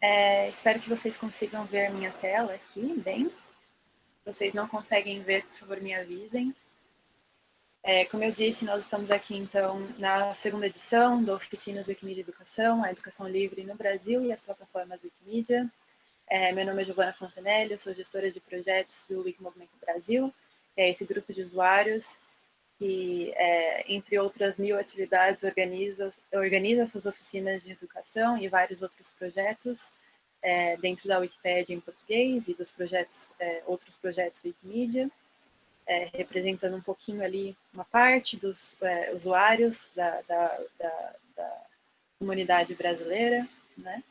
é, espero que vocês consigam ver minha tela aqui, bem. Se vocês não conseguem ver, por favor, me avisem. É, como eu disse, nós estamos aqui, então, na segunda edição do Oficinas Wikimedia Educação, a educação livre no Brasil e as plataformas Wikimedia. É, meu nome é Giovana Fontenelle, eu sou gestora de projetos do Wikimovimento Brasil, é esse grupo de usuários que, é, entre outras mil atividades, organiza, organiza essas oficinas de educação e vários outros projetos é, dentro da Wikipédia em português e dos projetos, é, outros projetos Wikimedia, é, representando um pouquinho ali uma parte dos é, usuários da, da, da, da, comunidade brasileira, né?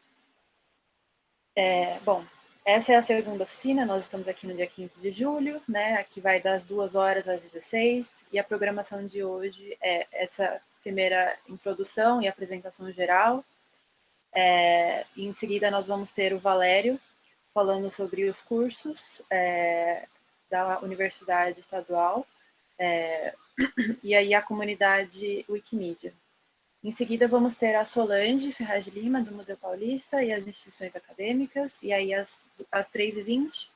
É, bom, essa é a segunda oficina, nós estamos aqui no dia 15 de julho, né? Aqui vai das 2 horas às 16, e a programação de hoje é essa primeira introdução e apresentação geral. É, em seguida, nós vamos ter o Valério falando sobre os cursos é, da Universidade Estadual é, e aí a comunidade Wikimedia. Em seguida, vamos ter a Solange Ferraz de Lima, do Museu Paulista, e as instituições acadêmicas, e aí às, às 3h20,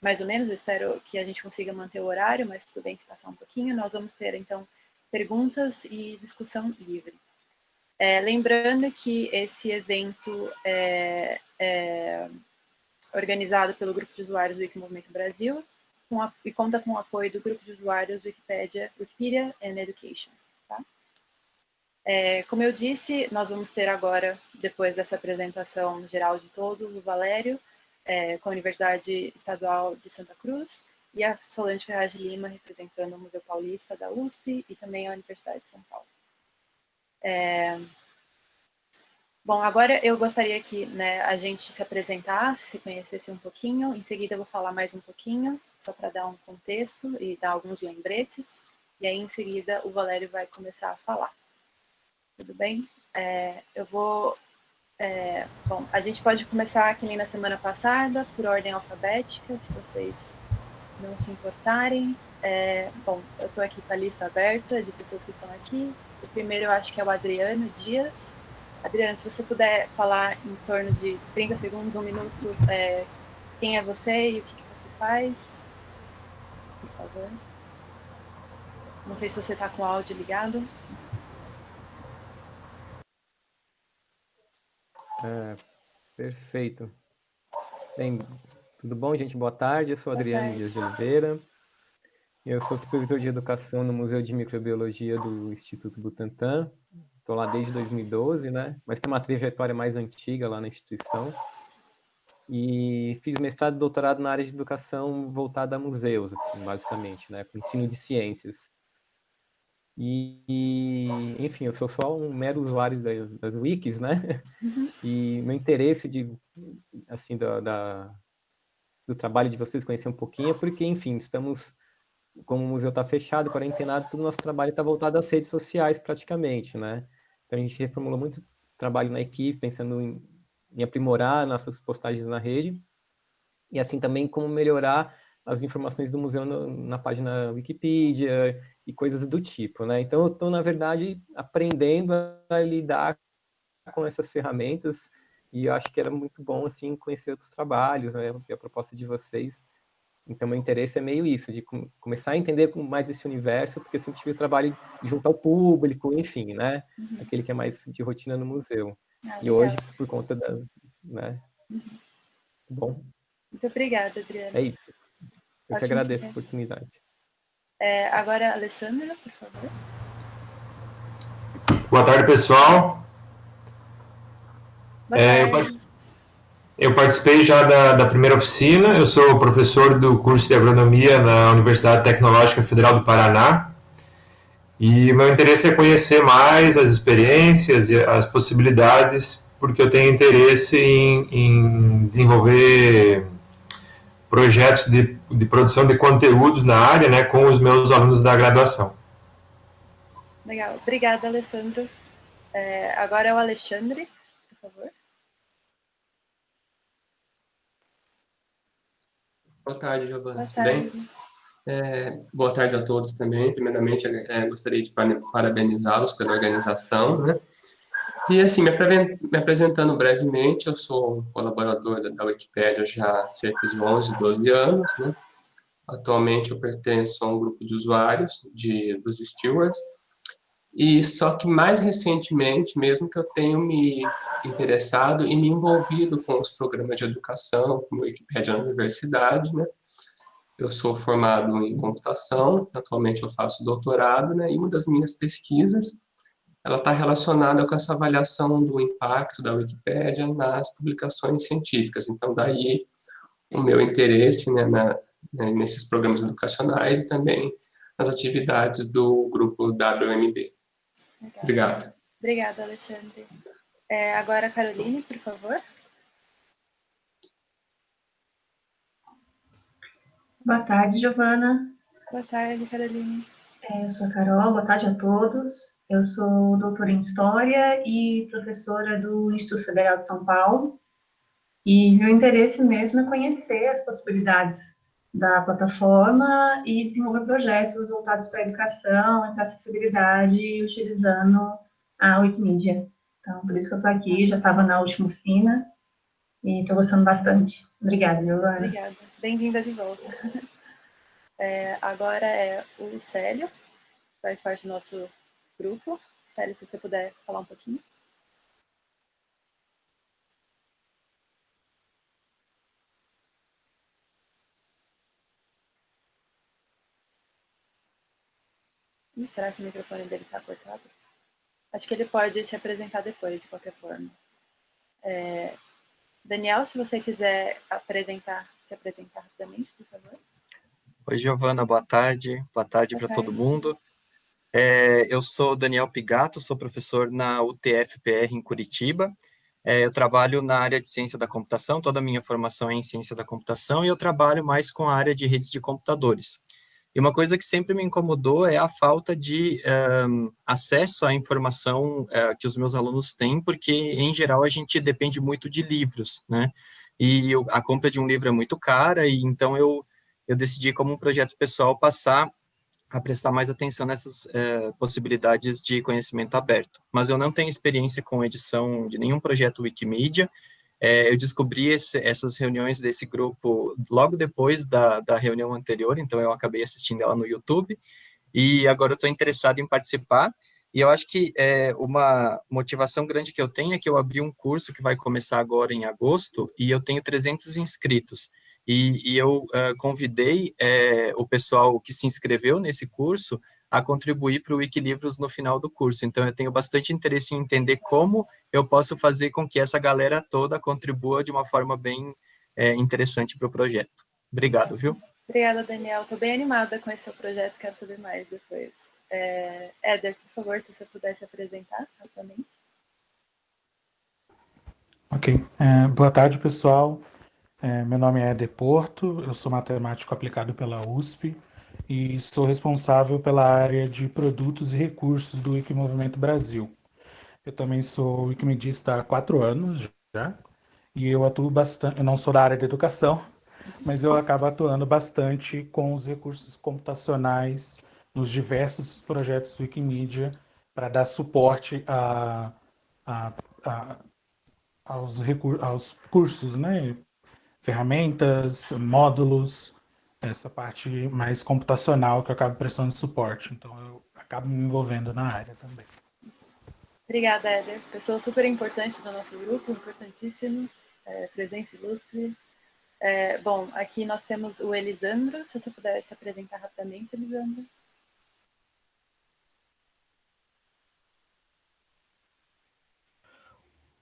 mais ou menos, eu espero que a gente consiga manter o horário, mas tudo bem se passar um pouquinho, nós vamos ter, então, perguntas e discussão livre. É, lembrando que esse evento é, é, organizado pelo Grupo de Usuários do Wikimovimento Brasil a, e conta com o apoio do Grupo de Usuários Wikipedia, Wikipedia and Education. É, como eu disse, nós vamos ter agora, depois dessa apresentação geral de todos, o Valério, é, com a Universidade Estadual de Santa Cruz, e a Solange Ferraz de Lima, representando o Museu Paulista da USP e também a Universidade de São Paulo. É... Bom, agora eu gostaria que né, a gente se apresentasse, se conhecesse um pouquinho, em seguida eu vou falar mais um pouquinho, só para dar um contexto e dar alguns lembretes, e aí em seguida o Valério vai começar a falar tudo bem? É, eu vou... É, bom, a gente pode começar que nem na semana passada, por ordem alfabética, se vocês não se importarem. É, bom, eu estou aqui com a lista aberta de pessoas que estão aqui. O primeiro eu acho que é o Adriano Dias. Adriano, se você puder falar em torno de 30 segundos, um minuto, é, quem é você e o que, que você faz, por favor. Não sei se você está com o áudio ligado. É, perfeito. Bem, tudo bom, gente? Boa tarde. Eu sou Adriano Dias de Oliveira. Eu sou supervisor de educação no Museu de Microbiologia do Instituto Butantan. Estou lá desde 2012, né? Mas tem uma trajetória mais antiga lá na instituição. E fiz mestrado e doutorado na área de educação voltada a museus, assim, basicamente, né? Com ensino de ciências. E, enfim, eu sou só um mero usuário das, das wikis, né? Uhum. E meu interesse de, assim, da, da, do trabalho de vocês conhecer um pouquinho é porque, enfim, estamos, como o museu está fechado, quarentenado, todo o nosso trabalho está voltado às redes sociais, praticamente, né? Então, a gente reformulou muito trabalho na equipe, pensando em, em aprimorar nossas postagens na rede, e assim também como melhorar as informações do museu no, na página Wikipedia e coisas do tipo, né? Então, eu estou, na verdade, aprendendo a lidar com essas ferramentas e eu acho que era muito bom, assim, conhecer outros trabalhos, né? E a proposta de vocês. Então, meu interesse é meio isso, de com, começar a entender mais esse universo, porque eu sempre tive o trabalho de juntar o público, enfim, né? Uhum. Aquele que é mais de rotina no museu. Ah, e hoje, por conta da... Né? Uhum. Bom. Muito obrigada, Adriana. É isso. Eu que agradeço a oportunidade. É, agora, Alessandra, por favor. Boa tarde, pessoal. Boa é, tarde. Eu, eu, participei já da, da, primeira oficina, eu sou professor do curso de agronomia na Universidade Tecnológica Federal do Paraná, e meu interesse é conhecer mais as experiências e as possibilidades, porque eu tenho interesse em, em desenvolver projetos de, de produção de conteúdos na área né, com os meus alunos da graduação. Legal. Obrigada, Alessandro. É, agora é o Alexandre, por favor. Boa tarde, Giovana. Boa tarde. Tudo bem? É, boa tarde a todos também. Primeiramente, é, gostaria de parabenizá-los pela organização. Né? E assim, me, apresentando brevemente, eu sou colaboradora da Wikipédia já há cerca de 11, 12 anos, né? Atualmente eu pertenço a um grupo de usuários de, dos stewards, e só que mais recentemente mesmo que eu tenho me interessado e me envolvido com os programas de educação, como Wikipédia na universidade, né? Eu sou formado em computação, atualmente eu faço doutorado, né? E uma das minhas pesquisas, ela está relacionada com essa avaliação do impacto da Wikipédia nas publicações científicas. Então, daí o meu interesse né, na, né, nesses programas educacionais e também nas atividades do grupo WMB. Legal. Obrigado. Obrigada, Alexandre. É, agora, Caroline, por favor. Boa tarde, Giovana. Boa tarde, Caroline. É, eu sou a Carol, boa tarde a todos. Eu sou doutora em História e professora do Instituto Federal de São Paulo. E meu interesse mesmo é conhecer as possibilidades da plataforma e desenvolver projetos voltados para a educação e para a acessibilidade utilizando a Wikimedia. Então, por isso que eu estou aqui, já estava na última oficina e estou gostando bastante. Obrigada, Giovana. Obrigada. Bem-vinda de volta. É, agora é o Célio, faz parte do nosso grupo. Célio, se você puder falar um pouquinho. Será que o microfone dele está cortado? Acho que ele pode se apresentar depois, de qualquer forma. É... Daniel, se você quiser apresentar, se apresentar rapidamente, por favor. Oi, Giovana, boa tarde. Boa tarde para todo mundo. É, eu sou Daniel Pigato, sou professor na UTF-PR em Curitiba. É, eu trabalho na área de ciência da computação, toda a minha formação é em ciência da computação, e eu trabalho mais com a área de redes de computadores. E uma coisa que sempre me incomodou é a falta de um, acesso à informação uh, que os meus alunos têm, porque, em geral, a gente depende muito de livros, né? E eu, a compra de um livro é muito cara, e então eu, eu decidi, como um projeto pessoal, passar a prestar mais atenção nessas uh, possibilidades de conhecimento aberto. Mas eu não tenho experiência com edição de nenhum projeto Wikimedia, é, eu descobri esse, essas reuniões desse grupo logo depois da, da reunião anterior, então eu acabei assistindo ela no YouTube, e agora eu estou interessado em participar, e eu acho que é, uma motivação grande que eu tenho é que eu abri um curso que vai começar agora em agosto, e eu tenho 300 inscritos, e, e eu uh, convidei é, o pessoal que se inscreveu nesse curso a contribuir para o Wikilivros no final do curso. Então, eu tenho bastante interesse em entender como eu posso fazer com que essa galera toda contribua de uma forma bem é, interessante para o projeto. Obrigado, viu? Obrigada, Daniel. Estou bem animada com esse seu projeto, quero saber mais depois. É, Éder, por favor, se você pudesse apresentar rapidamente. Ok. É, boa tarde, pessoal. É, meu nome é Éder Porto, eu sou matemático aplicado pela USP e sou responsável pela área de produtos e recursos do Wikimovimento Brasil. Eu também sou wikimedista há quatro anos já, e eu atuo bastante, eu não sou da área de educação, mas eu acabo atuando bastante com os recursos computacionais nos diversos projetos Wikimedia para dar suporte a, a, a, aos, aos cursos, né? Ferramentas, módulos, essa parte mais computacional que eu acabo prestando suporte. Então, eu acabo me envolvendo na área também. Obrigada, Éder. Pessoa super importante do nosso grupo, importantíssimo, é, presença ilustre. É, bom, aqui nós temos o Elisandro, se você puder se apresentar rapidamente, Elisandro.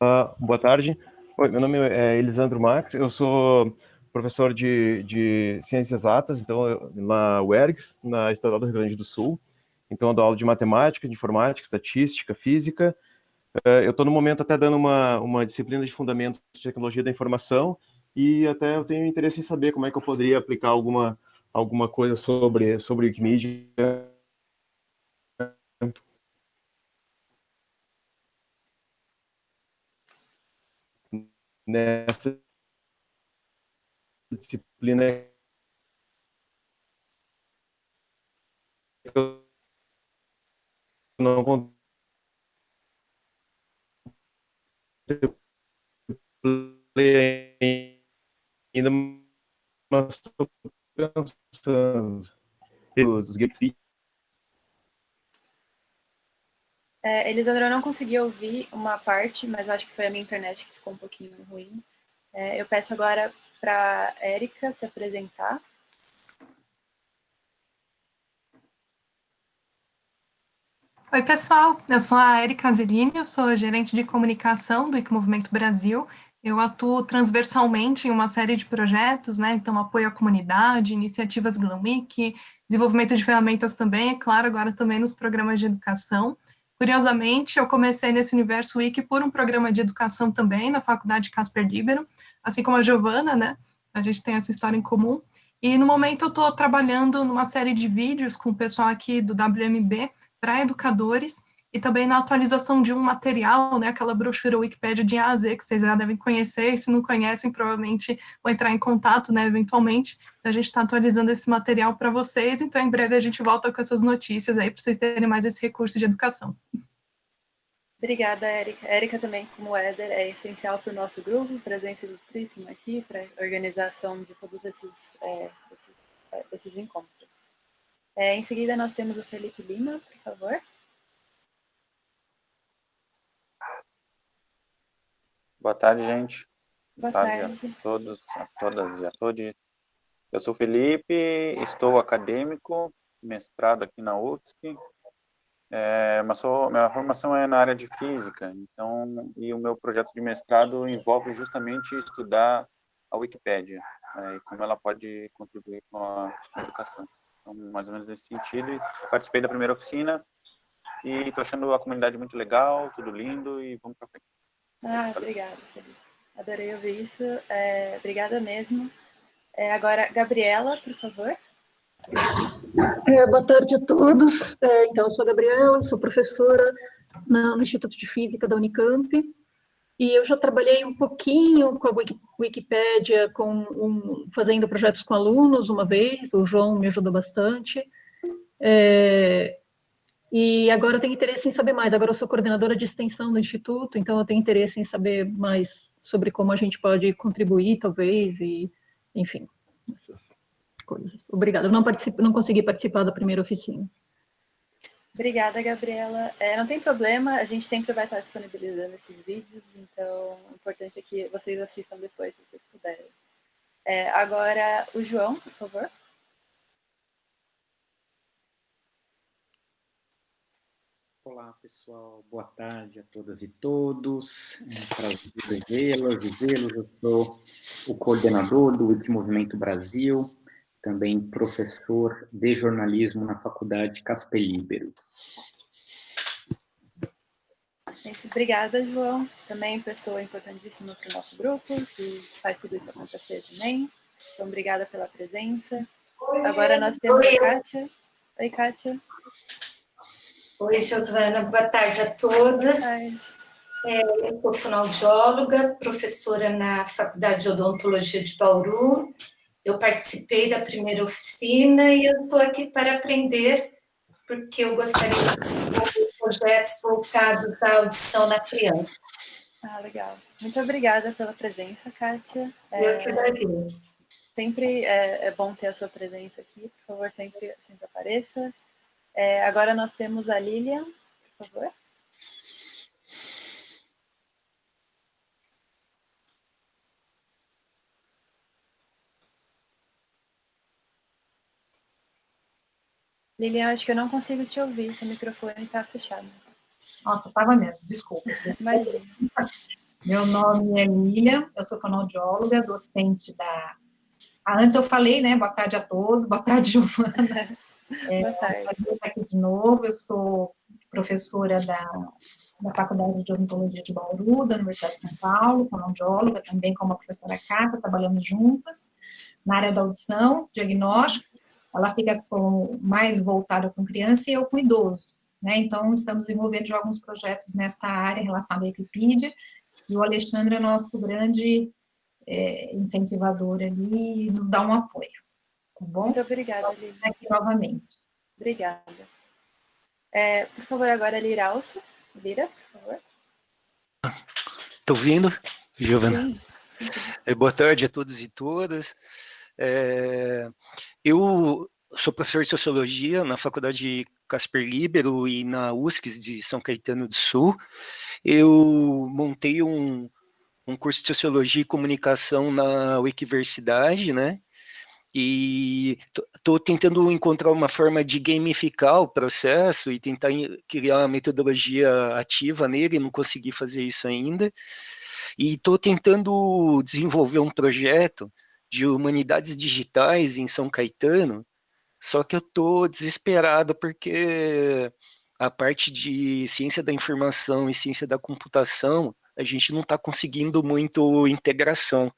Uh, boa tarde. Oi, meu nome é Elisandro Max, eu sou professor de, de ciências exatas, então na UERGS, na Estadual do Rio Grande do Sul. Então eu dou aula de matemática, de informática, estatística, física. Uh, eu estou no momento até dando uma, uma disciplina de fundamentos de tecnologia da informação e até eu tenho interesse em saber como é que eu poderia aplicar alguma, alguma coisa sobre, sobre Wikimedia nessa disciplina eu não ainda, mas estou pensando. Os É, Elisandra, eu não consegui ouvir uma parte, mas acho que foi a minha internet que ficou um pouquinho ruim. É, eu peço agora para a Érica se apresentar. Oi, pessoal. Eu sou a Érica Zelini, eu sou gerente de comunicação do IC Movimento Brasil. Eu atuo transversalmente em uma série de projetos, né? Então, apoio à comunidade, iniciativas Glam desenvolvimento de ferramentas também, é claro, agora também nos programas de educação. Curiosamente, eu comecei nesse universo wiki por um programa de educação também, na Faculdade Casper Libero, assim como a Giovana, né? A gente tem essa história em comum. E no momento eu estou trabalhando numa série de vídeos com o pessoal aqui do WMB para educadores e também na atualização de um material, né, aquela brochura Wikipedia de A a Z, que vocês já devem conhecer, e se não conhecem, provavelmente vão entrar em contato, né, eventualmente, a gente está atualizando esse material para vocês, então em breve a gente volta com essas notícias aí, para vocês terem mais esse recurso de educação. Obrigada, Érica. Érica também, como Éder, é essencial para o nosso grupo, presença ilustríssima aqui, para a organização de todos esses, é, esses, é, esses encontros. É, em seguida, nós temos o Felipe Lima, por favor. Boa tarde, gente. Boa, Boa tarde. tarde a todos, a todas e a todos. Eu sou Felipe, estou acadêmico, mestrado aqui na UFSC, é, mas sou, minha formação é na área de física, então, e o meu projeto de mestrado envolve justamente estudar a Wikipédia, é, e como ela pode contribuir com a educação. Então, mais ou menos nesse sentido, participei da primeira oficina, e estou achando a comunidade muito legal, tudo lindo, e vamos para frente. Ah, obrigada, Felipe. Adorei ouvir isso. É, obrigada mesmo. É, agora, Gabriela, por favor. É, boa tarde a todos. É, então, eu sou a Gabriela, sou professora no Instituto de Física da Unicamp. E eu já trabalhei um pouquinho com a Wikipédia, com um, fazendo projetos com alunos uma vez, o João me ajudou bastante. É, e agora eu tenho interesse em saber mais. Agora eu sou coordenadora de extensão do Instituto, então eu tenho interesse em saber mais sobre como a gente pode contribuir, talvez, e, enfim, essas coisas. Obrigada. Eu não, não consegui participar da primeira oficina. Obrigada, Gabriela. É, não tem problema, a gente sempre vai estar disponibilizando esses vídeos, então o importante é que vocês assistam depois, se vocês puderem. É, agora, o João, por favor. Olá, pessoal. Boa tarde a todas e todos. É um prazer vê-las e vê-los. Eu sou o coordenador do Wikimovimento Brasil, também professor de jornalismo na Faculdade Casper Libero. Obrigada, João. Também pessoa importantíssima para o nosso grupo, que faz tudo isso acontecer também. Então, obrigada pela presença. Agora nós temos a Kátia. Oi, Kátia. Oi, Giovana, boa tarde a todas. Tarde. É, eu sou fonoaudióloga, professora na Faculdade de Odontologia de Bauru. Eu participei da primeira oficina e eu estou aqui para aprender, porque eu gostaria de projetos voltados à audição na criança. Ah, legal. Muito obrigada pela presença, Kátia. Eu é, que agradeço. Sempre é, é bom ter a sua presença aqui. Por favor, sempre, sempre apareça. É, agora nós temos a Lilian, por favor. Lilian, acho que eu não consigo te ouvir, seu microfone está fechado. Nossa, estava mesmo, desculpa. Imagina. Meu nome é Lilian, eu sou fonoaudióloga, docente da... Ah, antes eu falei, né, boa tarde a todos, boa tarde, Giovana. É, Boa tarde. aqui de novo, eu sou professora da, da Faculdade de Odontologia de Bauru, da Universidade de São Paulo, fonoaudióloga, também com a professora Cata, trabalhamos juntas na área da audição, diagnóstico, ela fica com, mais voltada com criança e eu com idoso, né? Então, estamos desenvolvendo alguns projetos nesta área relacionada à Wikipedia, e o Alexandre é nosso grande é, incentivador ali e nos dá um apoio. Tá bom? Muito obrigada, Lívia. Aqui novamente. Obrigada. É, por favor, agora Liralso. Lira, por favor. Estou ouvindo, Giovana? É, boa tarde a todos e todas. É, eu sou professor de Sociologia na Faculdade Casper Libero e na USC de São Caetano do Sul. Eu montei um, um curso de Sociologia e Comunicação na Wikiversidade, né? E estou tentando encontrar uma forma de gamificar o processo e tentar criar uma metodologia ativa nele, não consegui fazer isso ainda. E estou tentando desenvolver um projeto de humanidades digitais em São Caetano, só que eu estou desesperado porque a parte de ciência da informação e ciência da computação, a gente não está conseguindo muito integração.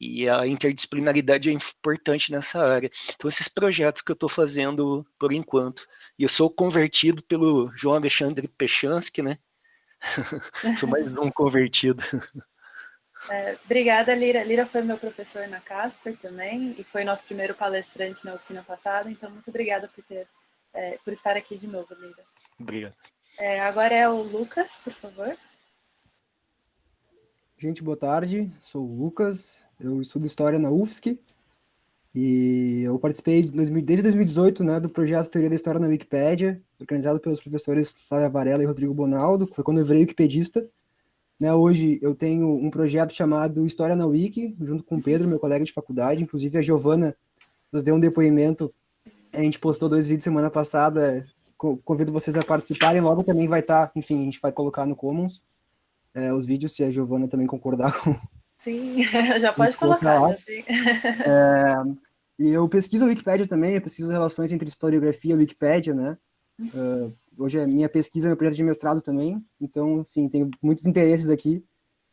E a interdisciplinaridade é importante nessa área. Então, esses projetos que eu estou fazendo por enquanto. E eu sou convertido pelo João Alexandre Pechansky, né? sou mais um convertido. É, obrigada, Lira. Lira foi meu professor na Casper também e foi nosso primeiro palestrante na oficina passada, então muito obrigada por, ter, é, por estar aqui de novo, Lira. Obrigado. É, agora é o Lucas, por favor. Gente, boa tarde. Sou o Lucas, eu estudo História na UFSC e eu participei desde 2018 né, do projeto Teoria da História na Wikipédia, organizado pelos professores Flávia Varela e Rodrigo Bonaldo, foi quando eu virei wikipedista. Né, hoje eu tenho um projeto chamado História na Wiki, junto com o Pedro, meu colega de faculdade, inclusive a Giovana nos deu um depoimento, a gente postou dois vídeos semana passada, convido vocês a participarem, logo também vai estar, tá, enfim, a gente vai colocar no Commons é, os vídeos, se a Giovana também concordar com. Sim, já pode colocar. Já, é, e eu pesquiso a Wikipédia também, eu pesquiso relações entre historiografia e Wikipédia, né? Uh, hoje é minha pesquisa, meu projeto de mestrado também, então, enfim, tenho muitos interesses aqui.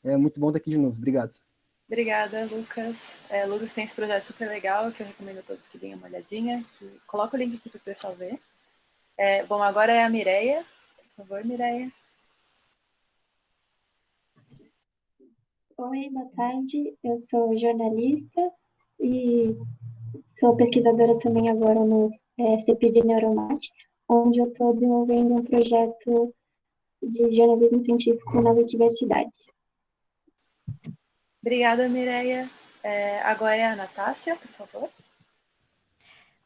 É muito bom estar aqui de novo. Obrigado. Obrigada, Lucas. É, Lucas tem esse projeto super legal que eu recomendo a todos que deem uma olhadinha. Que... Coloca o link aqui para o pessoal ver. É, bom, agora é a Mireia. Por favor, Mireia. Oi, boa tarde. Eu sou jornalista e sou pesquisadora também agora no é, CPD Neuromate, onde eu estou desenvolvendo um projeto de jornalismo científico na Wikiversidade. Obrigada, Mireia. É, agora é a Natácia, por favor.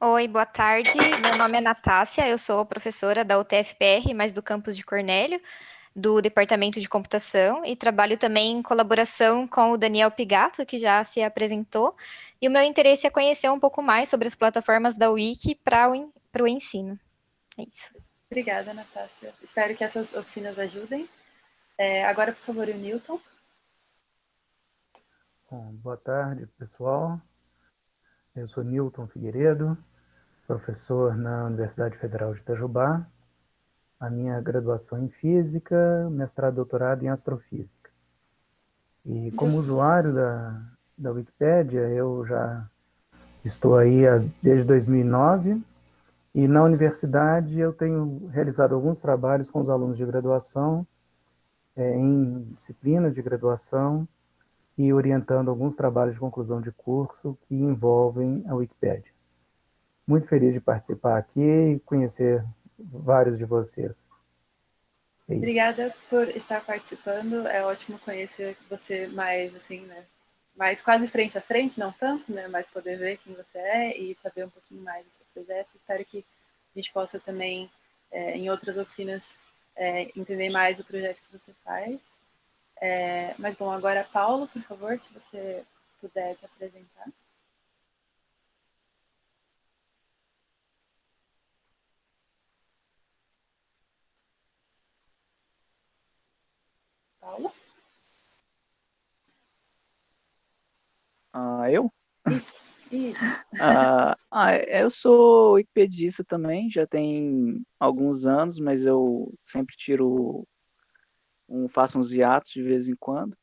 Oi, boa tarde. Meu nome é Natácia, eu sou professora da UTFPR, mas do campus de Cornélio do Departamento de Computação e trabalho também em colaboração com o Daniel Pigato, que já se apresentou. E o meu interesse é conhecer um pouco mais sobre as plataformas da Wiki para o, o ensino. É isso. Obrigada, Natácia. Espero que essas oficinas ajudem. É, agora, por favor, o Newton. Bom, boa tarde, pessoal. Eu sou Newton Figueiredo, professor na Universidade Federal de Itajubá, a minha graduação em Física, mestrado e doutorado em Astrofísica. E como usuário da, da Wikipédia, eu já estou aí desde 2009, e na universidade eu tenho realizado alguns trabalhos com os alunos de graduação, é, em disciplinas de graduação, e orientando alguns trabalhos de conclusão de curso que envolvem a Wikipédia. Muito feliz de participar aqui e conhecer vários de vocês. É Obrigada por estar participando. É ótimo conhecer você mais, assim, né? Mais quase frente a frente, não tanto, né? Mas poder ver quem você é e saber um pouquinho mais do seu projeto. Espero que a gente possa também, é, em outras oficinas, é, entender mais o projeto que você faz. É, mas, bom, agora, Paulo, por favor, se você pudesse apresentar. Paula? Ah, eu? ah, ah, eu sou wikipedista também, já tem alguns anos, mas eu sempre tiro um, faço uns hiatos de vez em quando.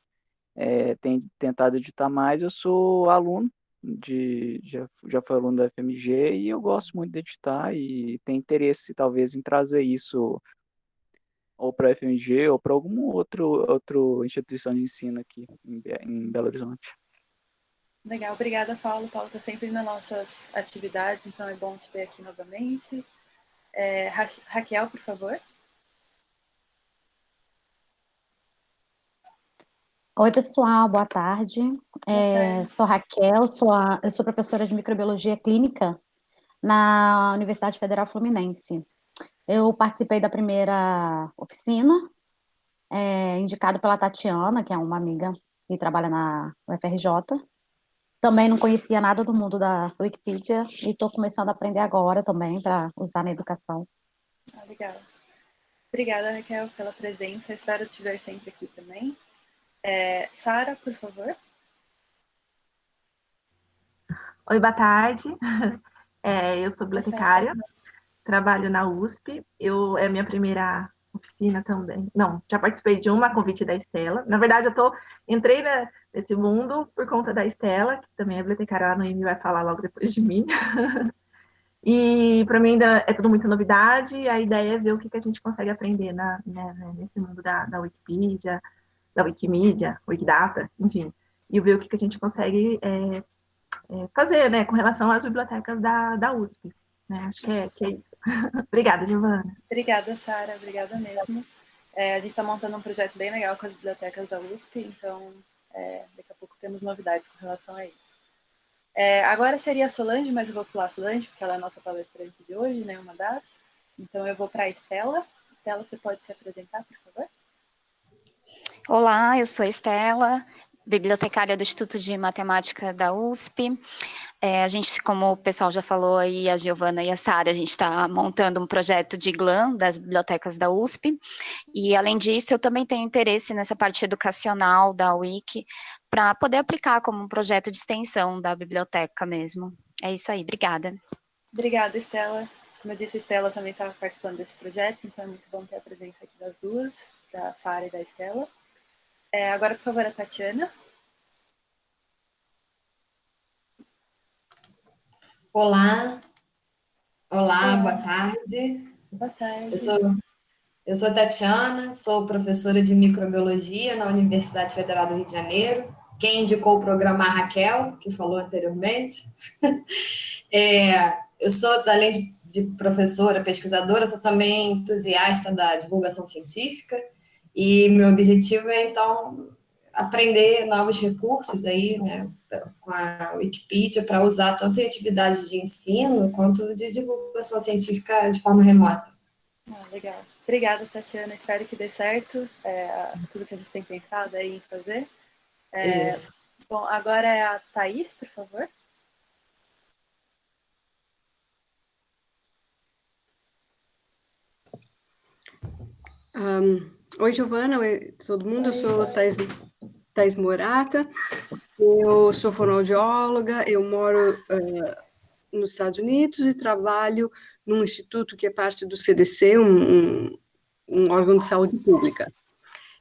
É, tenho tentado editar mais, eu sou aluno de já, já fui aluno da FMG e eu gosto muito de editar e tenho interesse talvez em trazer isso ou para a FMG ou para alguma outro, outra instituição de ensino aqui em, em Belo Horizonte. Legal, obrigada, Paulo. Paulo está sempre nas nossas atividades, então é bom te ver aqui novamente. É, Ra Raquel, por favor. Oi, pessoal, boa tarde. É, sou Raquel, sou a, eu sou professora de microbiologia clínica na Universidade Federal Fluminense. Eu participei da primeira oficina, é, indicado pela Tatiana, que é uma amiga que trabalha na UFRJ. Também não conhecia nada do mundo da Wikipedia e estou começando a aprender agora também para usar na educação. Ah, legal. Obrigada, Raquel, pela presença. Espero te ver sempre aqui também. É, Sara, por favor. Oi, boa tarde. É, eu sou bibliotecária, trabalho na USP. Eu, é a minha primeira oficina também. Não, já participei de uma convite da Estela. Na verdade, eu tô, entrei né, nesse mundo por conta da Estela, que também é bibliotecária no IME, vai falar logo depois de mim. e para mim ainda é tudo muita novidade, a ideia é ver o que, que a gente consegue aprender na, né, né nesse mundo da, da Wikipedia, da Wikimedia, Wikidata, enfim, e ver o que, que a gente consegue é, é, fazer né, com relação às bibliotecas da, da USP. Né? Acho que é, que é isso. Obrigada, Giovana. Obrigada, Sara. Obrigada mesmo. É, a gente está montando um projeto bem legal com as bibliotecas da USP, então é, daqui a pouco temos novidades com relação a isso. É, agora seria a Solange, mas eu vou pular a Solange, porque ela é a nossa palestrante de hoje, né, uma das. Então eu vou para a Estela. Estela, você pode se apresentar, por favor? Olá, eu sou Estela, bibliotecária do Instituto de Matemática da USP. É, a gente, como o pessoal já falou aí, a Giovana e a Sara, a gente está montando um projeto de GLAM das bibliotecas da USP. E, além disso, eu também tenho interesse nessa parte educacional da Wiki, para poder aplicar como um projeto de extensão da biblioteca mesmo. É isso aí, obrigada. Obrigada, Estela. Como eu disse, a Estela também estava participando desse projeto, então é muito bom ter a presença aqui das duas, da Sara e da Estela. É, agora, por favor, a Tatiana. Olá. Olá, boa tarde. Boa tarde. Eu sou, eu sou Tatiana, sou professora de microbiologia na Universidade Federal do Rio de Janeiro. Quem indicou o programa a Raquel, que falou anteriormente. é, eu sou, além de, de professora, pesquisadora, sou também entusiasta da divulgação científica e meu objetivo é, então, aprender novos recursos aí, né, com a Wikipedia, para usar tanto em atividades de ensino quanto de divulgação científica de forma remota. Ah, legal. Obrigada, Tatiana. Espero que dê certo é, tudo que a gente tem pensado aí em fazer. É, bom, agora é a Thaís, por favor. Um, Oi, Giovana, oi todo mundo. Eu sou Thais, Thais Morata, eu sou fonoaudióloga, eu moro uh, nos Estados Unidos e trabalho num instituto que é parte do CDC, um, um órgão de saúde pública.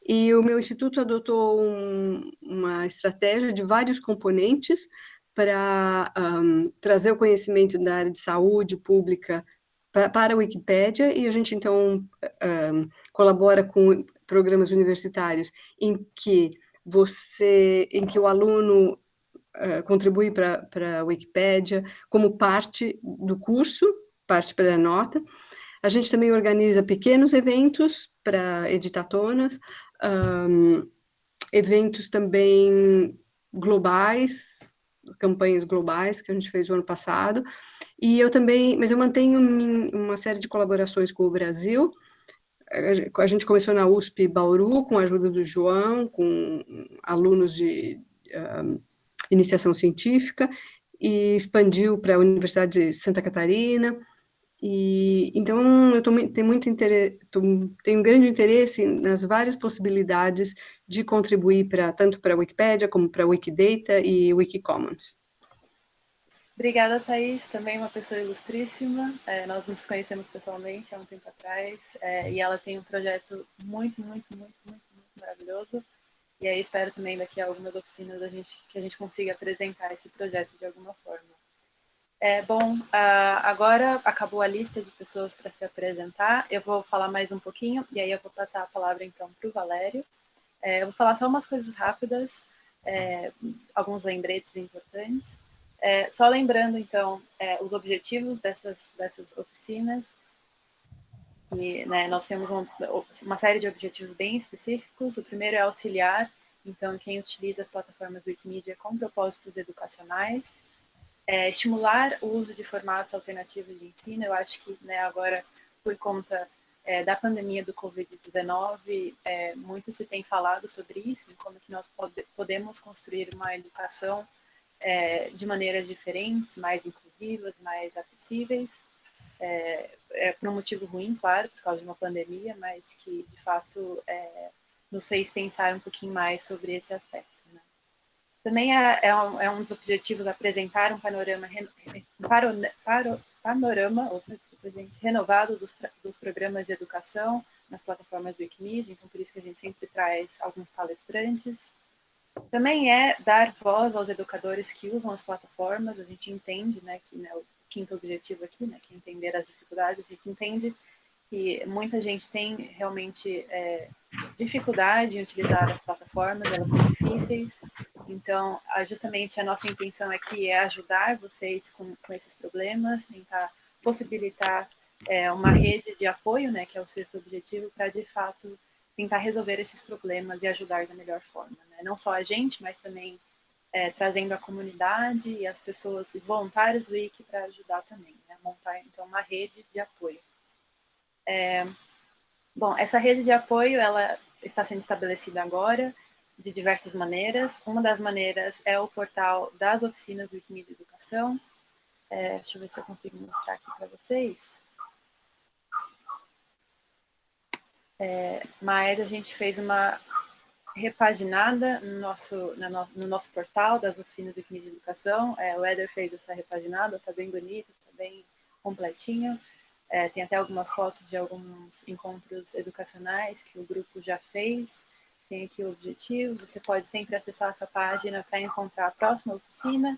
E o meu instituto adotou um, uma estratégia de vários componentes para um, trazer o conhecimento da área de saúde pública para a Wikipédia, e a gente, então, um, colabora com programas universitários em que você, em que o aluno uh, contribui para a Wikipédia como parte do curso, parte para a nota. A gente também organiza pequenos eventos para editatonas, um, eventos também globais, campanhas globais que a gente fez o ano passado, e eu também, mas eu mantenho uma série de colaborações com o Brasil. A gente começou na USP Bauru, com a ajuda do João, com alunos de iniciação científica, e expandiu para a Universidade de Santa Catarina. E então eu tô, tenho muito interesse, tô, tenho um grande interesse nas várias possibilidades de contribuir para tanto para a Wikipédia como para a Wikidata e Wikicommons. Obrigada, Thaís, também uma pessoa ilustríssima. É, nós nos conhecemos pessoalmente há um tempo atrás é, e ela tem um projeto muito, muito, muito, muito, muito maravilhoso. E aí espero também daqui a algumas oficinas a gente, que a gente consiga apresentar esse projeto de alguma forma. É, bom, agora acabou a lista de pessoas para se apresentar. Eu vou falar mais um pouquinho e aí eu vou passar a palavra então para o Valério. É, eu vou falar só umas coisas rápidas, é, alguns lembretes importantes. É, só lembrando, então, é, os objetivos dessas, dessas oficinas. E, né, nós temos um, uma série de objetivos bem específicos. O primeiro é auxiliar então quem utiliza as plataformas Wikimedia com propósitos educacionais, é, estimular o uso de formatos alternativos de ensino. Eu acho que né, agora, por conta é, da pandemia do Covid-19, é, muito se tem falado sobre isso, como que nós pode, podemos construir uma educação é, de maneiras diferentes, mais inclusivas, mais acessíveis, é, é, por um motivo ruim, claro, por causa de uma pandemia, mas que, de fato, é, nos fez pensar um pouquinho mais sobre esse aspecto. Né? Também é, é, um, é, um, dos objetivos apresentar um panorama, um paro, paro, panorama opa, desculpa, gente, renovado dos, dos programas de educação nas plataformas Wikimedia, então por isso que a gente sempre traz alguns palestrantes. Também é dar voz aos educadores que usam as plataformas, a gente entende né, que né, o quinto objetivo aqui, né, que é entender as dificuldades, a gente entende que muita gente tem realmente é, dificuldade em utilizar as plataformas, elas são difíceis. Então, justamente a nossa intenção aqui é ajudar vocês com, com esses problemas, tentar possibilitar é, uma rede de apoio, né, que é o sexto objetivo, para de fato tentar resolver esses problemas e ajudar da melhor forma. Né? Não só a gente, mas também é, trazendo a comunidade e as pessoas, os voluntários do Wiki para ajudar também, né? montar então uma rede de apoio. É, bom, essa rede de apoio ela está sendo estabelecida agora de diversas maneiras. Uma das maneiras é o portal das oficinas Wikimedia Educação. É, deixa eu ver se eu consigo mostrar aqui para vocês. É, mas a gente fez uma repaginada no nosso, no, no nosso portal das oficinas do Wikimedia Educação. É, o Eder fez essa repaginada, está bem bonito, está bem completinho. É, tem até algumas fotos de alguns encontros educacionais que o grupo já fez. Tem aqui o objetivo. Você pode sempre acessar essa página para encontrar a próxima oficina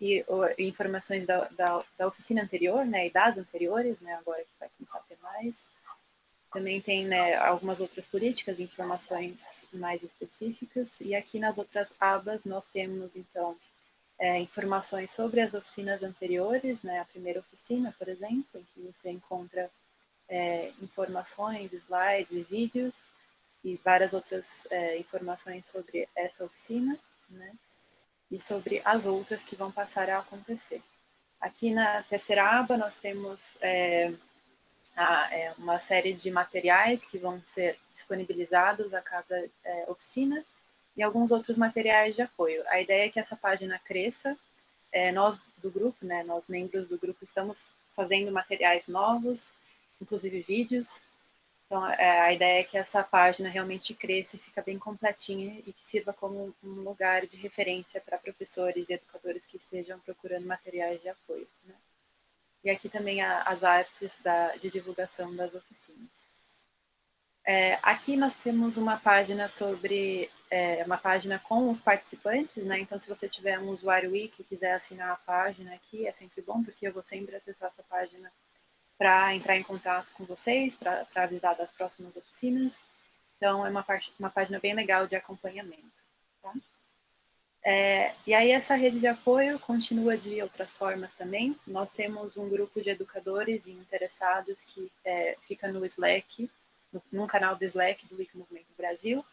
e informações da, da, da, oficina anterior, né, e das anteriores, né, agora que vai começar a ter mais. Também tem né, algumas outras políticas, informações mais específicas. E aqui nas outras abas nós temos, então, é, informações sobre as oficinas anteriores, né? A primeira oficina, por exemplo, em que você encontra é, informações, slides e vídeos e várias outras é, informações sobre essa oficina, né? E sobre as outras que vão passar a acontecer. Aqui na terceira aba nós temos é, a, é, uma série de materiais que vão ser disponibilizados a cada é, oficina e alguns outros materiais de apoio. A ideia é que essa página cresça. É, nós do grupo, né, nós membros do grupo, estamos fazendo materiais novos, inclusive vídeos. Então, é, a ideia é que essa página realmente cresça e fica bem completinha e que sirva como um lugar de referência para professores e educadores que estejam procurando materiais de apoio. Né? E aqui também as artes da, de divulgação das oficinas. É, aqui nós temos uma página sobre, é, uma página com os participantes, né? Então, se você tiver um usuário Wiki e quiser assinar a página aqui, é sempre bom, porque eu vou sempre acessar essa página para entrar em contato com vocês, para avisar das próximas oficinas. Então, é uma, parte, uma página bem legal de acompanhamento. É, e aí, essa rede de apoio continua de outras formas também. Nós temos um grupo de educadores e interessados que é, fica no Slack, no, canal do Slack do Wiki Movimento Brasil.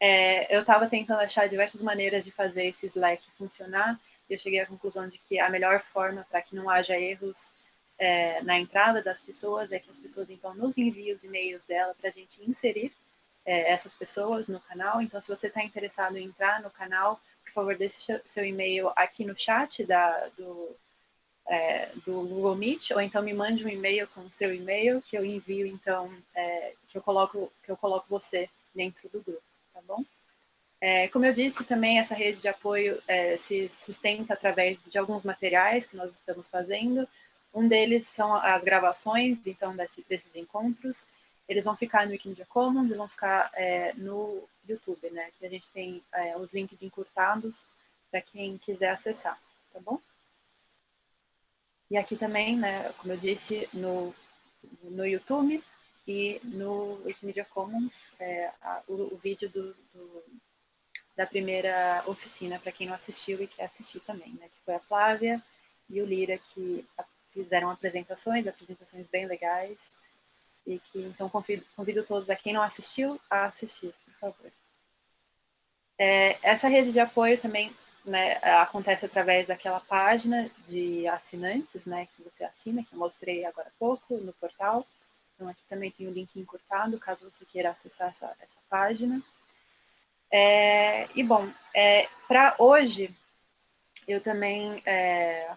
É, eu estava tentando achar diversas maneiras de fazer esse Slack funcionar e eu cheguei à conclusão de que a melhor forma para que não haja erros é, na entrada das pessoas é que as pessoas então nos enviem os e-mails dela para a gente inserir é, essas pessoas no canal. Então, se você está interessado em entrar no canal, favor, deixe seu e-mail aqui no chat da, do, é, do Google Meet, ou então me mande um e-mail com o seu e-mail que eu envio, então, é, que eu coloco que eu coloco você dentro do grupo, tá bom? É, como eu disse, também essa rede de apoio é, se sustenta através de alguns materiais que nós estamos fazendo. Um deles são as gravações, então, desse, desses encontros. Eles vão ficar no Wikimedia Commons vão ficar é, no YouTube, né? Que a gente tem é, os links encurtados para quem quiser acessar, tá bom? E aqui também, né, como eu disse, no, no YouTube e no Wikimedia Commons, é, a, o, o, vídeo do, do, da primeira oficina, para quem não assistiu e quer assistir também, né, que foi a Flávia e o Lira, que fizeram apresentações, apresentações bem legais, e que então convido, convido todos a quem não assistiu a assistir, favor. É, essa rede de apoio também né, acontece através daquela página de assinantes, né, que você assina, que eu mostrei agora há pouco no portal. Então, aqui também tem o link encurtado, caso você queira acessar essa, essa página. É, e, bom, é, para hoje, eu também é,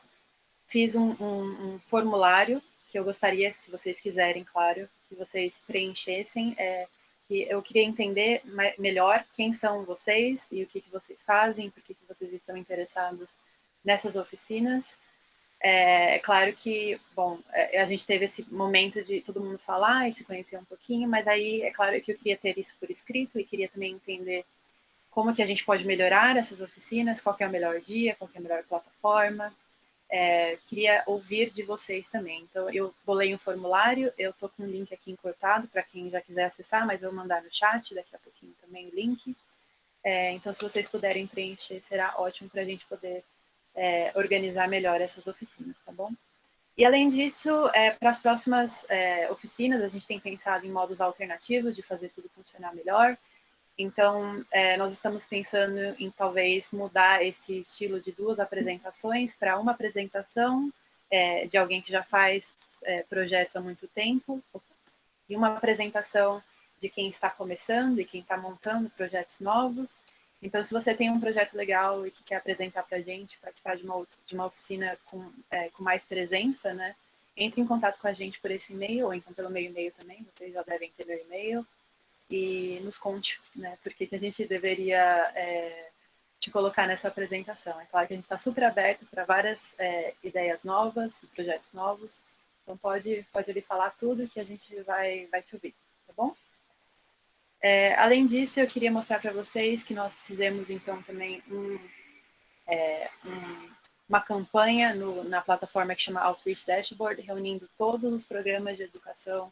fiz um, um, um, formulário que eu gostaria, se vocês quiserem, claro, que vocês preenchessem, é, que eu queria entender melhor quem são vocês e o que, que vocês fazem, por que, que vocês estão interessados nessas oficinas. É, é, claro que, bom, é, a gente teve esse momento de todo mundo falar e se conhecer um pouquinho, mas aí é claro que eu queria ter isso por escrito e queria também entender como que a gente pode melhorar essas oficinas, qual é o melhor dia, qual é a melhor plataforma. É, queria ouvir de vocês também. Então, eu bolei um formulário, eu estou com um link aqui encurtado para quem já quiser acessar, mas eu vou mandar no chat daqui a pouquinho também o link. É, então, se vocês puderem preencher, será ótimo para a gente poder é, organizar melhor essas oficinas, tá bom? E além disso, é, para as próximas é, oficinas, a gente tem pensado em modos alternativos de fazer tudo funcionar melhor. Então, é, nós estamos pensando em talvez mudar esse estilo de duas apresentações para uma apresentação é, de alguém que já faz é, projetos há muito tempo e uma apresentação de quem está começando e quem está montando projetos novos. Então, se você tem um projeto legal e que quer apresentar para a gente, participar de uma, de uma oficina com, é, com mais presença, né? Entre em contato com a gente por esse e-mail, ou então pelo meu e-mail também, vocês já devem ter meu e-mail, e nos conte, né, por que a gente deveria é, te colocar nessa apresentação. É claro que a gente está super aberto para várias é, ideias novas, projetos novos, então pode, pode ali falar tudo que a gente vai, vai te ouvir, tá bom? É, além disso, eu queria mostrar para vocês que nós fizemos, então, também um, é, um, uma campanha no, na plataforma que chama Outreach Dashboard, reunindo todos os programas de educação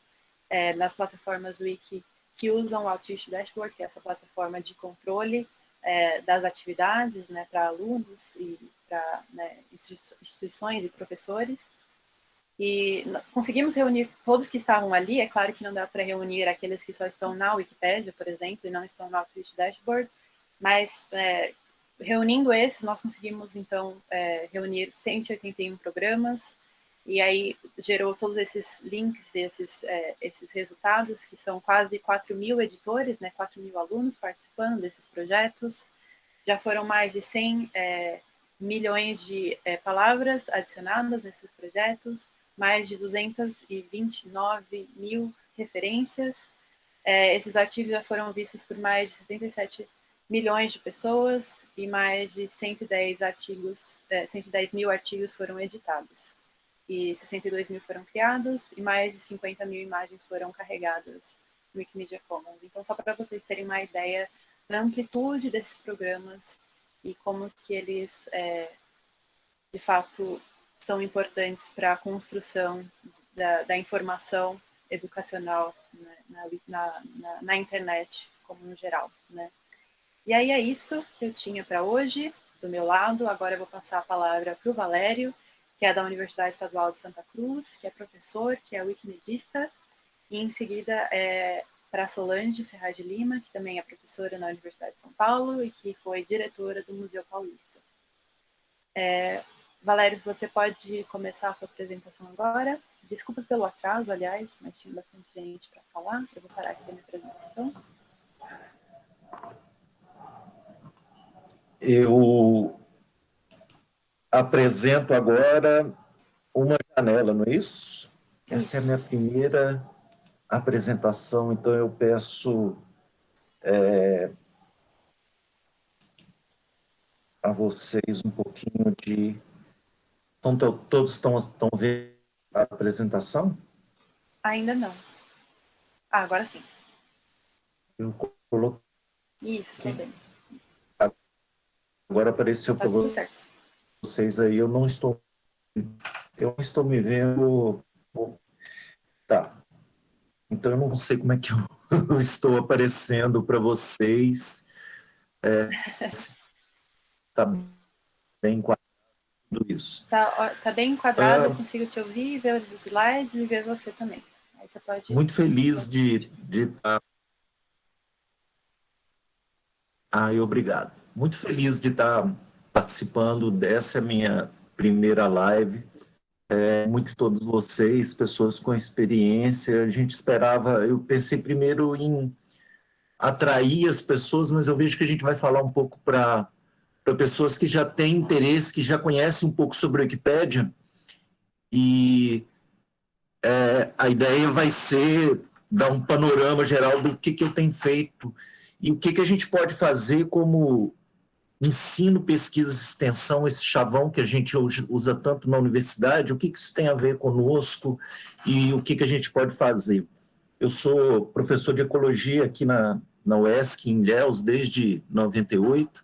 é, nas plataformas Wiki que usam o Outreach Dashboard, que é essa plataforma de controle é, das atividades né, para alunos e para né, instituições e professores. E conseguimos reunir todos que estavam ali, é claro que não dá para reunir aqueles que só estão na Wikipedia, por exemplo, e não estão no Outreach Dashboard, mas é, reunindo esses, nós conseguimos, então, é, reunir 181 programas, e aí gerou todos esses links, esses, é, esses resultados, que são quase 4 mil editores, né, 4 mil alunos participando desses projetos. Já foram mais de 100 é, milhões de é, palavras adicionadas nesses projetos, mais de 229 mil referências. É, esses artigos já foram vistos por mais de 77 milhões de pessoas e mais de 110 artigos, 110 é, mil artigos foram editados e 62 mil foram criados e mais de 50 mil imagens foram carregadas no Wikimedia Commons. Então, só para vocês terem uma ideia da amplitude desses programas e como que eles, é, de fato, são importantes para a construção da, da, informação educacional né, na, na, na, internet, como no geral. Né? E aí é isso que eu tinha para hoje, do meu lado. Agora eu vou passar a palavra para o Valério, que é da Universidade Estadual de Santa Cruz, que é professor, que é wikimedista, e em seguida é para Solange Ferraz de Lima, que também é professora na Universidade de São Paulo e que foi diretora do Museu Paulista. É, Valério, você pode começar a sua apresentação agora. Desculpa pelo atraso, aliás, mas tinha bastante gente para falar. Eu vou parar aqui a minha apresentação. Eu apresento agora uma janela, não é isso? Essa é a minha primeira apresentação, então eu peço é, a vocês um pouquinho de... Então, todos estão, estão vendo a apresentação? Ainda não. Ah, agora sim. Eu coloquei... Isso, está bem. Agora apareceu tá para você vocês aí, eu não estou, eu não estou me vendo, tá, então eu não sei como é que eu estou aparecendo para vocês, é, tá bem enquadrado isso. Tá, tá bem enquadrado, ah, eu consigo te ouvir, ver os slides e ver você também. Aí você pode... Muito feliz de, de estar Ai, obrigado. Muito feliz de estar participando dessa minha primeira live. É, muito de todos vocês, pessoas com experiência. A gente esperava, eu pensei primeiro em atrair as pessoas, mas eu vejo que a gente vai falar um pouco para pessoas que já têm interesse, que já conhecem um pouco sobre a Wikipédia. E é, a ideia vai ser dar um panorama geral do que, que eu tenho feito e o que, que a gente pode fazer como ensino, pesquisa extensão, esse chavão que a gente usa tanto na universidade, o que, que isso tem a ver conosco e o que, que a gente pode fazer. Eu sou professor de ecologia aqui na, na UESC, em Ilhéus, desde 98,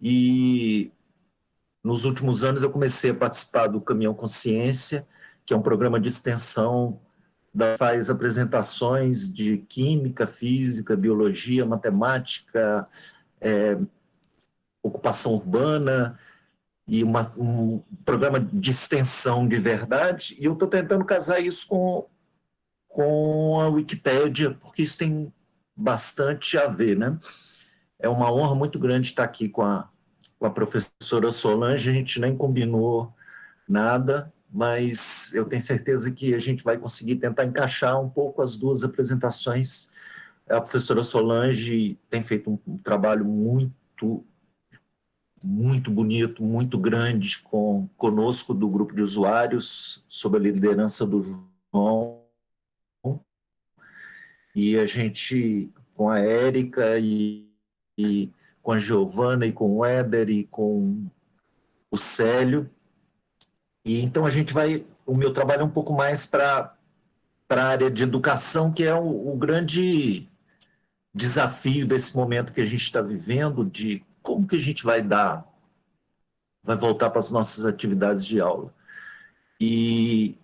e nos últimos anos eu comecei a participar do Caminhão Consciência, que é um programa de extensão faz apresentações de química, física, biologia, matemática, é, ocupação urbana e uma, um programa de extensão de verdade, e eu estou tentando casar isso com, com a Wikipédia, porque isso tem bastante a ver, né? É uma honra muito grande estar aqui com a, com a professora Solange, a gente nem combinou nada, mas eu tenho certeza que a gente vai conseguir tentar encaixar um pouco as duas apresentações. A professora Solange tem feito um, um trabalho muito, muito bonito, muito grande com conosco do grupo de usuários, sob a liderança do João. E a gente, com a Érica e, e com a Giovana e com o Éder e com o Célio, e então a gente vai, o meu trabalho é um pouco mais para a área de educação, que é o, o grande desafio desse momento que a gente está vivendo, de como que a gente vai dar, vai voltar para as nossas atividades de aula. E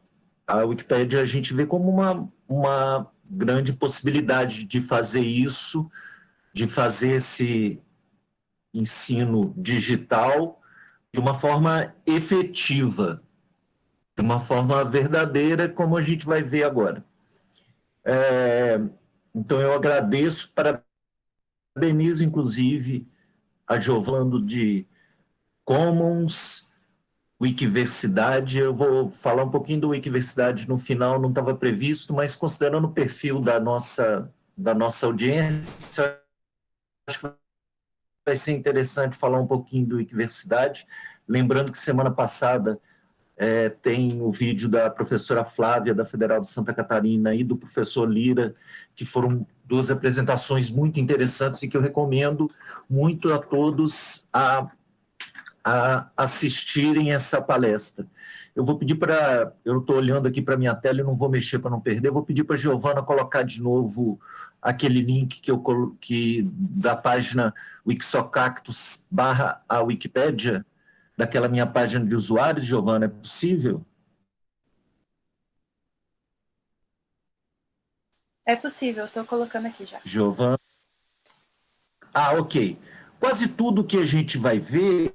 a Wikipédia a gente vê como uma, uma grande possibilidade de fazer isso, de fazer esse ensino digital de uma forma efetiva, de uma forma verdadeira, como a gente vai ver agora. É, então, eu agradeço, parabenizo, inclusive, a Giovando de Commons, Wikiversidade. Eu vou falar um pouquinho do Wikiversidade no final, não estava previsto, mas considerando o perfil da nossa, da nossa audiência, acho que vai ser interessante falar um pouquinho do Wikiversidade. Lembrando que semana passada é, tem o vídeo da professora Flávia, da Federal de Santa Catarina, e do professor Lira, que foram duas apresentações muito interessantes e que eu recomendo muito a todos a, a assistirem essa palestra. Eu vou pedir para, eu estou olhando aqui para minha tela e não vou mexer para não perder, vou pedir para a Giovana colocar de novo aquele link que eu que da página Wixocactus barra a Wikipédia, daquela minha página de usuários, Giovana, é possível? É possível, estou colocando aqui já. Giovana. Ah, ok. Quase tudo que a gente vai ver,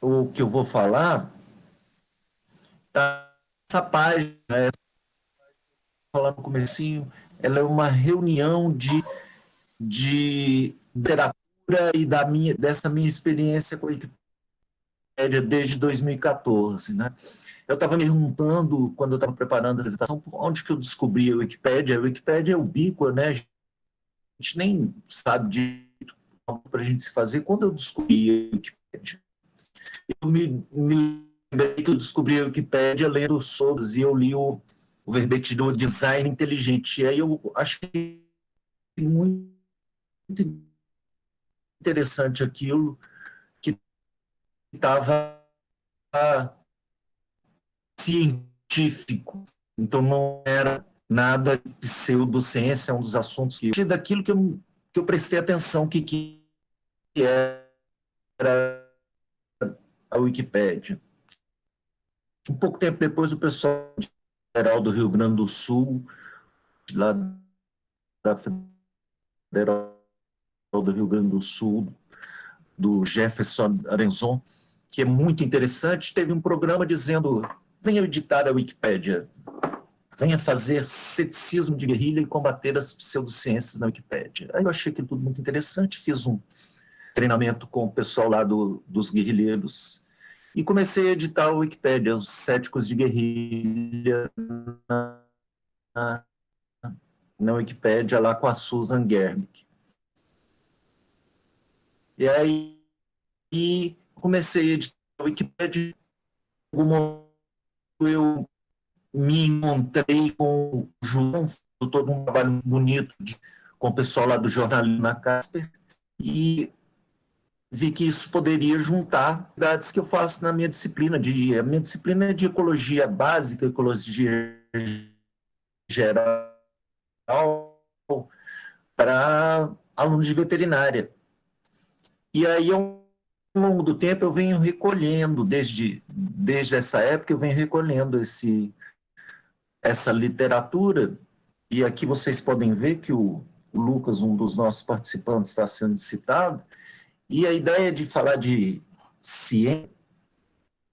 o que eu vou falar, tá essa página, essa, falando no comecinho, ela é uma reunião de, de literatura e da minha, dessa minha experiência com a Wikipédia desde 2014. Né? Eu estava me perguntando, quando eu estava preparando a apresentação, onde que eu descobri a Wikipédia. A Wikipédia é ubíqua, né? a gente nem sabe de para a gente se fazer. Quando eu descobri a Wikipédia, eu me, me lembrei que eu descobri a Wikipédia lendo sobre, e eu li o, o verbete do design inteligente. E aí eu achei muito interessante aquilo estava científico. Então não era nada de pseudociência, é um dos assuntos que daquilo que eu, que eu prestei atenção que, que era a Wikipédia. Um pouco tempo depois, o pessoal federal do Rio Grande do Sul, lá da Federal do Rio Grande do Sul, do Jefferson Arenzon, que é muito interessante, teve um programa dizendo, venha editar a Wikipédia, venha fazer ceticismo de guerrilha e combater as pseudociências na Wikipédia. Aí eu achei aquilo tudo muito interessante, fiz um treinamento com o pessoal lá do, dos guerrilheiros e comecei a editar a Wikipédia, os céticos de guerrilha na, na, Wikipédia lá com a Susan Gerbic. E aí e comecei a editar a Wikipédia, eu me encontrei com o João, todo um trabalho bonito de, com o pessoal lá do jornalismo na Casper, e vi que isso poderia juntar dados que eu faço na minha disciplina. De, a minha disciplina é de ecologia básica, ecologia geral, para alunos de veterinária. E aí, ao longo do tempo, eu venho recolhendo, desde, desde essa época, eu venho recolhendo esse, essa literatura, e aqui vocês podem ver que o, o Lucas, um dos nossos participantes, está sendo citado, e a ideia de falar de ciência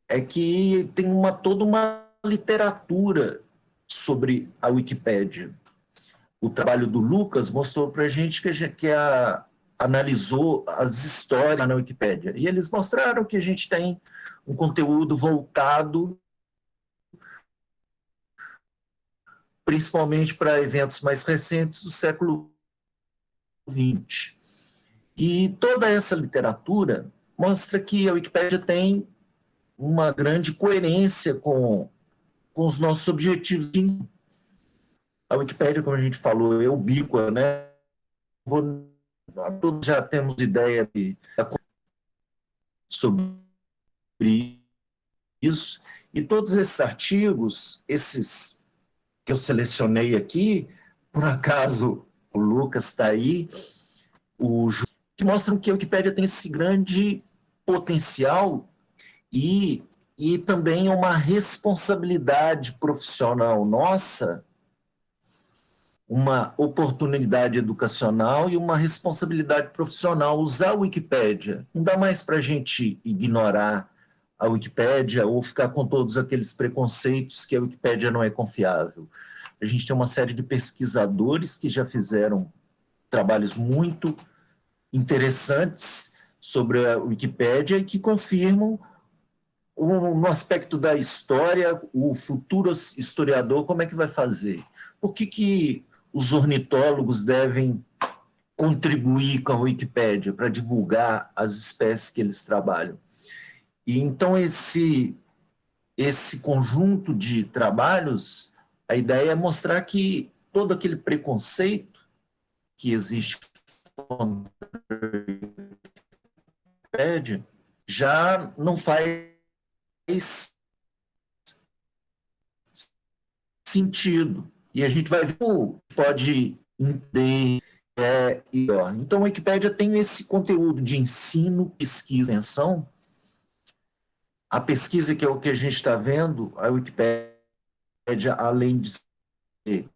é que tem uma, toda uma literatura sobre a Wikipédia. O trabalho do Lucas mostrou para a gente que, a, analisou as histórias na Wikipédia. E eles mostraram que a gente tem um conteúdo voltado principalmente para eventos mais recentes do século XX. E toda essa literatura mostra que a Wikipédia tem uma grande coerência com, com os nossos objetivos. A Wikipédia, como a gente falou, é ubíqua, né? Todos já temos ideia de, sobre isso. E todos esses artigos, esses que eu selecionei aqui, por acaso o Lucas está aí, o, que mostram que a Wikipédia tem esse grande potencial e, e também uma responsabilidade profissional nossa, uma oportunidade educacional e uma responsabilidade profissional usar a Wikipédia. Não dá mais para a gente ignorar a Wikipédia ou ficar com todos aqueles preconceitos que a Wikipédia não é confiável. A gente tem uma série de pesquisadores que já fizeram trabalhos muito interessantes sobre a Wikipédia e que confirmam no aspecto da história, o futuro historiador, como é que vai fazer? Por que, que os ornitólogos devem contribuir com a Wikipédia para divulgar as espécies que eles trabalham? E então esse esse conjunto de trabalhos, a ideia é mostrar que todo aquele preconceito que existe contra já não faz sentido. E a gente vai ver, pode entender. É, e, ó, então, a Wikipédia tem esse conteúdo de ensino, pesquisa, extensão, a pesquisa, que é o que a gente está vendo, a Wikipédia, além de ser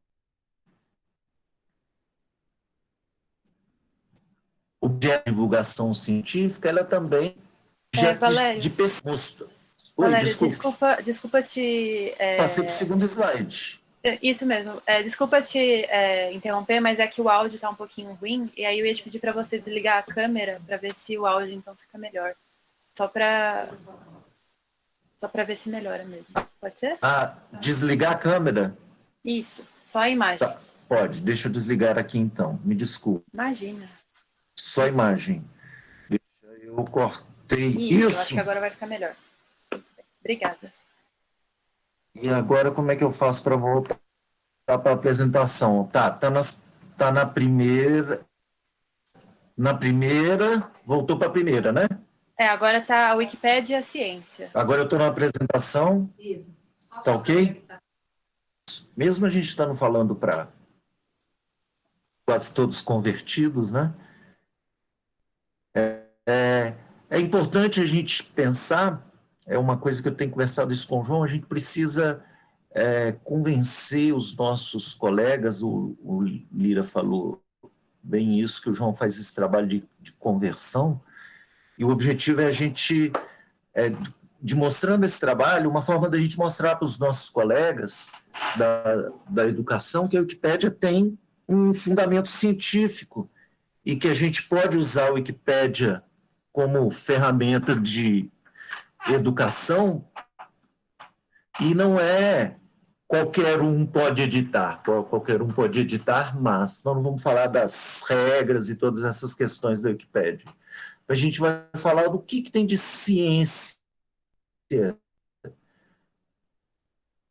objeto de divulgação científica, ela também é, Valério, de, de pesquisa. Valério, desculpa. desculpa, desculpa te... É... Passei para o segundo slide. É, isso mesmo. É, desculpa te é, interromper, mas é que o áudio está um pouquinho ruim, e aí eu ia te pedir para você desligar a câmera para ver se o áudio então fica melhor. Só para só para ver se melhora mesmo. Pode ser? Ah, desligar a câmera? Isso, só a imagem. Tá, pode, deixa eu desligar aqui então. Me desculpe. Imagina. Só a imagem. Deixa eu cortei. Isso, Isso. Acho que agora vai ficar melhor. Obrigada. E agora como é que eu faço para voltar para a apresentação? Tá, tá na, tá na primeira. Na primeira, voltou para a primeira, né? É, agora está a Wikipédia e a ciência. Agora eu estou na apresentação. Isso. Tá ok? Mesmo a gente estando falando para quase todos convertidos, né? É, é, é, importante a gente pensar, é uma coisa que eu tenho conversado isso com o João, a gente precisa é, convencer os nossos colegas, o, o, Lira falou bem isso, que o João faz esse trabalho de, de conversão, e o objetivo é a gente é, esse trabalho, uma forma da gente mostrar para os nossos colegas da, da educação que a Wikipédia tem um fundamento científico e que a gente pode usar a Wikipédia como ferramenta de educação e não é qualquer um pode editar, qualquer um pode editar, mas nós não vamos falar das regras e todas essas questões da Wikipédia. A gente vai falar do que, que tem de ciência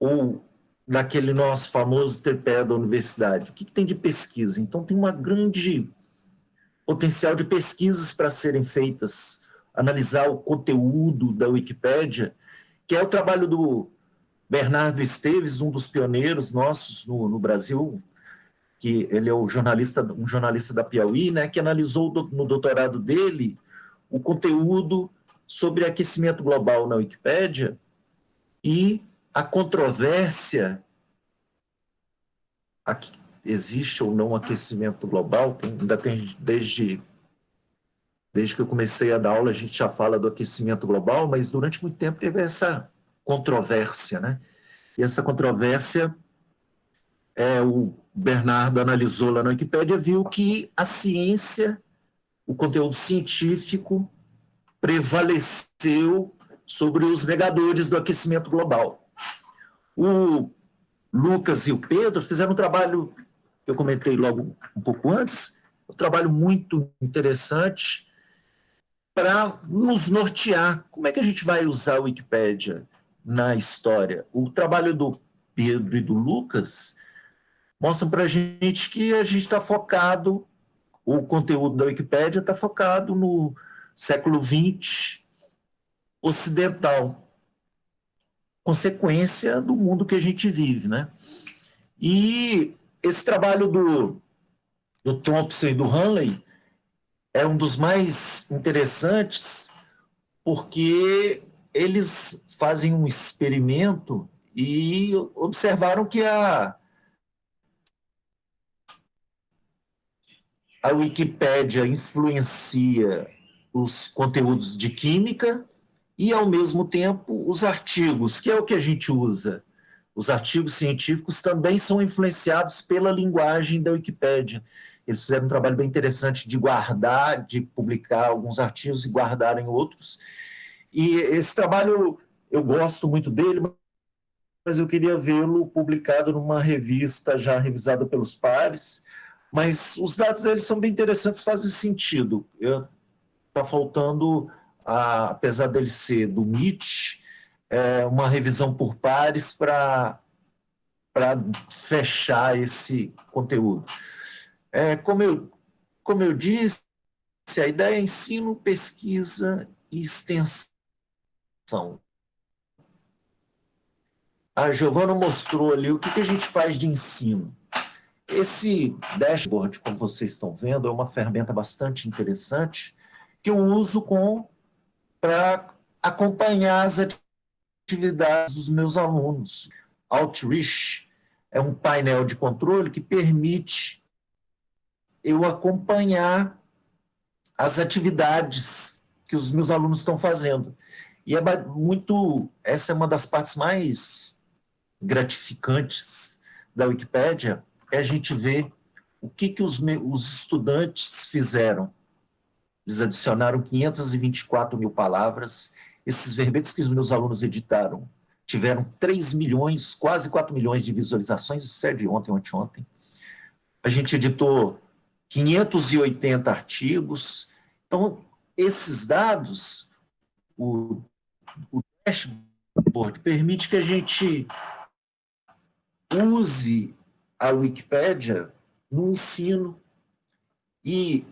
ou naquele nosso famoso tripé da universidade. O que, que tem de pesquisa? Então, tem uma grande potencial de pesquisas para serem feitas, analisar o conteúdo da Wikipédia, que é o trabalho do Bernardo Esteves, um dos pioneiros nossos no, no Brasil, que ele é o jornalista, um jornalista da Piauí, né, que analisou no doutorado dele o conteúdo sobre aquecimento global na Wikipédia e a controvérsia existe ou não aquecimento global, tem, ainda tem desde desde que eu comecei a dar aula a gente já fala do aquecimento global, mas durante muito tempo teve essa controvérsia, né? E essa controvérsia, é, o Bernardo analisou lá na Wikipédia, viu que a ciência, o conteúdo científico, prevaleceu sobre os negadores do aquecimento global. O Lucas e o Pedro fizeram um trabalho, eu comentei logo um pouco antes, um trabalho muito interessante para nos nortear. Como é que a gente vai usar a Wikipédia? na história. O trabalho do Pedro e do Lucas mostram para a gente que a gente está focado, o conteúdo da Wikipédia está focado no século XX ocidental, consequência do mundo que a gente vive, né? E esse trabalho do, do Thompson e do Hanley é um dos mais interessantes porque eles fazem um experimento e observaram que a, a Wikipédia influencia os conteúdos de química e, ao mesmo tempo, os artigos, que é o que a gente usa. Os artigos científicos também são influenciados pela linguagem da Wikipédia. Eles fizeram um trabalho bem interessante de guardar, de publicar alguns artigos e guardarem outros. E esse trabalho, eu gosto muito dele, mas eu queria vê-lo publicado numa revista já revisada pelos pares. Mas os dados deles são bem interessantes, fazem sentido. Está faltando, a, apesar dele ser do MIT, é, uma revisão por pares para fechar esse conteúdo. É, como, eu, como eu disse, a ideia é ensino, pesquisa e extensão a Giovana mostrou ali o que, que a gente faz de ensino. Esse dashboard, como vocês estão vendo, é uma ferramenta bastante interessante que eu uso para acompanhar as atividades dos meus alunos. Outreach é um painel de controle que permite eu acompanhar as atividades que os meus alunos estão fazendo. E é muito, essa é uma das partes mais gratificantes da Wikipédia, é a gente ver o que, que os, os estudantes fizeram. Eles adicionaram 524 mil palavras, esses verbetes que os meus alunos editaram tiveram 3 milhões, quase 4 milhões de visualizações, isso é de ontem, ontem, ontem. A gente editou 580 artigos. Então, esses dados, o o dashboard permite que a gente use a Wikipédia no ensino e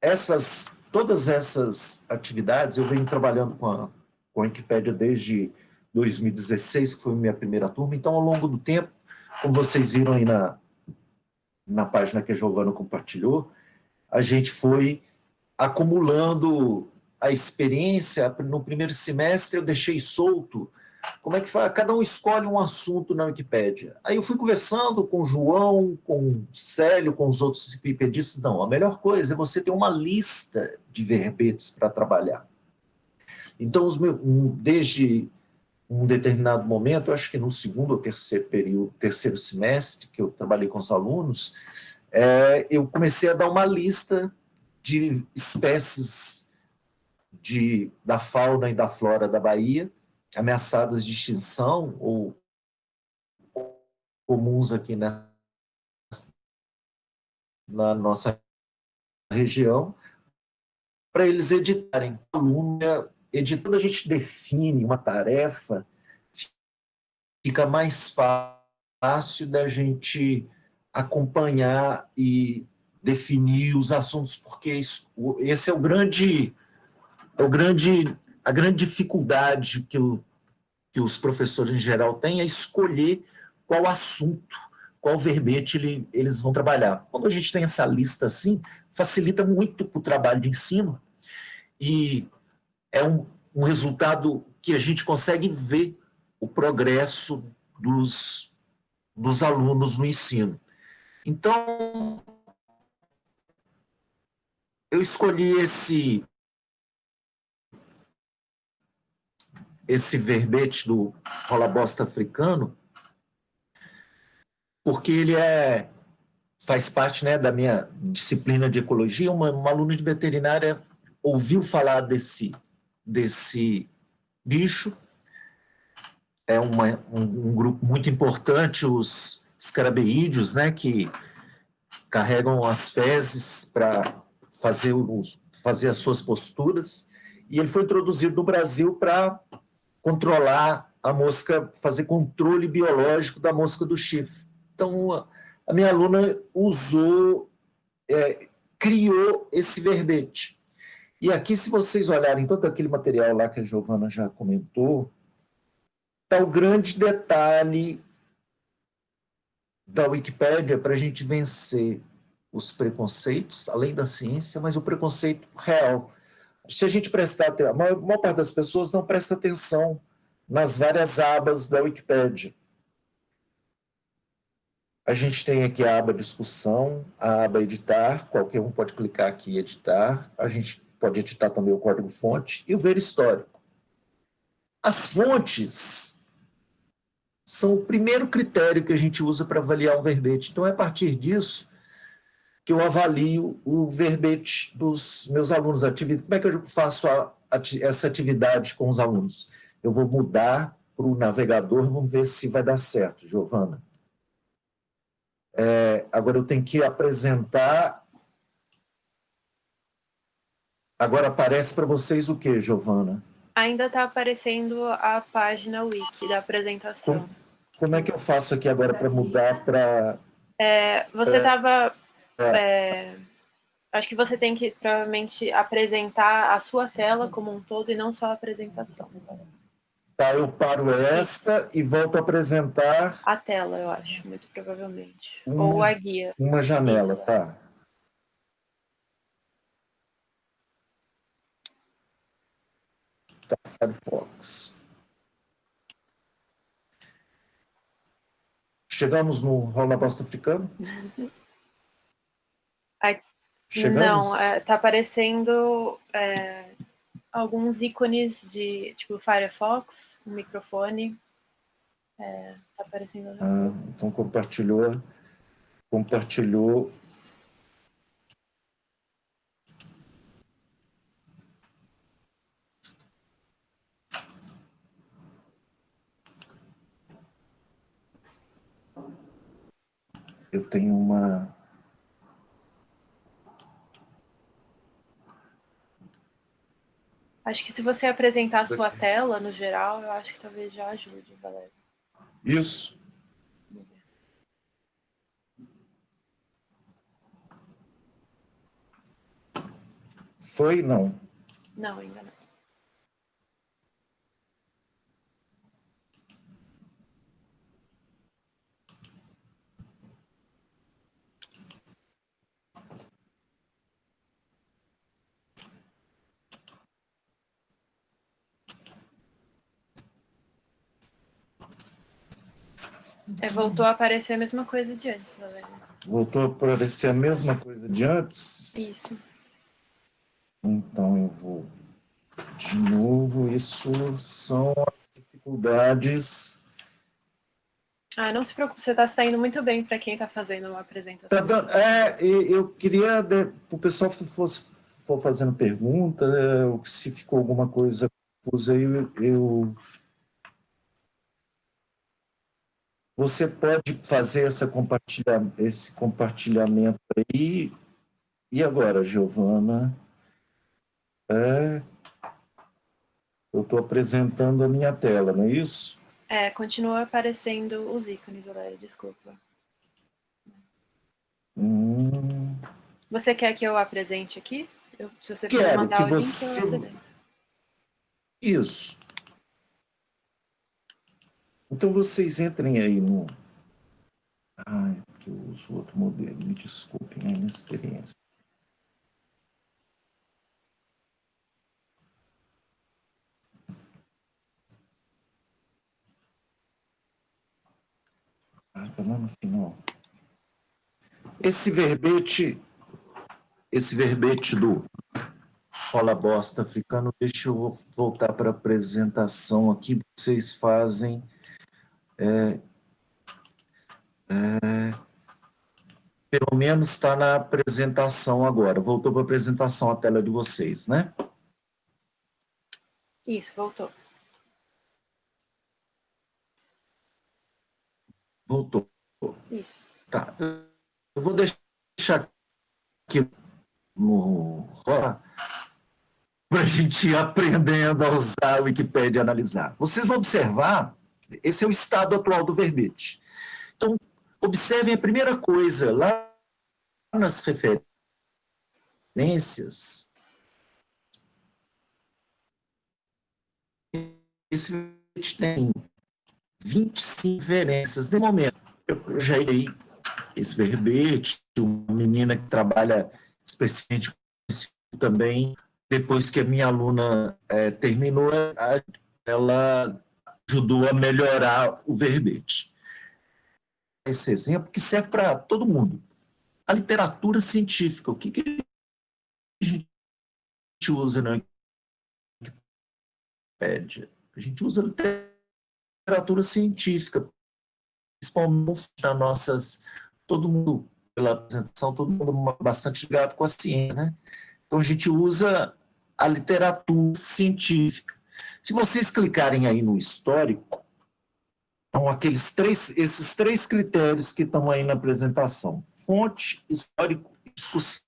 essas todas essas atividades eu venho trabalhando com a, com a Wikipédia desde 2016, que foi minha primeira turma, então ao longo do tempo, como vocês viram aí na, na página que a Giovana compartilhou, a gente foi acumulando a experiência, no primeiro semestre eu deixei solto, como é que faz? Cada um escolhe um assunto na Wikipédia. Aí eu fui conversando com o João, com o Célio, com os outros wikipedistas, não, a melhor coisa é você ter uma lista de verbetes para trabalhar. Então, meus, desde um determinado momento, acho que no segundo ou terceiro período, terceiro semestre, que eu trabalhei com os alunos, é, eu comecei a dar uma lista de espécies de, da fauna e da flora da Bahia, ameaçadas de extinção ou comuns aqui na, na nossa região, para eles editarem. Aluno, editando a gente define uma tarefa, fica mais fácil da gente acompanhar e definir os assuntos, porque isso, esse é o grande, é o grande, a grande dificuldade que, o, que os professores em geral têm é escolher qual assunto, qual verbete ele, eles vão trabalhar. Quando a gente tem essa lista assim, facilita muito para o trabalho de ensino e é um, um resultado que a gente consegue ver o progresso dos, dos alunos no ensino. Então, eu escolhi esse esse verbete do rola bosta africano porque ele é faz parte né, da minha disciplina de ecologia. Uma, uma aluna de veterinária ouviu falar desse, desse bicho. É uma, um, um grupo muito importante, os escarabeídeos, né, que carregam as fezes para fazer, fazer as suas posturas. E ele foi introduzido no Brasil para controlar a mosca, fazer controle biológico da mosca do chifre. Então, a minha aluna usou, é, criou esse verbete. E aqui, se vocês olharem todo aquele material lá que a Giovana já comentou, está o grande detalhe da Wikipédia para a gente vencer os preconceitos, além da ciência, mas o preconceito real. Se a gente prestar atenção, a maior, maior parte das pessoas não presta atenção nas várias abas da Wikipédia. A gente tem aqui a aba discussão, a aba editar, qualquer um pode clicar aqui e editar. A gente pode editar também o código-fonte e o ver histórico. As fontes são o primeiro critério que a gente usa para avaliar um verbete. Então, é a partir disso que eu avalio o verbete dos meus alunos. Como é que eu faço a, essa atividade com os alunos? Eu vou mudar para o navegador, vamos ver se vai dar certo, Giovana. É, agora eu tenho que apresentar. Agora aparece para vocês o que, Giovana? Ainda está aparecendo a página wiki da apresentação. Como, como é que eu faço aqui agora para mudar para... É, você estava... É, é. acho que você tem que provavelmente apresentar a sua tela como um todo e não só a apresentação. Tá, eu paro esta e volto a apresentar... A tela, eu acho, muito provavelmente. Uma, Ou a guia. Uma janela, tá. Tá, Firefox. Chegamos no Rola Bosta Africano? Chegamos? Não, é, tá aparecendo... É alguns ícones de, tipo, Firefox, um microfone. É, tá aparecendo. Ah, então compartilhou. Compartilhou. Eu tenho uma Acho que se você apresentar a sua tela, no geral, eu acho que talvez já ajude, galera. Isso. Foi, não? Não, ainda não. É, voltou a aparecer a mesma coisa de antes, Valéria. Voltou a aparecer a mesma coisa de antes? Isso. Então eu vou De novo, isso são as dificuldades ah, não se preocupe, você está saindo muito bem para quem está fazendo uma apresentação. Tá dando, é, eu queria, o pessoal fosse, for fazendo pergunta, é, se ficou alguma coisa confusa eu, eu, Você pode fazer essa compartilha, esse compartilhamento aí. E agora, Giovana? É, eu estou apresentando a minha tela, não é isso? É, continua aparecendo os ícones, Valéria, desculpa. Hum. Você quer que eu apresente aqui? Eu, se você Quero puder mandar que o você... link, eu apresento. Isso. Então vocês entrem aí no... Ah, é porque eu uso outro modelo, me desculpem a inexperiência. Ah, tá lá no final. Esse verbete, esse verbete do Fala Bosta Africano, deixa eu voltar para a apresentação aqui, vocês fazem... É, é, pelo menos está na apresentação agora. Voltou para a apresentação a tela de vocês, né? Isso, voltou. Voltou. Isso. Tá. Eu vou deixar aqui no para a gente ir aprendendo a usar a Wikipédia e analisar. Vocês vão observar, esse é o estado atual do verbete. Então, observem a primeira coisa, lá nas referências, esse verbete tem 25 referências. No momento, eu já irei esse verbete, uma menina que trabalha especificamente também, depois que a minha aluna é, terminou, ela ajudou a melhorar o verbete. Esse exemplo que serve para todo mundo. A literatura científica, o que, que a gente usa na Wikipédia? A gente usa literatura literatura científica, principalmente nas nossas, todo mundo, pela apresentação, todo mundo bastante ligado com a ciência, né? Então a gente usa a literatura científica. Se vocês clicarem aí no histórico, então aqueles três, esses três critérios que estão aí na apresentação, fonte, histórico e discussão.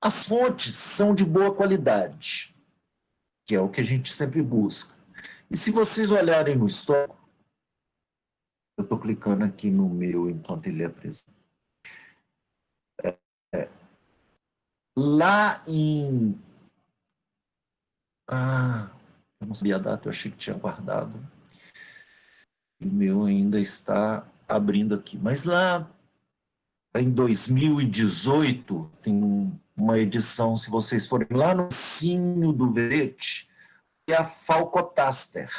As fontes são de boa qualidade, que é o que a gente sempre busca. E se vocês olharem no histórico, eu estou clicando aqui no meu enquanto ele apresenta. É, é, lá em... Ah, eu não sabia a data, eu achei que tinha guardado. E o meu ainda está abrindo aqui. Mas lá em 2018, tem uma edição, se vocês forem lá no Cinho do Verete, é a Falcotaster.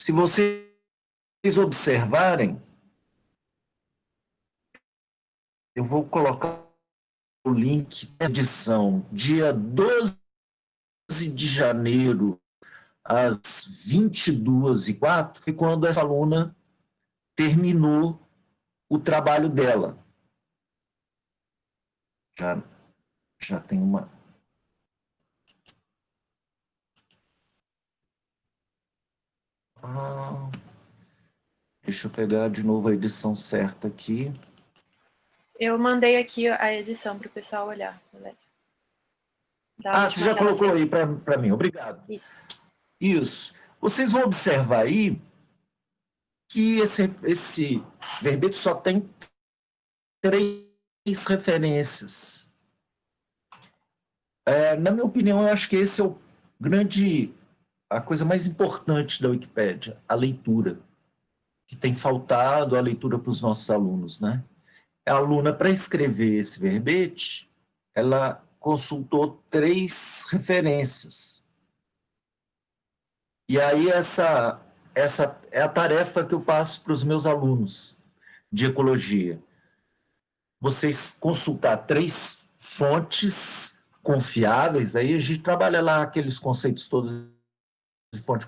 Se vocês observarem, eu vou colocar link da edição, dia 12 de janeiro, às 22h04, foi quando essa aluna terminou o trabalho dela. Já, já tem uma, Ah, deixa eu pegar de novo a edição certa aqui. Eu mandei aqui a edição para o pessoal olhar. ah, você já colocou aí para mim, obrigado. Isso. Isso. Vocês vão observar aí que esse, esse verbete só tem três referências. É, na minha opinião, eu acho que esse é o grande a coisa mais importante da Wikipédia, a leitura, que tem faltado a leitura para os nossos alunos. Né? A aluna, para escrever esse verbete, ela consultou três referências. E aí essa, essa é a tarefa que eu passo para os meus alunos de ecologia. Vocês consultar três fontes confiáveis, aí a gente trabalha lá aqueles conceitos todos de fonte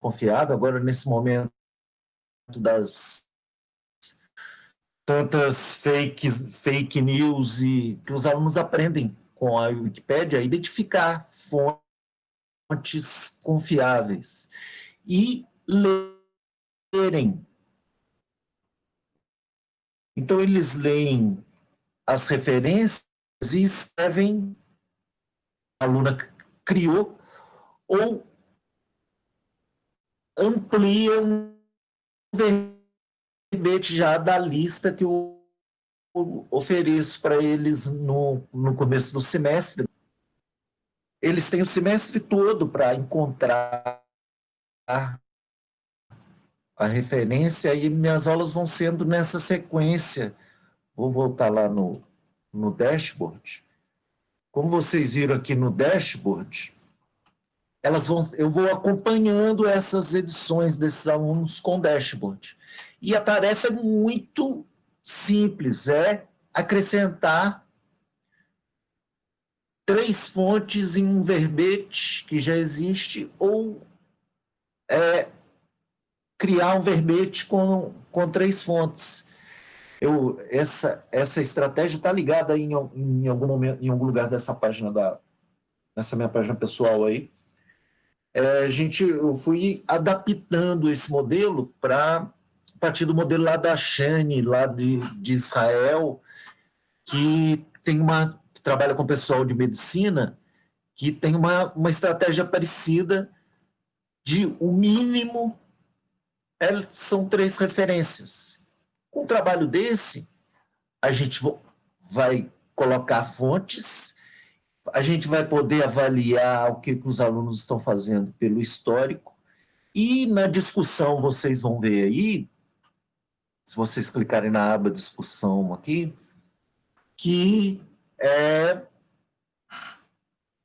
confiável, agora nesse momento das tantas fake, fake news e que os alunos aprendem com a Wikipédia a identificar fontes confiáveis e lerem. Então, eles leem as referências e escrevem, a aluna criou, ou ampliam o verbete já da lista que eu ofereço para eles no, no começo do semestre. Eles têm o semestre todo para encontrar a referência e minhas aulas vão sendo nessa sequência. Vou voltar lá no, no dashboard. Como vocês viram aqui no dashboard, elas vão, eu vou acompanhando essas edições desses alunos com dashboard. E a tarefa é muito simples, é acrescentar três fontes em um verbete que já existe ou é, criar um verbete com, com três fontes. Eu, essa, essa estratégia está ligada em, em algum momento, em algum lugar dessa página da, nessa minha página pessoal aí. É, gente, eu fui adaptando esse modelo para partir do modelo lá da Shane, lá de, de Israel, que tem uma que trabalha com pessoal de medicina, que tem uma, uma estratégia parecida de o mínimo é, são três referências. Com um trabalho desse, a gente vai colocar fontes, a gente vai poder avaliar o que, que os alunos estão fazendo pelo histórico, e na discussão vocês vão ver aí, se vocês clicarem na aba discussão aqui, que é,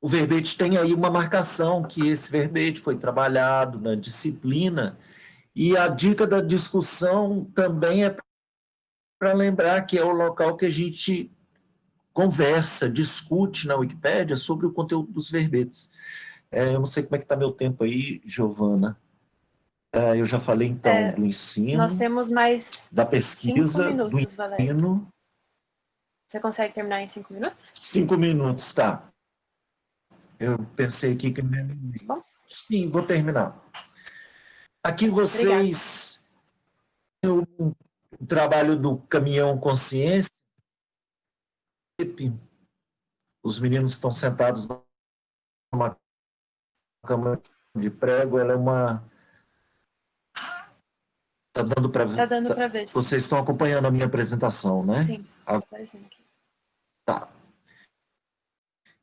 o verbete tem aí uma marcação que esse verbete foi trabalhado na disciplina e a dica da discussão também é para lembrar que é o local que a gente conversa, discute na Wikipédia sobre o conteúdo dos verbetes. É, eu não sei como é que está meu tempo aí, Giovana. É, eu já falei, então, é, do ensino. Nós temos mais da pesquisa, minutos, do ensino. Valério. Você consegue terminar em cinco minutos? Cinco minutos, tá. Eu pensei aqui que... Bom. Sim, vou terminar. Aqui vocês o, o trabalho do caminhão consciência. Os meninos estão sentados numa cama de prego, ela é uma Tá dando para ver? Tá dando para ver. Vocês estão acompanhando a minha apresentação, né? Sim. A... Tá.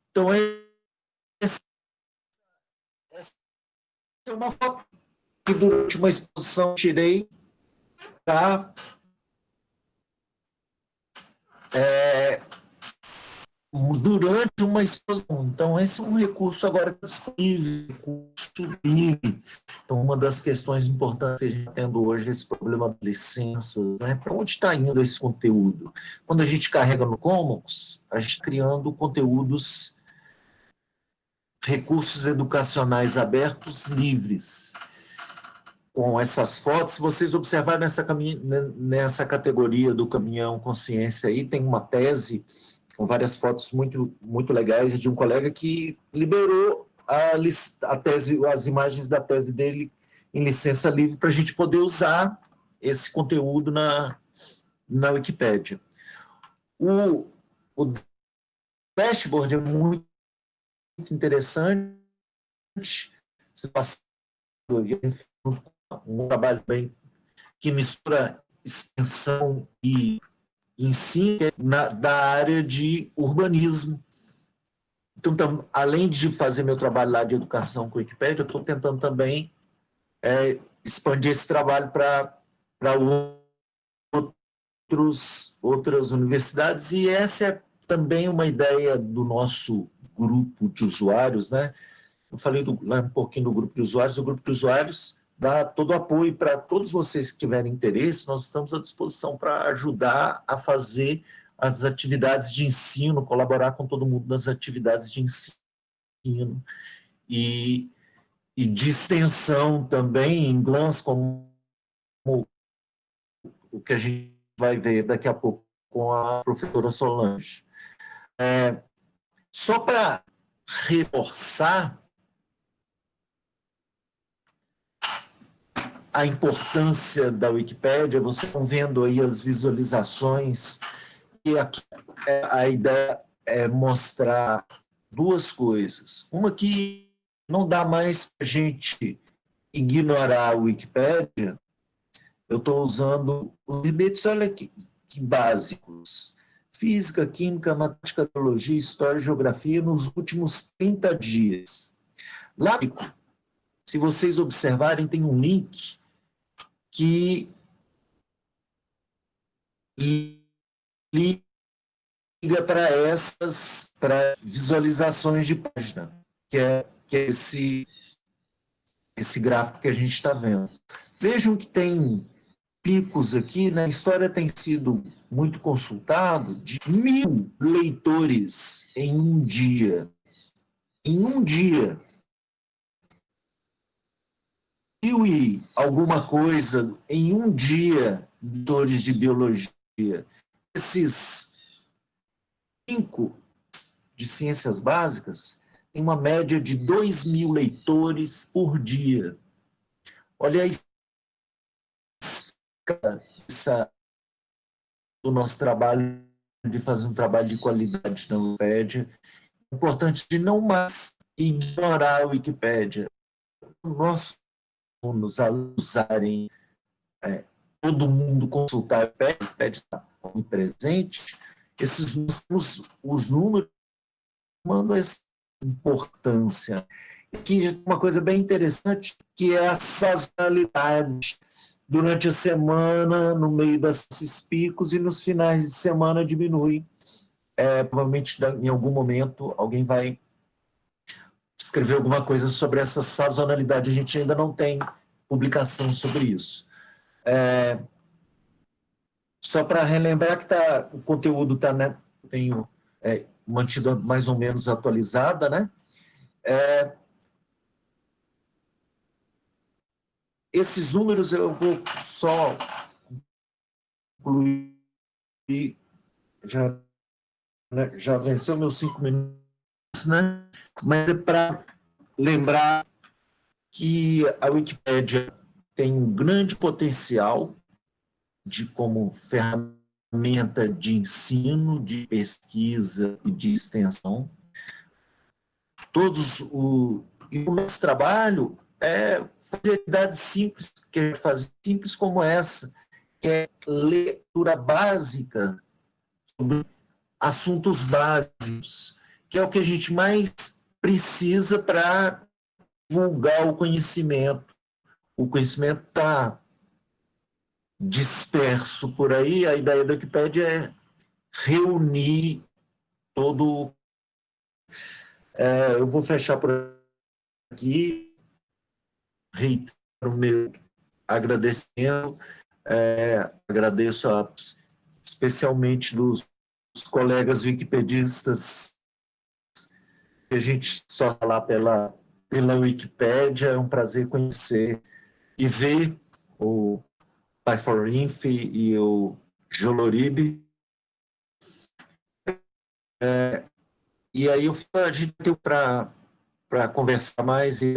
Então, essa é uma foto que durante uma exposição tirei para é, durante uma exposição. Então, esse é um recurso agora disponível, livre. Então, uma das questões importantes que a gente está tendo hoje é esse problema de licenças, né? Para onde está indo esse conteúdo? Quando a gente carrega no Commons, a gente está criando conteúdos, recursos educacionais abertos livres com essas fotos, vocês observarem nessa, nessa categoria do caminhão consciência aí, tem uma tese com várias fotos muito, muito legais de um colega que liberou a, a tese, as imagens da tese dele em licença livre para a gente poder usar esse conteúdo na, na Wikipédia. O, o dashboard é muito interessante, se passando um trabalho bem que mistura extensão e ensino na, da área de urbanismo. Então, tam, além de fazer meu trabalho lá de educação com a Wikipédia, eu estou tentando também é, expandir esse trabalho para outras universidades, e essa é também uma ideia do nosso grupo de usuários, né? Eu falei do, lá um pouquinho do grupo de usuários, o grupo de usuários dá todo o apoio para todos vocês que tiverem interesse, nós estamos à disposição para ajudar a fazer as atividades de ensino, colaborar com todo mundo nas atividades de ensino e, e de extensão também em GLANS, como o que a gente vai ver daqui a pouco com a professora Solange. É, só para reforçar a importância da Wikipédia, vocês estão vendo aí as visualizações, e aqui é, a ideia é mostrar duas coisas. Uma que não dá mais para a gente ignorar a Wikipédia, eu estou usando os verbetes, olha que, que básicos. Física, Química, Matemática, Teologia, História e Geografia nos últimos 30 dias. Lá, se vocês observarem, tem um link que liga para essas para visualizações de página, que é, que é esse, esse gráfico que a gente está vendo. Vejam que tem picos aqui, na né? história tem sido muito consultado, de mil leitores em um dia. Em um dia mil e alguma coisa em um dia leitores de biologia. Esses cinco de ciências básicas têm uma média de 2 mil leitores por dia. Olha aí essa, o nosso trabalho de fazer um trabalho de qualidade na Wikipédia. É importante de não mais ignorar a Wikipédia. Nossos alunos usarem, é, todo mundo consultar a Wikipédia, está presente, esses os, os números mandam essa importância. Aqui uma coisa bem interessante, que é a sazonalidade durante a semana, no meio desses picos, e nos finais de semana diminui. É, provavelmente, em algum momento, alguém vai escrever alguma coisa sobre essa sazonalidade. A gente ainda não tem publicação sobre isso. É, só para relembrar que tá, o conteúdo está, né, tenho é, mantido mais ou menos atualizada, né? É, esses números eu vou só concluir, já, né, já venceu meus cinco minutos, né? mas é para lembrar que a Wikipédia tem um grande potencial de como ferramenta de ensino, de pesquisa e de extensão. Todos o, e o nosso trabalho é fazer atividades simples, que é fazer simples como essa, que é leitura básica sobre assuntos básicos, que é o que a gente mais precisa para divulgar o conhecimento. O conhecimento está disperso por aí, a ideia da Wikipédia é reunir todo... É, eu vou fechar por aqui, reitero o meu agradecimento, é, agradeço a, especialmente dos, dos colegas wikipedistas que a gente só falar pela, pela Wikipédia, é um prazer conhecer e ver o Pai for Inf e o Joloribe. É, e aí eu, a gente tem para conversar mais e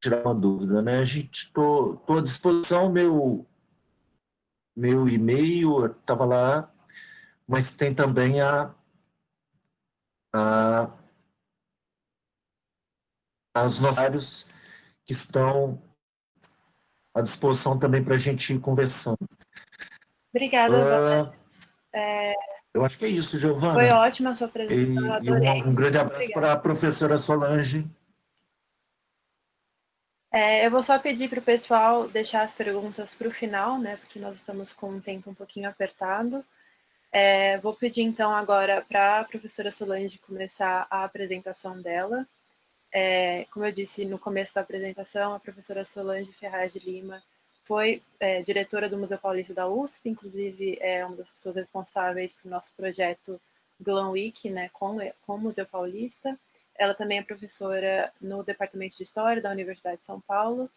tirar uma dúvida, né? A gente estou à disposição, meu, meu e-mail estava lá, mas tem também a, a os nossos que estão à disposição também para a gente ir conversando. Obrigada, uh, é... Eu acho que é isso, Giovana. Foi ótima a sua presença, e, e um, um, grande abraço para a professora Solange. É, eu vou só pedir para o pessoal deixar as perguntas para o final, né, porque nós estamos com um tempo um pouquinho apertado. É, vou pedir então agora para a professora Solange começar a apresentação dela. É, como eu disse no começo da apresentação, a professora Solange Ferraz de Lima foi é, diretora do Museu Paulista da USP, inclusive é uma das pessoas responsáveis pelo nosso projeto Glam Week, né, com, com o Museu Paulista. Ela também é professora no Departamento de História da Universidade de São Paulo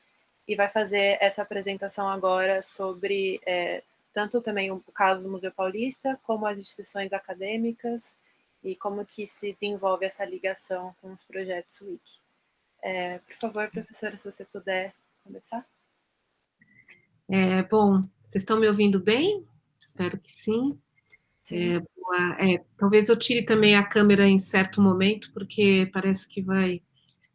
e vai fazer essa apresentação agora sobre é, tanto também o caso do Museu Paulista, como as instituições acadêmicas e como que se desenvolve essa ligação com os projetos Wiki. É, por favor, professora, se você puder começar. É, bom, vocês estão me ouvindo bem? Espero que sim. sim. É, boa, é, talvez eu tire também a câmera em certo momento, porque parece que vai,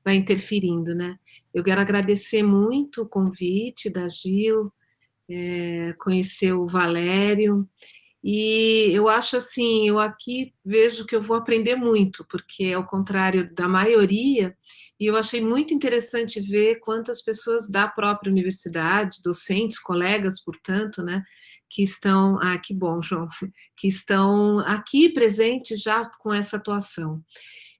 vai interferindo, né? Eu quero agradecer muito o convite da Gil, é, conhecer o Valério, e eu acho assim, eu aqui vejo que eu vou aprender muito, porque ao contrário da maioria, e eu achei muito interessante ver quantas pessoas da própria universidade, docentes, colegas, portanto, né, que estão, ah, que bom, João, que estão aqui presentes já com essa atuação.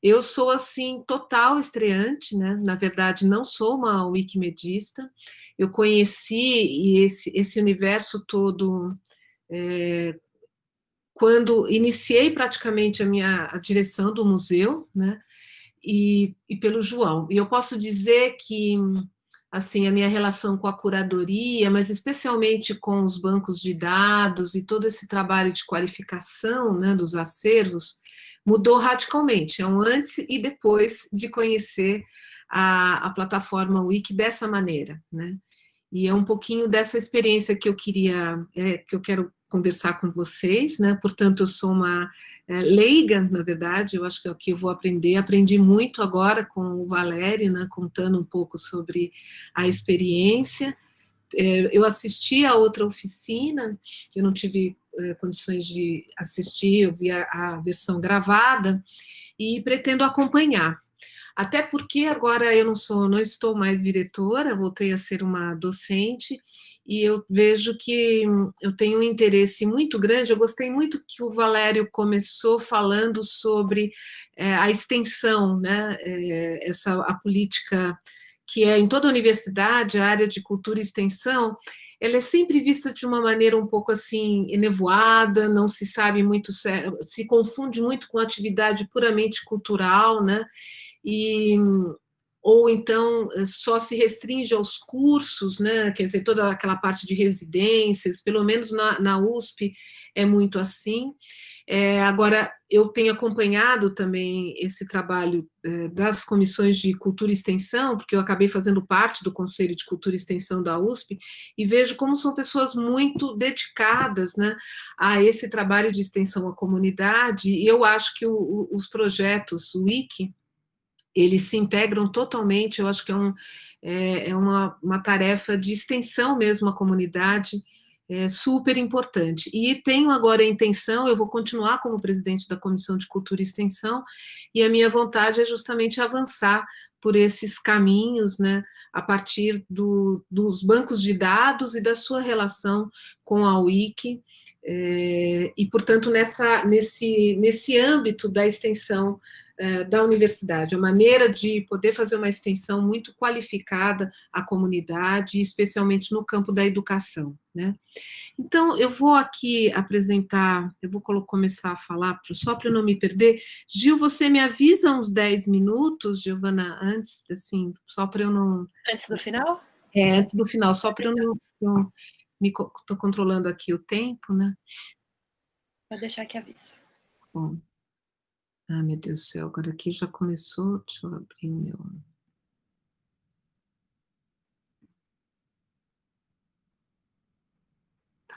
Eu sou, assim, total estreante, né, na verdade, não sou uma wikimedista, eu conheci esse, esse universo todo é, quando iniciei praticamente a minha a direção do museu, né, e, e pelo João. E eu posso dizer que, assim, a minha relação com a curadoria, mas especialmente com os bancos de dados e todo esse trabalho de qualificação né, dos acervos, mudou radicalmente, é um antes e depois de conhecer a, a plataforma Wiki dessa maneira, né? E é um pouquinho dessa experiência que eu queria, é, que eu quero conversar com vocês, né? Portanto, eu sou uma é, leiga, na verdade, eu acho que é eu vou aprender. Aprendi muito agora com o Valério, né? Contando um pouco sobre a experiência. É, eu assisti a outra oficina, eu não tive é, condições de assistir, eu vi a, a versão gravada e pretendo acompanhar. Até porque agora eu não sou, não estou mais diretora, voltei a ser uma docente e eu vejo que eu tenho um interesse muito grande. Eu gostei muito que o Valério começou falando sobre é, a extensão, né, é, essa a política que é em toda a universidade, a área de cultura e extensão, ela é sempre vista de uma maneira um pouco assim enevoada, não se sabe muito, se confunde muito com atividade puramente cultural, né? E ou então eh, só se restringe aos cursos, né? quer dizer, toda aquela parte de residências, pelo menos na, na USP é muito assim. É, agora, eu tenho acompanhado também esse trabalho é, das comissões de cultura e extensão, porque eu acabei fazendo parte do Conselho de Cultura e Extensão da USP, e vejo como são pessoas muito dedicadas né, a esse trabalho de extensão à comunidade, e eu acho que o, o, os projetos Wiki, eles se integram totalmente, eu acho que é, um, é, é uma, uma tarefa de extensão mesmo à comunidade, é super importante. E tenho agora a intenção, eu vou continuar como presidente da Comissão de Cultura e Extensão, e a minha vontade é justamente avançar por esses caminhos, né, a partir do, dos bancos de dados e da sua relação com a Wiki, é, e, portanto, nessa, nesse, nesse âmbito da extensão da universidade, a maneira de poder fazer uma extensão muito qualificada à comunidade, especialmente no campo da educação. Né? Então, eu vou aqui apresentar, eu vou começar a falar, só para não me perder. Gil, você me avisa uns 10 minutos, Giovana, antes, assim, só para eu não... Antes do final? É, antes do final, só para eu não... não me estou controlando aqui o tempo, né? Vou deixar aqui aviso. Bom. Ah, meu Deus do céu, agora aqui já começou. Deixa eu abrir o meu. Tá.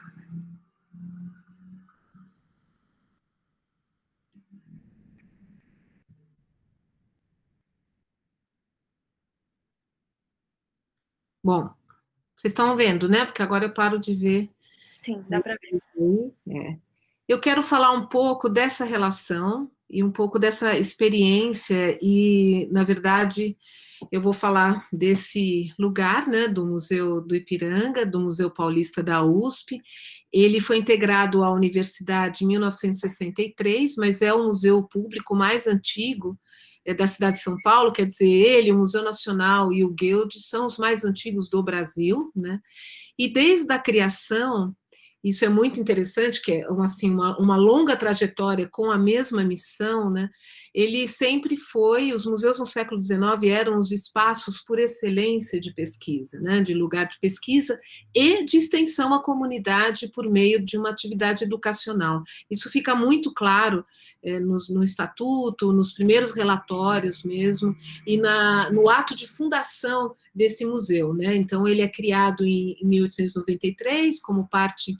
Bom, vocês estão vendo, né? Porque agora eu paro de ver. Sim, dá para ver. É. Eu quero falar um pouco dessa relação e um pouco dessa experiência e, na verdade, eu vou falar desse lugar, né, do Museu do Ipiranga, do Museu Paulista da USP. Ele foi integrado à universidade em 1963, mas é o museu público mais antigo é da cidade de São Paulo, quer dizer, ele, o Museu Nacional e o Guild são os mais antigos do Brasil, né? E desde a criação, isso é muito interessante, que é uma, assim, uma, uma longa trajetória com a mesma missão, né? Ele sempre foi, os museus no século XIX eram os espaços por excelência de pesquisa, né, de lugar de pesquisa e de extensão à comunidade por meio de uma atividade educacional. Isso fica muito claro é, no, no, estatuto, nos primeiros relatórios mesmo, e na, no ato de fundação desse museu. Né? Então, ele é criado em, em 1893 como parte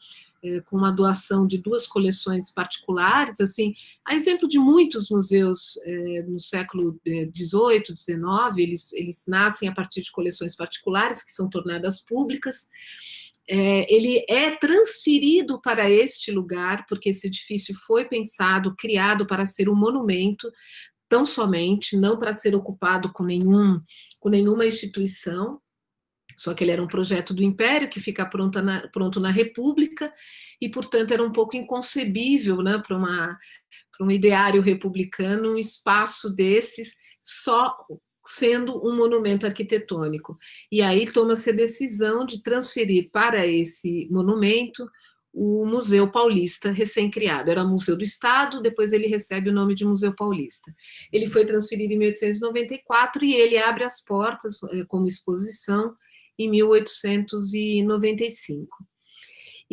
com uma doação de duas coleções particulares, assim, a exemplo de muitos museus é, no século XVIII, é, XIX, eles, eles nascem a partir de coleções particulares que são tornadas públicas, é, ele é transferido para este lugar, porque esse edifício foi pensado, criado para ser um monumento, tão somente, não para ser ocupado com, nenhum, com nenhuma instituição, só que ele era um projeto do Império, que fica pronto na, pronto na República, e, portanto, era um pouco inconcebível né, para um ideário republicano um espaço desses só sendo um monumento arquitetônico. E aí toma-se a decisão de transferir para esse monumento o Museu Paulista recém-criado. Era Museu do Estado, depois ele recebe o nome de Museu Paulista. Ele foi transferido em 1894 e ele abre as portas eh, como exposição em 1895.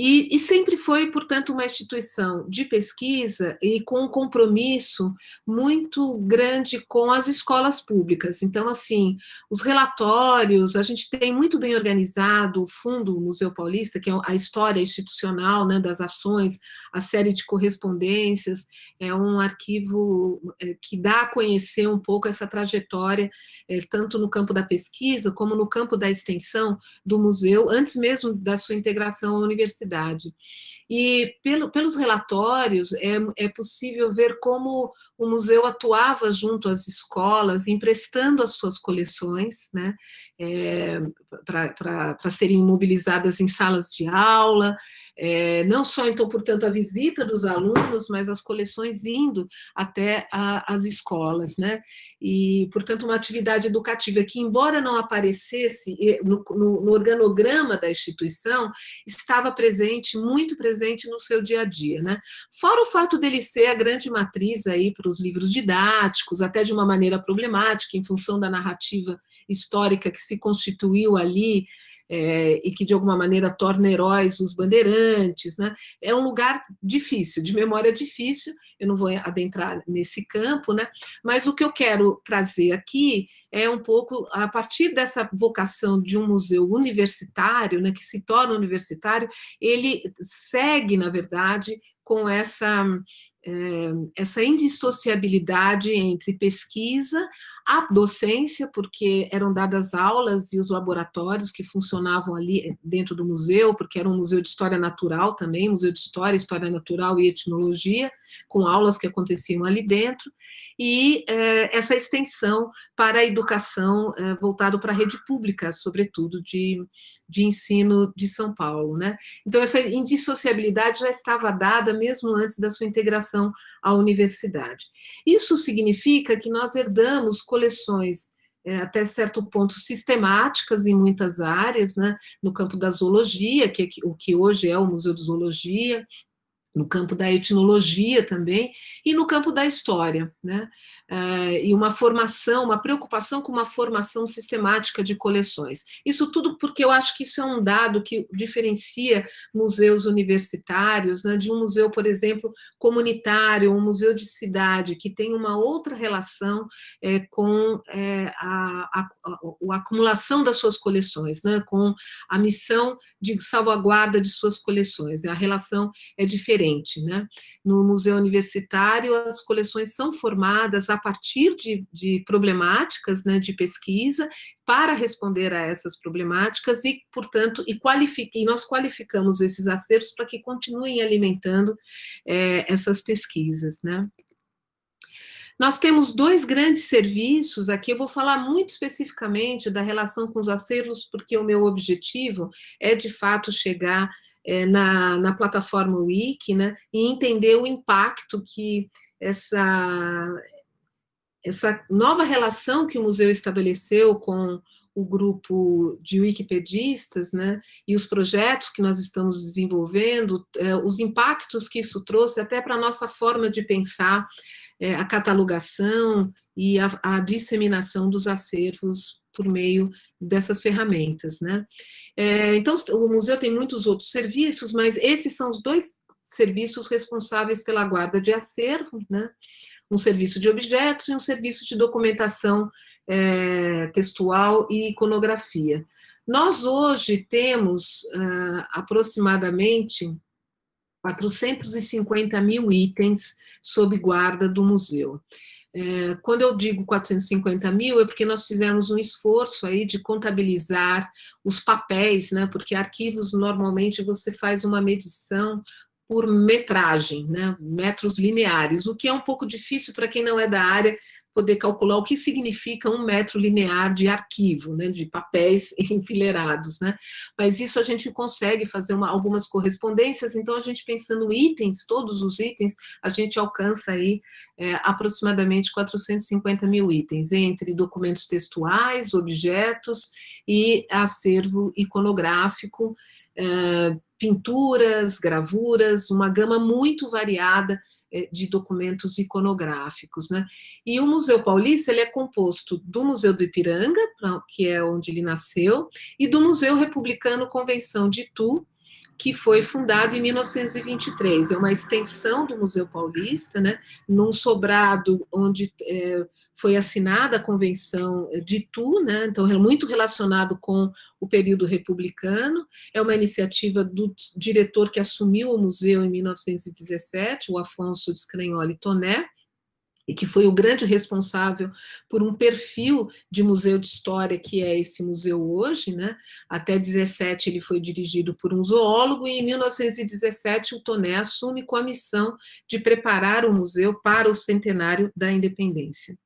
E, e, sempre foi, portanto, uma instituição de pesquisa e com um compromisso muito grande com as escolas públicas. Então, assim, os relatórios, a gente tem muito bem organizado o Fundo Museu Paulista, que é a história institucional né, das ações, a série de correspondências, é um arquivo é, que dá a conhecer um pouco essa trajetória, é, tanto no campo da pesquisa, como no campo da extensão do museu, antes mesmo da sua integração à universidade. E pelo, pelos relatórios é, é possível ver como o museu atuava junto às escolas, emprestando as suas coleções, né, é, para serem mobilizadas em salas de aula, é, não só, então, portanto, a visita dos alunos, mas as coleções indo até a, as escolas, né? E, portanto, uma atividade educativa que, embora não aparecesse no, no, no organograma da instituição, estava presente, muito presente no seu dia a dia, né? Fora o fato dele ser a grande matriz aí para os livros didáticos, até de uma maneira problemática, em função da narrativa histórica que se constituiu ali, é, e que de alguma maneira torna heróis os bandeirantes, né? É um lugar difícil, de memória difícil, eu não vou adentrar nesse campo, né? Mas o que eu quero trazer aqui é um pouco, a partir dessa vocação de um museu universitário, né, que se torna universitário, ele segue, na verdade, com essa essa indissociabilidade entre pesquisa, a docência, porque eram dadas aulas e os laboratórios que funcionavam ali dentro do museu, porque era um museu de história natural também, museu de história, história natural e etnologia, com aulas que aconteciam ali dentro, e é, essa extensão para a educação é, voltado para a rede pública, sobretudo de, de ensino de São Paulo. Né? Então, essa indissociabilidade já estava dada mesmo antes da sua integração à universidade. Isso significa que nós herdamos coleções é, até certo ponto sistemáticas em muitas áreas, né, no campo da zoologia, que é o que hoje é o Museu de Zoologia, no campo da etnologia também, e no campo da história, né? Uh, e uma formação, uma preocupação com uma formação sistemática de coleções. Isso tudo porque eu acho que isso é um dado que diferencia museus universitários né, de um museu, por exemplo, comunitário, um museu de cidade, que tem uma outra relação é, com é, a, a, a, a, acumulação das suas coleções, né, com a missão de salvaguarda de suas coleções. A relação é diferente. Né? No museu universitário, as coleções são formadas a a partir de, de problemáticas né, de pesquisa para responder a essas problemáticas e, portanto, e, e nós qualificamos esses acertos para que continuem alimentando é, essas pesquisas. Né? Nós temos dois grandes serviços, aqui eu vou falar muito especificamente da relação com os acervos, porque o meu objetivo é, de fato, chegar é, na, na plataforma Wiki, né, e entender o impacto que essa, essa nova relação que o museu estabeleceu com o grupo de wikipedistas, né, e os projetos que nós estamos desenvolvendo, é, os impactos que isso trouxe até para a nossa forma de pensar é, a catalogação e a, a, disseminação dos acervos por meio dessas ferramentas, né. É, então, o museu tem muitos outros serviços, mas esses são os dois serviços responsáveis pela guarda de acervo, né, um serviço de objetos e um serviço de documentação é, textual e iconografia. Nós hoje temos uh, aproximadamente 450 mil itens sob guarda do museu. É, quando eu digo 450 mil, é porque nós fizemos um esforço aí de contabilizar os papéis, né? Porque arquivos, normalmente, você faz uma medição por metragem, né? Metros lineares, o que é um pouco difícil para quem não é da área, poder calcular o que significa um metro linear de arquivo, né, de papéis enfileirados, né, mas isso a gente consegue fazer uma, algumas correspondências, então a gente pensando itens, todos os itens, a gente alcança aí é, aproximadamente 450 mil itens, entre documentos textuais, objetos e acervo iconográfico, é, pinturas, gravuras, uma gama muito variada eh, de documentos iconográficos. Né? E o Museu Paulista ele é composto do Museu do Ipiranga, que é onde ele nasceu, e do Museu Republicano Convenção de Itu, que foi fundado em 1923. É uma extensão do Museu Paulista, né, num sobrado onde é, foi assinada a Convenção de Itu, né, então é muito relacionado com o período republicano, é uma iniciativa do diretor que assumiu o museu em 1917, o Afonso de Scragnoli Toné, e que foi o grande responsável por um perfil de museu de história que é esse museu hoje, né? Até 17 ele foi dirigido por um zoólogo e em 1917 o Toné assume com a missão de preparar o museu para o centenário da independência.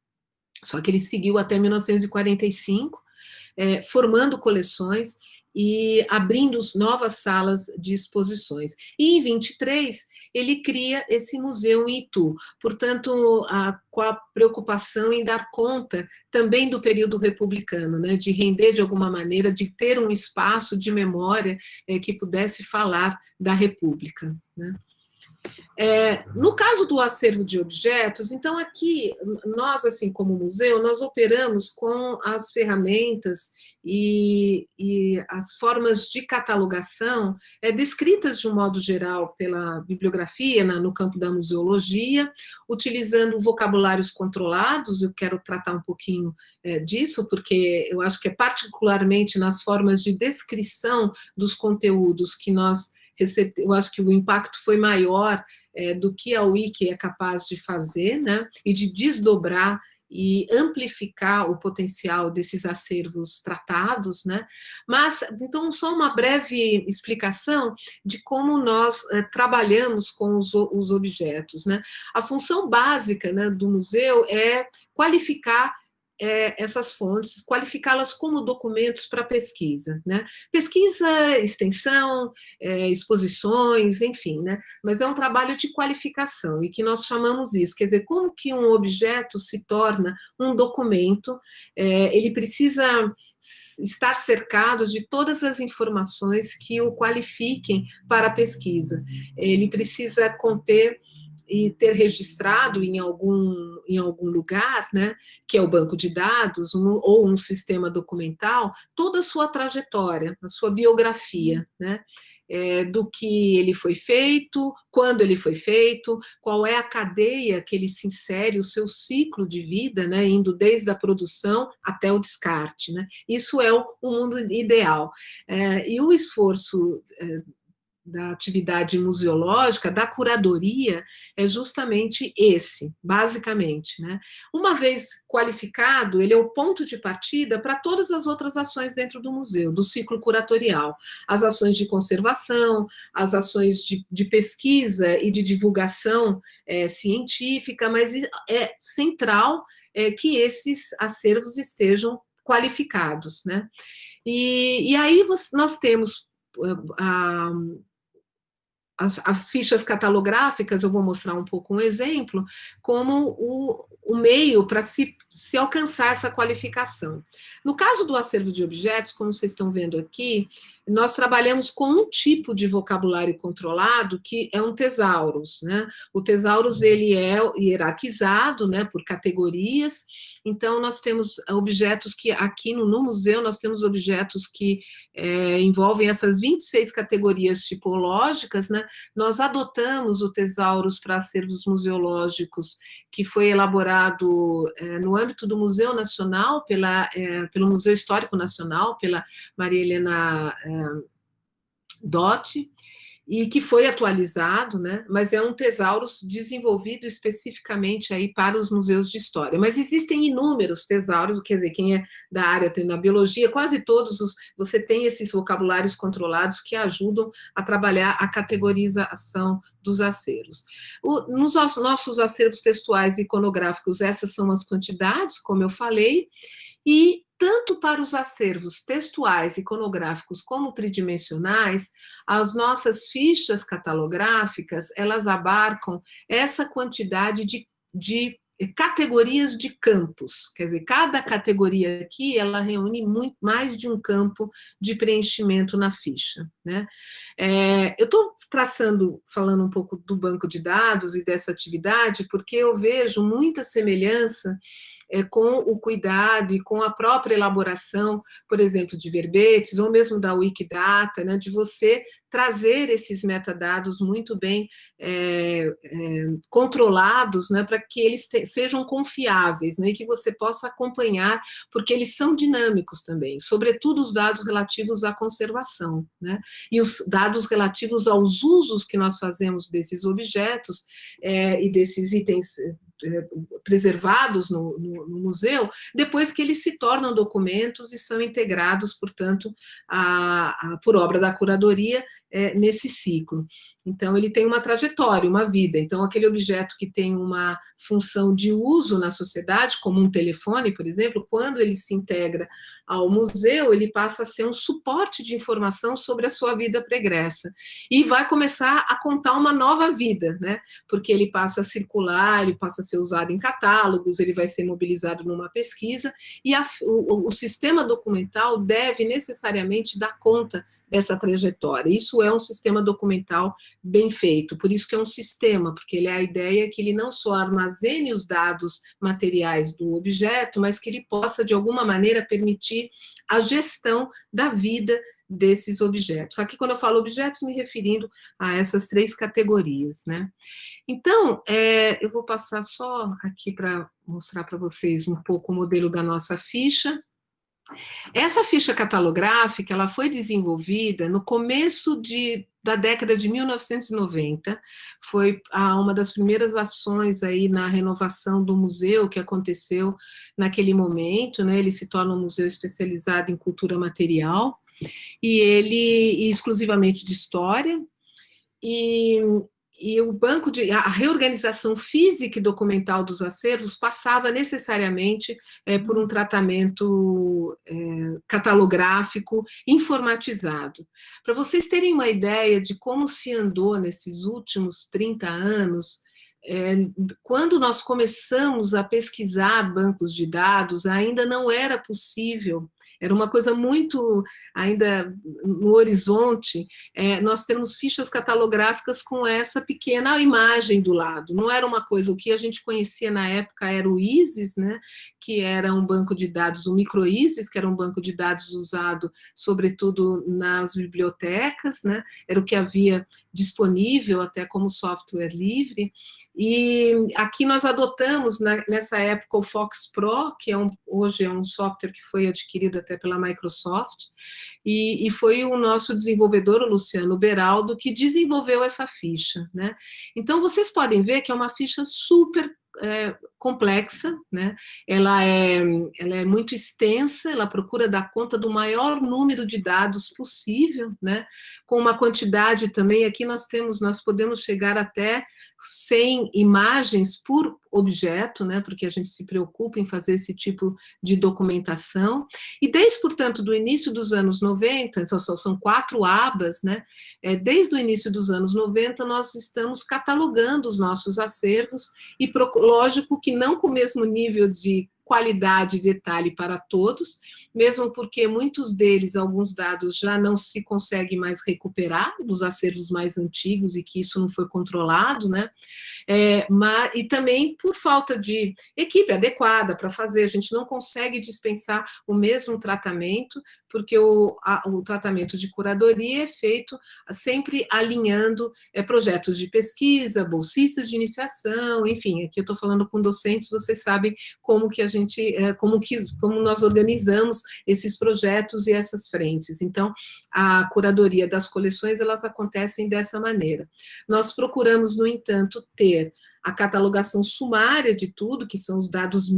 Só que ele seguiu até 1945, é, formando coleções e abrindo novas salas de exposições. E em 23, ele cria esse museu em Itu, portanto, a, com a preocupação em dar conta também do período republicano, né, de render de alguma maneira, de ter um espaço de memória é, que pudesse falar da República. Né. É, no caso do acervo de objetos, então aqui, nós, assim como museu, nós operamos com as ferramentas e, e as formas de catalogação é, descritas de um modo geral pela bibliografia, na, no campo da museologia, utilizando vocabulários controlados, eu quero tratar um pouquinho é, disso, porque eu acho que é particularmente nas formas de descrição dos conteúdos que nós eu acho que o impacto foi maior é, do que a Wiki é capaz de fazer, né, e de desdobrar e amplificar o potencial desses acervos tratados, né? Mas, então, só uma breve explicação de como nós é, trabalhamos com os, os objetos, né? A função básica né, do museu é qualificar é, essas fontes, qualificá-las como documentos para pesquisa, né? Pesquisa, extensão, é, exposições, enfim, né? Mas é um trabalho de qualificação e que nós chamamos isso, quer dizer, como que um objeto se torna um documento, é, ele precisa estar cercado de todas as informações que o qualifiquem para a pesquisa. Ele precisa conter e ter registrado em algum, em algum lugar, né, que é o banco de dados um, ou um sistema documental, toda a sua trajetória, a sua biografia, né, é, do que ele foi feito, quando ele foi feito, qual é a cadeia que ele se insere, o seu ciclo de vida, né, indo desde a produção até o descarte. Né? Isso é o, o mundo ideal. É, e o esforço é, da atividade museológica, da curadoria, é justamente esse, basicamente. Né? Uma vez qualificado, ele é o ponto de partida para todas as outras ações dentro do museu, do ciclo curatorial. As ações de conservação, as ações de, de pesquisa e de divulgação é, científica, mas é central é, que esses acervos estejam qualificados. Né? E, e aí nós temos a, as, as, fichas catalográficas, eu vou mostrar um pouco um exemplo, como o, o meio para se, se alcançar essa qualificação. No caso do acervo de objetos, como vocês estão vendo aqui, nós trabalhamos com um tipo de vocabulário controlado, que é um tesaurus. Né? O tesaurus ele é hierarquizado né, por categorias, então nós temos objetos que, aqui no, no museu, nós temos objetos que é, envolvem essas 26 categorias tipológicas, né? nós adotamos o tesaurus para acervos museológicos, que foi elaborado é, no âmbito do Museu Nacional, pela, é, pelo Museu Histórico Nacional, pela Maria Helena Dotti, e que foi atualizado, né? mas é um tesaurus desenvolvido especificamente aí para os museus de história. Mas existem inúmeros tesauros, quer dizer, quem é da área tem na biologia, quase todos os, você tem esses vocabulários controlados que ajudam a trabalhar a categorização dos acervos. Nos nossos acervos textuais e iconográficos, essas são as quantidades, como eu falei, e tanto para os acervos textuais, iconográficos, como tridimensionais, as nossas fichas catalográficas, elas abarcam essa quantidade de, de categorias de campos, quer dizer, cada categoria aqui, ela reúne muito mais de um campo de preenchimento na ficha, né? É, eu estou traçando, falando um pouco do banco de dados e dessa atividade, porque eu vejo muita semelhança é, com o cuidado e com a própria elaboração, por exemplo, de verbetes, ou mesmo da Wikidata, né, de você trazer esses metadados muito bem é, é, controlados, né, para que eles te, sejam confiáveis, né, e que você possa acompanhar, porque eles são dinâmicos também, sobretudo os dados relativos à conservação, né, e os dados relativos aos usos que nós fazemos desses objetos é, e desses itens preservados no, no, no, museu, depois que eles se tornam documentos e são integrados, portanto, a, a, por obra da curadoria é, nesse ciclo. Então, ele tem uma trajetória, uma vida. Então, aquele objeto que tem uma função de uso na sociedade, como um telefone, por exemplo, quando ele se integra ao museu, ele passa a ser um suporte de informação sobre a sua vida pregressa. E vai começar a contar uma nova vida, né? Porque ele passa a circular, ele passa a ser usado em catálogos, ele vai ser mobilizado numa pesquisa, e a, o, o sistema documental deve necessariamente dar conta dessa trajetória. Isso é um sistema documental bem feito, por isso que é um sistema, porque ele é a ideia que ele não só armazene os dados materiais do objeto, mas que ele possa, de alguma maneira, permitir a gestão da vida desses objetos. Aqui, quando eu falo objetos, me referindo a essas três categorias, né? Então, é, eu vou passar só aqui para mostrar para vocês um pouco o modelo da nossa ficha. Essa ficha catalográfica, ela foi desenvolvida no começo de, da década de 1990, foi a, uma das primeiras ações aí na renovação do museu que aconteceu naquele momento, né, ele se torna um museu especializado em cultura material, e ele exclusivamente de história, e e o banco de a reorganização física e documental dos acervos passava necessariamente é, por um tratamento é, catalográfico informatizado. Para vocês terem uma ideia de como se andou nesses últimos 30 anos, é, quando nós começamos a pesquisar bancos de dados, ainda não era possível era uma coisa muito ainda no horizonte, é, nós temos fichas catalográficas com essa pequena imagem do lado. Não era uma coisa, o que a gente conhecia na época era o ISIS, né, que era um banco de dados, o MicroISIS, que era um banco de dados usado sobretudo nas bibliotecas, né, era o que havia disponível até como software livre, e aqui nós adotamos né, nessa época o Fox Pro, que é um, hoje é um software que foi adquirido até pela Microsoft, e, e, foi o nosso desenvolvedor, o Luciano Beraldo, que desenvolveu essa ficha. Né? Então, vocês podem ver que é uma ficha super é, complexa, né? ela, é, ela é muito extensa, ela procura dar conta do maior número de dados possível, né? com uma quantidade também, aqui nós temos, nós podemos chegar até 100 imagens por objeto, né, porque a gente se preocupa em fazer esse tipo de documentação, e desde, portanto, do início dos anos 90, são, quatro abas, né, é, desde o início dos anos 90 nós estamos catalogando os nossos acervos, e lógico que não com o mesmo nível de qualidade e detalhe para todos, mesmo porque muitos deles, alguns dados já não se consegue mais recuperar dos acervos mais antigos e que isso não foi controlado, né? É, mas, e também por falta de equipe adequada para fazer, a gente não consegue dispensar o mesmo tratamento, porque o, a, o tratamento de curadoria é feito sempre alinhando é, projetos de pesquisa, bolsistas de iniciação, enfim, aqui eu estou falando com docentes, vocês sabem como que a gente, é, como, que, como nós organizamos esses projetos e essas frentes. Então, a curadoria das coleções, elas acontecem dessa maneira. Nós procuramos, no entanto, ter a catalogação sumária de tudo, que são os dados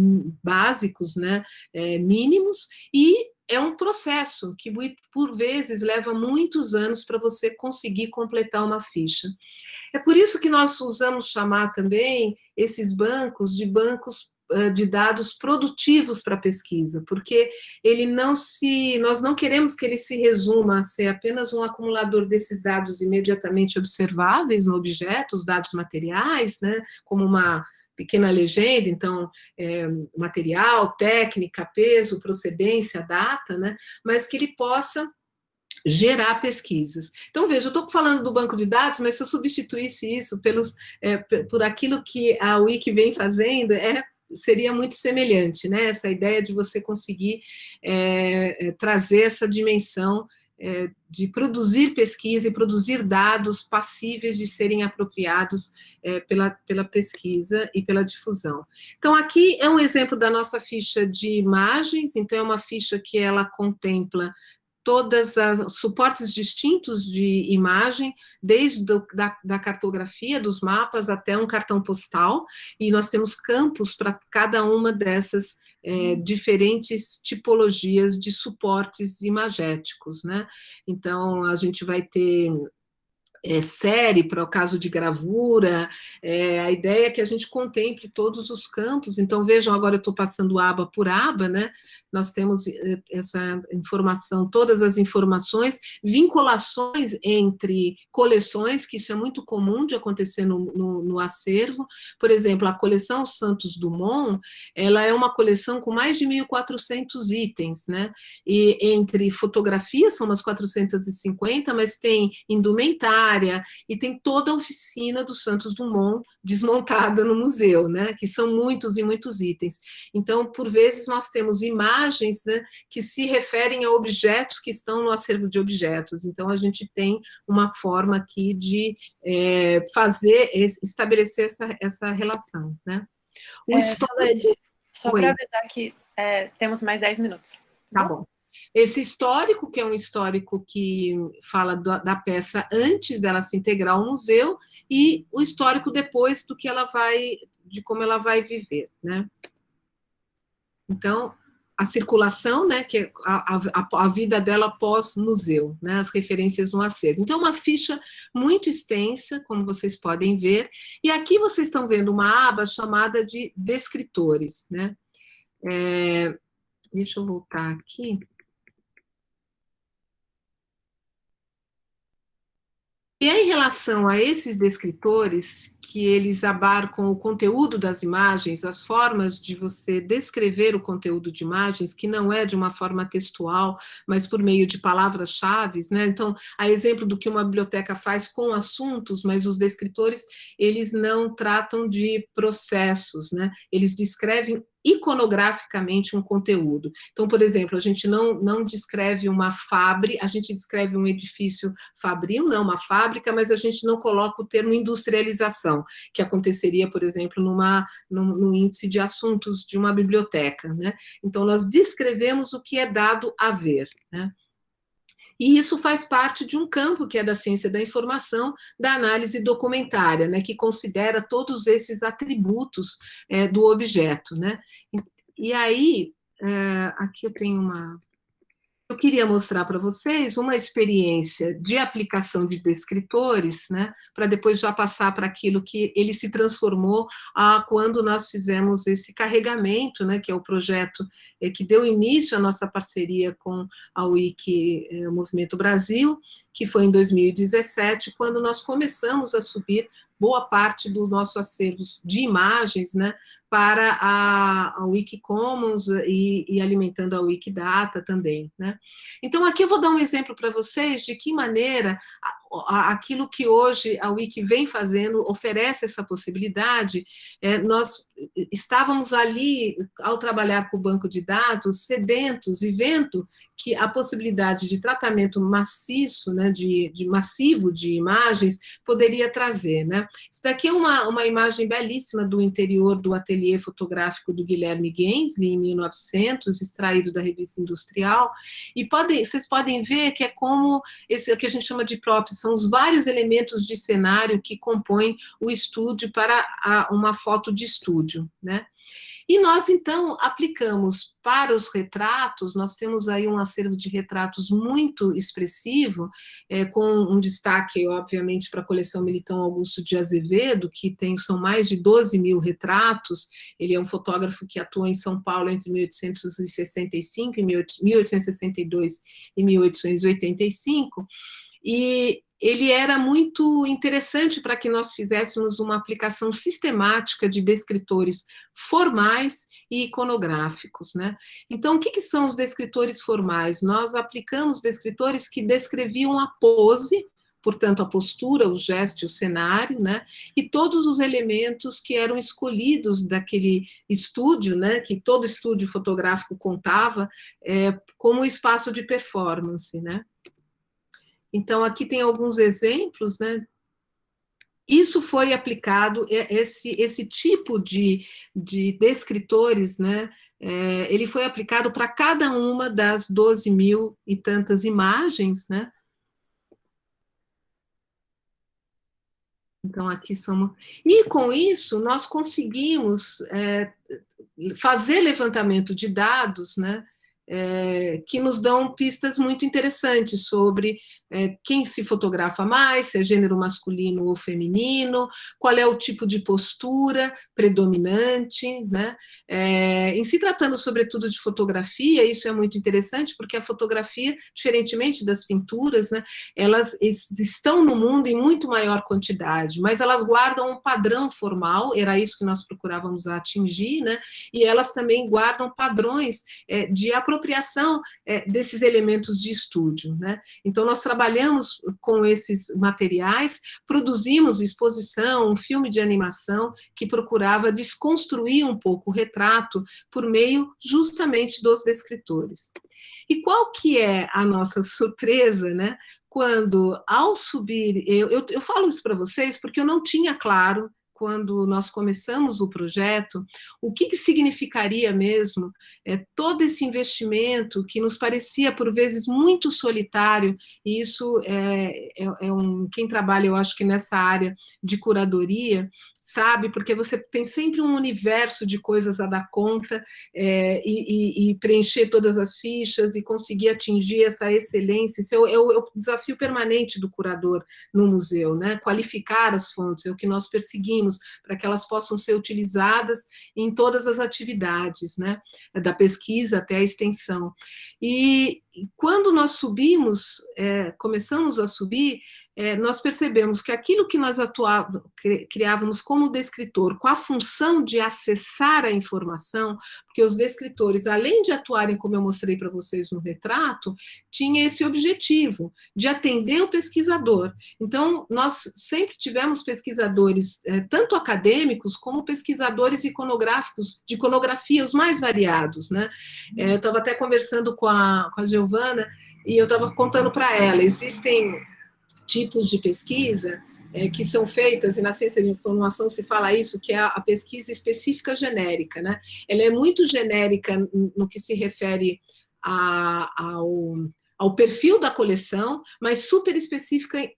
básicos, né, é, mínimos, e é um processo que, por vezes, leva muitos anos para você conseguir completar uma ficha. É por isso que nós usamos chamar também esses bancos de bancos de dados produtivos para pesquisa, porque ele não se, nós não queremos que ele se resuma a ser apenas um acumulador desses dados imediatamente observáveis no objeto, os dados materiais, né, como uma pequena legenda, então, é, material, técnica, peso, procedência, data, né, mas que ele possa gerar pesquisas. Então, veja, eu estou falando do banco de dados, mas se eu substituísse isso pelos, é, por aquilo que a Wiki vem fazendo, é seria muito semelhante, né? Essa ideia de você conseguir é, trazer essa dimensão é, de produzir pesquisa e produzir dados passíveis de serem apropriados é, pela, pela pesquisa e pela difusão. Então, aqui é um exemplo da nossa ficha de imagens, então é uma ficha que ela contempla todas as suportes distintos de imagem, desde do, da, da, cartografia, dos mapas, até um cartão postal, e nós temos campos para cada uma dessas é, diferentes tipologias de suportes imagéticos, né? Então, a gente vai ter é, série para o caso de gravura, é, a ideia é que a gente contemple todos os campos, então vejam, agora eu estou passando aba por aba, né? nós temos é, essa informação, todas as informações, vinculações entre coleções, que isso é muito comum de acontecer no, no, no acervo, por exemplo, a coleção Santos Dumont, ela é uma coleção com mais de 1.400 itens, né? E entre fotografias, são umas 450, mas tem indumentária e tem toda a oficina do Santos Dumont desmontada no museu, né? Que são muitos e muitos itens. Então, por vezes, nós temos imagens né, que se referem a objetos que estão no acervo de objetos. Então, a gente tem uma forma aqui de é, fazer, estabelecer essa, essa relação, né? O é, histórico... Só para avisar que é, temos mais 10 minutos. Tá bom. Esse histórico, que é um histórico que fala da peça antes dela se integrar ao museu, e o histórico depois do que ela vai, de como ela vai viver, né? Então, a circulação, né, que é a, a, a vida dela pós-museu, né, as referências no acervo. Então, uma ficha muito extensa, como vocês podem ver, e aqui vocês estão vendo uma aba chamada de descritores, né. É, deixa eu voltar aqui. E em relação a esses descritores, que eles abarcam o conteúdo das imagens, as formas de você descrever o conteúdo de imagens, que não é de uma forma textual, mas por meio de palavras-chave, né? Então, a exemplo do que uma biblioteca faz com assuntos, mas os descritores, eles não tratam de processos, né? Eles descrevem iconograficamente um conteúdo. Então, por exemplo, a gente não, não descreve uma fábrica, a gente descreve um edifício fabril, não uma fábrica, mas a gente não coloca o termo industrialização, que aconteceria, por exemplo, numa, no, no índice de assuntos de uma biblioteca. Né? Então, nós descrevemos o que é dado a ver. Né? E isso faz parte de um campo que é da ciência da informação, da análise documentária, né, que considera todos esses atributos é, do objeto. Né? E, aí, é, aqui eu tenho uma, eu queria mostrar para vocês uma experiência de aplicação de descritores, né, para depois já passar para aquilo que ele se transformou a, quando nós fizemos esse carregamento, né, que é o projeto é, que deu início à nossa parceria com a Wiki é, Movimento Brasil, que foi em 2017, quando nós começamos a subir boa parte do nosso acervo de imagens, né, para a, a Wikicommons e, e, alimentando a Wikidata também. Né? Então, aqui eu vou dar um exemplo para vocês de que maneira aquilo que hoje a Wiki vem fazendo oferece essa possibilidade. É, nós estávamos ali, ao trabalhar com o banco de dados, sedentos e vendo que a possibilidade de tratamento maciço, né, de, de massivo de imagens, poderia trazer. Né? Isso daqui é uma, uma imagem belíssima do interior do ateliê fotográfico do Guilherme Gensli, em 1900, extraído da revista Industrial, e podem, vocês podem ver que é como esse o que a gente chama de props, são os vários elementos de cenário que compõem o estúdio para a, uma foto de estúdio, né? E nós, então, aplicamos para os retratos, nós temos aí um acervo de retratos muito expressivo, é, com um destaque, obviamente, para a coleção Militão Augusto de Azevedo, que tem, são mais de 12 mil retratos, ele é um fotógrafo que atua em São Paulo entre 1865 e 1862 e 1885, e ele era muito interessante para que nós fizéssemos uma aplicação sistemática de descritores formais e iconográficos. Né? Então, o que, que são os descritores formais? Nós aplicamos descritores que descreviam a pose, portanto, a postura, o gesto, o cenário, né? e todos os elementos que eram escolhidos daquele estúdio, né? que todo estúdio fotográfico contava, é, como espaço de performance. Né? Então, aqui tem alguns exemplos, né? Isso foi aplicado, esse, esse tipo de, de descritores, né? É, ele foi aplicado para cada uma das 12 mil e tantas imagens, né? Então, aqui somos... E com isso, nós conseguimos é, fazer levantamento de dados, né? É, que nos dão pistas muito interessantes sobre é, quem se fotografa mais, se é gênero masculino ou feminino, qual é o tipo de postura predominante, né? É, em se tratando sobretudo de fotografia, isso é muito interessante, porque a fotografia, diferentemente das pinturas, né, elas estão no mundo em muito maior quantidade, mas elas guardam um padrão formal, era isso que nós procurávamos atingir, né, e elas também guardam padrões é, de apropriação é, desses elementos de estúdio. Né? Então, nós trabalhamos com esses materiais, produzimos exposição, um filme de animação que procurava desconstruir um pouco o retrato por meio justamente dos descritores. E qual que é a nossa surpresa, né? Quando, ao subir, eu, eu, eu falo isso para vocês porque eu não tinha claro quando nós começamos o projeto, o que, que significaria mesmo é, todo esse investimento que nos parecia, por vezes, muito solitário, e isso é, é, é um, quem trabalha, eu acho que nessa área de curadoria, sabe? Porque você tem sempre um universo de coisas a dar conta é, e, e, e, preencher todas as fichas e conseguir atingir essa excelência. Isso é o, é o, é desafio permanente do curador no museu, né? Qualificar as fontes, é o que nós perseguimos, para que elas possam ser utilizadas em todas as atividades, né? Da pesquisa até a extensão. E quando nós subimos, é, começamos a subir, é, nós percebemos que aquilo que nós atuávamos, criávamos como descritor, com a função de acessar a informação, porque os descritores, além de atuarem, como eu mostrei para vocês no retrato, tinha esse objetivo, de atender o pesquisador. Então, nós sempre tivemos pesquisadores, é, tanto acadêmicos, como pesquisadores iconográficos, de iconografia, os mais variados. Né? É, eu estava até conversando com a, com a Giovana, e eu estava contando para ela, existem tipos de pesquisa é, que são feitas, e na ciência de informação se fala isso, que é a, pesquisa específica genérica. Né? Ela é muito genérica no que se refere a, ao, ao perfil da coleção, mas super específica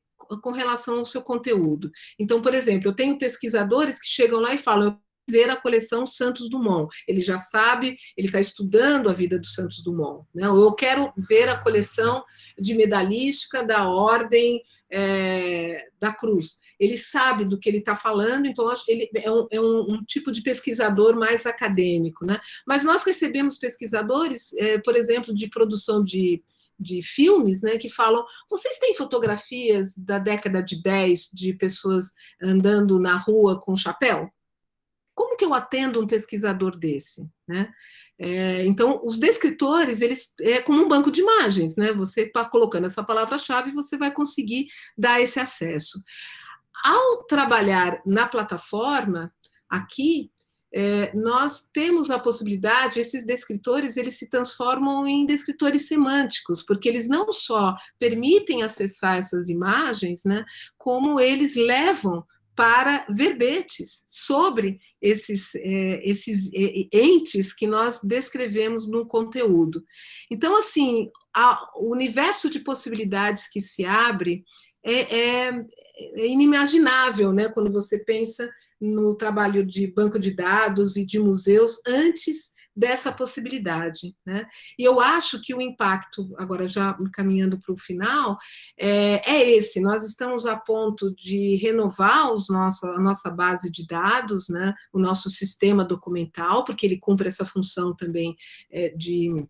com relação ao seu conteúdo. Então, por exemplo, eu tenho pesquisadores que chegam lá e falam, ver a coleção Santos Dumont. Ele já sabe, ele está estudando a vida do Santos Dumont. Né? Eu quero ver a coleção de medalística da Ordem é, da Cruz. Ele sabe do que ele está falando, então ele é, um, é um, um, tipo de pesquisador mais acadêmico. Né? Mas nós recebemos pesquisadores, é, por exemplo, de produção de de filmes, né, que falam, vocês têm fotografias da década de 10 de pessoas andando na rua com chapéu? Como que eu atendo um pesquisador desse, né? É, então, os descritores, eles é como um banco de imagens, né? Você está colocando essa palavra-chave, você vai conseguir dar esse acesso. Ao trabalhar na plataforma, aqui, é, nós temos a possibilidade, esses descritores, eles se transformam em descritores semânticos, porque eles não só permitem acessar essas imagens, né, como eles levam para verbetes sobre esses, é, esses é, entes que nós descrevemos no conteúdo. Então, assim, a, o universo de possibilidades que se abre é, é, é inimaginável, né, quando você pensa no trabalho de banco de dados e de museus antes dessa possibilidade. Né? E eu acho que o impacto, agora já caminhando para o final, é, é, esse, nós estamos a ponto de renovar os a nossa base de dados, né? o nosso sistema documental, porque ele cumpre essa função também é, de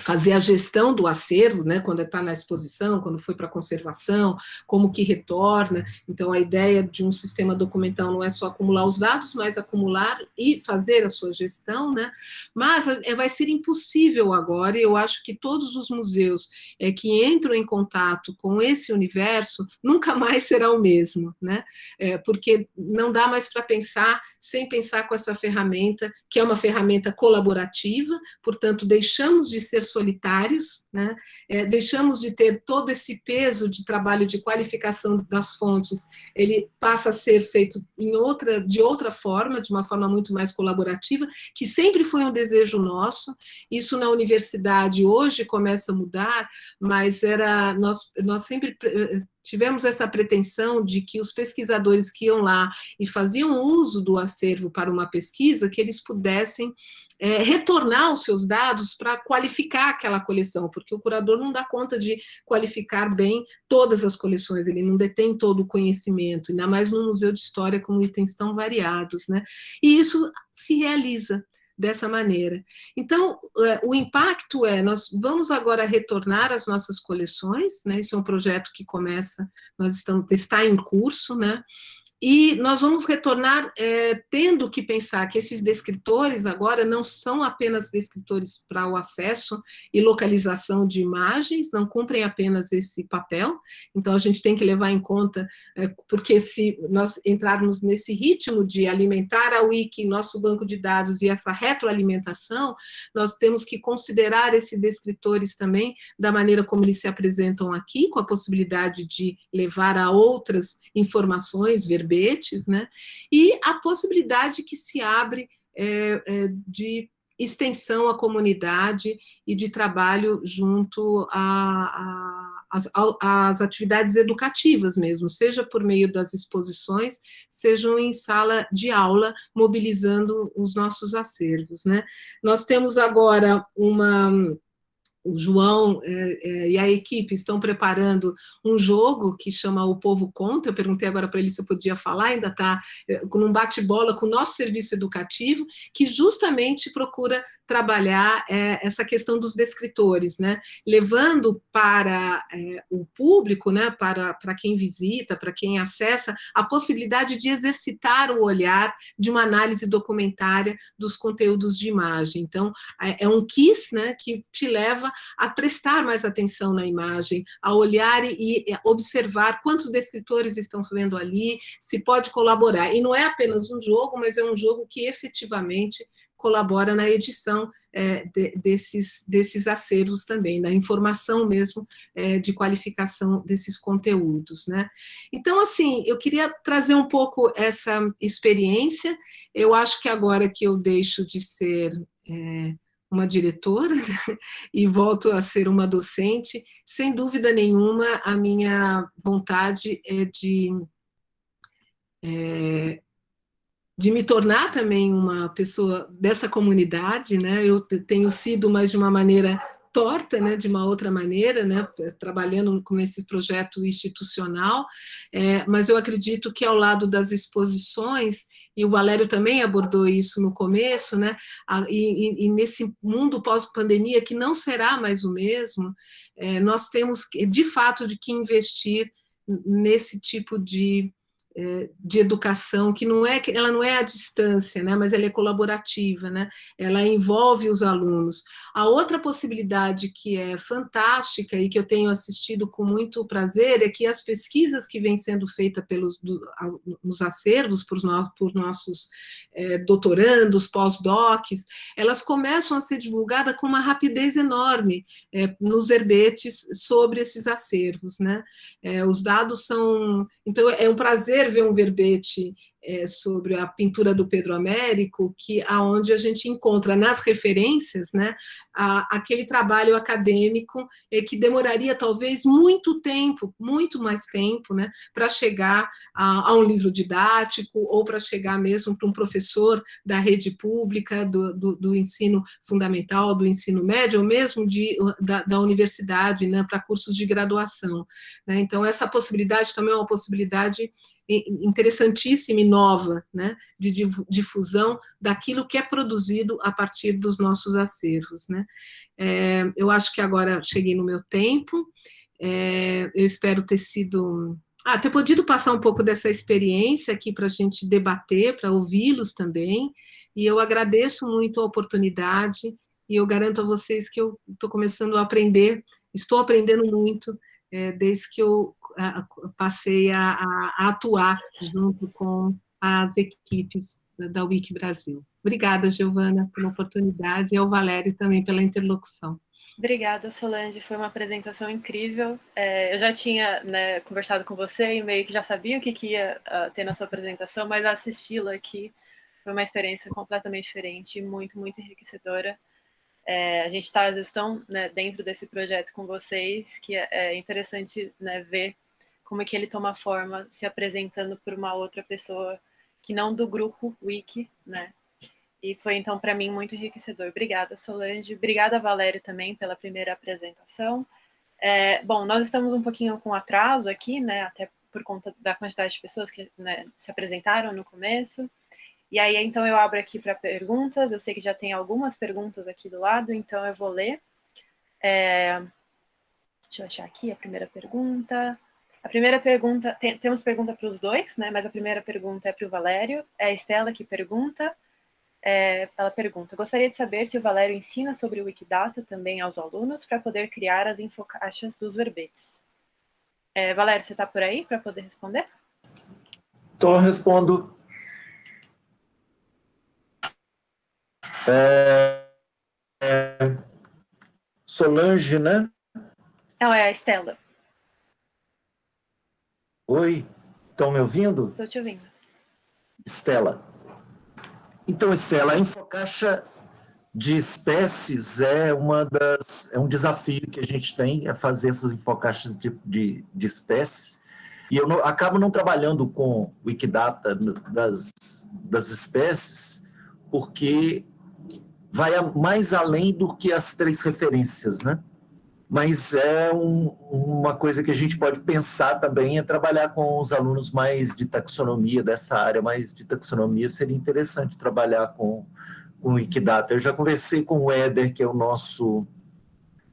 fazer a gestão do acervo, né, quando está na exposição, quando foi para conservação, como que retorna. Então, a ideia de um sistema documental não é só acumular os dados, mas acumular e fazer a sua gestão, né? Mas é, vai ser impossível agora, e eu acho que todos os museus é, que entram em contato com esse universo nunca mais será o mesmo, né? É, porque não dá mais para pensar sem pensar com essa ferramenta, que é uma ferramenta colaborativa, portanto, deixamos de ser solitários, né? É, deixamos de ter todo esse peso de trabalho de qualificação das fontes, ele passa a ser feito em outra, de outra forma, de uma forma muito mais colaborativa, que sempre foi um desejo nosso, isso na universidade hoje começa a mudar, mas era nós, nós sempre tivemos essa pretensão de que os pesquisadores que iam lá e faziam uso do acervo para uma pesquisa, que eles pudessem é, retornar os seus dados para qualificar aquela coleção, porque o curador não dá conta de qualificar bem todas as coleções, ele não detém todo o conhecimento, ainda mais no Museu de História com itens tão variados, né? E isso se realiza dessa maneira. Então, é, o impacto é, nós vamos agora retornar às nossas coleções, né, esse é um projeto que começa, nós estamos, está em curso, né, e nós vamos retornar é, tendo que pensar que esses descritores agora não são apenas descritores para o acesso e localização de imagens, não cumprem apenas esse papel, então a gente tem que levar em conta, é, porque se nós entrarmos nesse ritmo de alimentar a Wiki, nosso banco de dados e essa retroalimentação, nós temos que considerar esses descritores também da maneira como eles se apresentam aqui, com a possibilidade de levar a outras informações, ver verbetes, né? e a possibilidade que se abre é, é, de extensão à comunidade e de trabalho junto às atividades educativas mesmo, seja por meio das exposições, sejam em sala de aula, mobilizando os nossos acervos. Né? Nós temos agora uma o João é, é, e a equipe estão preparando um jogo que chama O Povo Conta, eu perguntei agora para ele se eu podia falar, ainda está é, com um bate-bola com o nosso serviço educativo, que justamente procura trabalhar é, essa questão dos descritores, né? levando para é, o público, né? para, para quem visita, para quem acessa, a possibilidade de exercitar o olhar de uma análise documentária dos conteúdos de imagem. Então, é, é um quiz né? que te leva a prestar mais atenção na imagem, a olhar e, e observar quantos descritores estão vendo ali, se pode colaborar. E não é apenas um jogo, mas é um jogo que efetivamente colabora na edição é, de, desses, desses acervos também, da informação mesmo é, de qualificação desses conteúdos. Né? Então, assim, eu queria trazer um pouco essa experiência, eu acho que agora que eu deixo de ser é, uma diretora e volto a ser uma docente. Sem dúvida nenhuma, a minha vontade é de, é, de me tornar também uma pessoa dessa comunidade, né? Eu tenho sido, mas de uma maneira torta, né, de uma outra maneira, né, trabalhando com esse projeto institucional, é, mas eu acredito que ao lado das exposições, e o Valério também abordou isso no começo, né, a, e, e, nesse mundo pós-pandemia, que não será mais o mesmo, é, nós temos, de fato, de que investir nesse tipo de de educação, que não é ela não é à distância, né, mas ela é colaborativa, né, ela envolve os alunos. A outra possibilidade que é fantástica e que eu tenho assistido com muito prazer é que as pesquisas que vêm sendo feitas pelos do, nos acervos por, nós, por nossos é, doutorandos, pós-docs, elas começam a ser divulgadas com uma rapidez enorme é, nos verbetes sobre esses acervos, né? É, os dados são, então é um prazer ver um verbete é, sobre a pintura do Pedro Américo, que aonde a gente encontra nas referências, né, a, aquele trabalho acadêmico é, que demoraria talvez muito tempo, muito mais tempo, né, para chegar a, a, um livro didático ou para chegar mesmo para um professor da rede pública, do, do, do, ensino fundamental, do ensino médio, ou mesmo de, da, da universidade, né, para cursos de graduação. Né, então, essa possibilidade também é uma possibilidade interessantíssima e nova, né, de difusão daquilo que é produzido a partir dos nossos acervos. Né. É, eu acho que agora cheguei no meu tempo, é, eu espero ter sido... Ah, ter podido passar um pouco dessa experiência aqui para a gente debater, para ouvi-los também, e eu agradeço muito a oportunidade, e eu garanto a vocês que eu estou começando a aprender, estou aprendendo muito, é, desde que eu passei a, a, atuar junto com as equipes da Wiki Brasil. Obrigada, Giovana, pela oportunidade e ao Valério também pela interlocução. Obrigada, Solange, foi uma apresentação incrível. É, eu já tinha né, conversado com você e meio que já sabia o que, que ia uh, ter na sua apresentação, mas assisti-la aqui foi uma experiência completamente diferente muito, muito enriquecedora. É, a gente está, às vezes, tão né, dentro desse projeto com vocês que é, é interessante né, ver como é que ele toma forma se apresentando por uma outra pessoa que não do grupo Wiki, né? E foi, então, para mim, muito enriquecedor. Obrigada, Solange. Obrigada, Valério, também, pela primeira apresentação. É, bom, nós estamos um pouquinho com atraso aqui, né? Até por conta da quantidade de pessoas que né, se apresentaram no começo. E aí, então, eu abro aqui para perguntas. Eu sei que já tem algumas perguntas aqui do lado, então eu vou ler. É... Deixa eu achar aqui a primeira pergunta. A primeira pergunta, tem, temos pergunta para os dois, né? Mas a primeira pergunta é para o Valério. É a Estela que pergunta. É, ela pergunta: gostaria de saber se o Valério ensina sobre o Wikidata também aos alunos para poder criar as infocaixas dos verbetes. É, Valério, você está por aí para poder responder? Estou, respondo. É, é, Solange, né? Não, é a Estela. Oi, estão me ouvindo? Estou te ouvindo. Estela. Então, Estela, a infocaixa de espécies é uma das é um desafio que a gente tem é fazer essas infocaixas de, de, de espécies e eu não, acabo não trabalhando com Wikidata das, das espécies porque vai mais além do que as três referências, né? Mas é um, uma coisa que a gente pode pensar também é trabalhar com os alunos mais de taxonomia, dessa área mais de taxonomia, seria interessante trabalhar com, com o Wikidata. Eu já conversei com o Éder, que é o nosso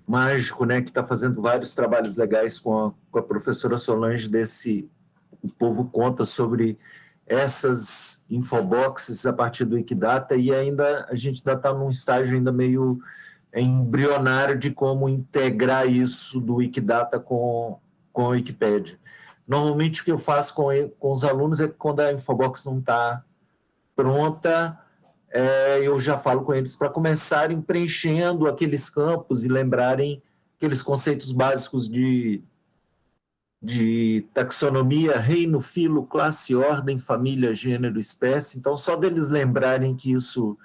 mágico, né, que está fazendo vários trabalhos legais com a, com a professora Solange desse O Povo Conta sobre essas infoboxes a partir do Wikidata e ainda a gente ainda está num estágio ainda meio embrionário de como integrar isso do Wikidata com, com a Wikipédia. Normalmente o que eu faço com, com os alunos é que quando a infobox não está pronta, é, eu já falo com eles para começarem preenchendo aqueles campos e lembrarem aqueles conceitos básicos de de taxonomia, reino, filo, classe, ordem, família, gênero, espécie. Então, só deles lembrarem que isso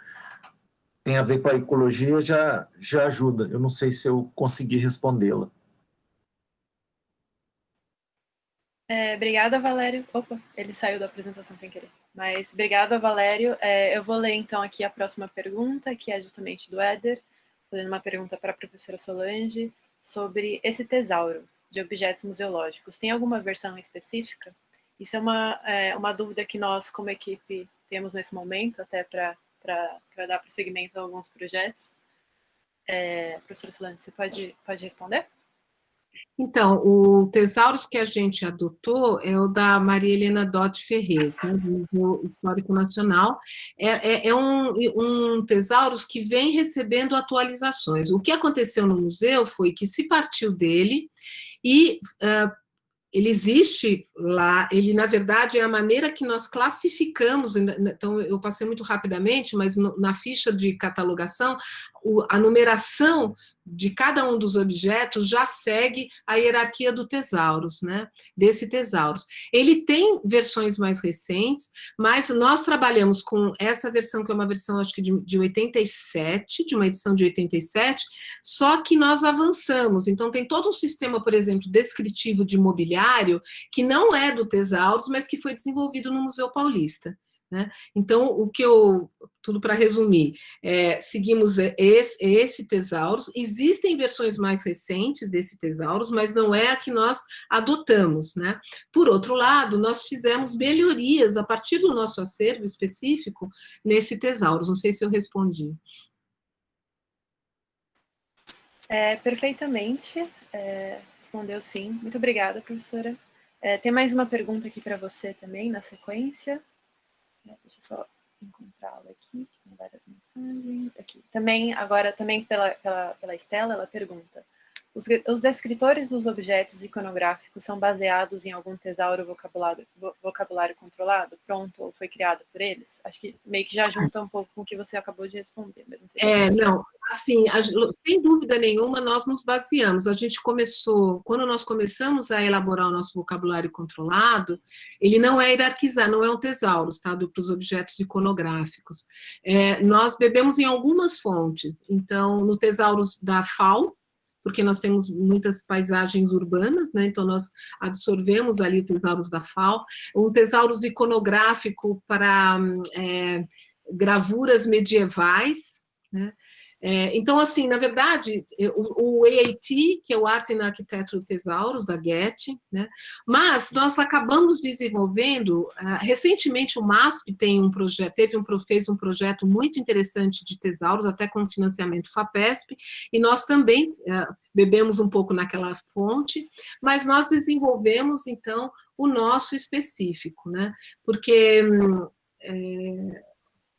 tem a ver com a ecologia já, já ajuda. Eu não sei se eu consegui respondê-la. É, obrigada, Valério. Opa, ele saiu da apresentação sem querer. Mas obrigada, Valério. É, eu vou ler então aqui a próxima pergunta, que é justamente do Éder, fazendo uma pergunta para a professora Solange sobre esse tesauro de objetos museológicos. Tem alguma versão específica? Isso é uma, é, uma dúvida que nós, como equipe, temos nesse momento, até para dar prosseguimento a alguns projetos. É, professora você pode, pode responder? Então, o Tesauros que a gente adotou é o da Maria Helena Dott Ferrez, né, do Museu Histórico Nacional. É, é, é um, um Tesauros que vem recebendo atualizações. O que aconteceu no museu foi que se partiu dele e uh, ele existe lá, ele na verdade é a maneira que nós classificamos, então eu passei muito rapidamente, mas na ficha de catalogação, a numeração de cada um dos objetos já segue a hierarquia do tesauros, né? Desse tesauros. Ele tem versões mais recentes, mas nós trabalhamos com essa versão, que é uma versão, acho que de, de 87, de uma edição de 87, só que nós avançamos. Então, tem todo um sistema, por exemplo, descritivo de mobiliário, que não é do tesauros, mas que foi desenvolvido no Museu Paulista. Né? Então, o que eu, tudo para resumir, é, seguimos esse, esse tesauros, existem versões mais recentes desse tesauros, mas não é a que nós adotamos. Né? Por outro lado, nós fizemos melhorias a partir do nosso acervo específico nesse tesauros, não sei se eu respondi. É, perfeitamente, é, respondeu sim. Muito obrigada, professora. É, tem mais uma pergunta aqui para você também, na sequência. Deixa eu só encontrá-la aqui, tem várias mensagens. Aqui. Também, agora, também pela, pela, pela Estela, ela pergunta: os, os, descritores dos objetos iconográficos são baseados em algum tesouro vocabulário, vocabulário controlado, pronto ou foi criado por eles? Acho que meio que já junta um pouco com o que você acabou de responder. Mas não é, não, assim, a, sem dúvida nenhuma, nós nos baseamos. A gente começou, quando nós começamos a elaborar o nosso vocabulário controlado, ele não é hierarquizado, não é um tesouro, tá, para os objetos iconográficos. É, nós bebemos em algumas fontes. Então, no tesauros da FAO, porque nós temos muitas paisagens urbanas, né? então nós absorvemos ali o tesauros da FAO, um tesauros iconográfico para é, gravuras medievais, né? É, então, assim, na verdade, o, o, AAT, que é o Arte na Arquitetura Tesauros, da Getty, né? mas nós acabamos desenvolvendo, uh, recentemente o MASP tem um projeto, teve um, fez um projeto muito interessante de tesauros, até com financiamento FAPESP, e nós também uh, bebemos um pouco naquela fonte, mas nós desenvolvemos, então, o nosso específico, né? Porque... Hum, é...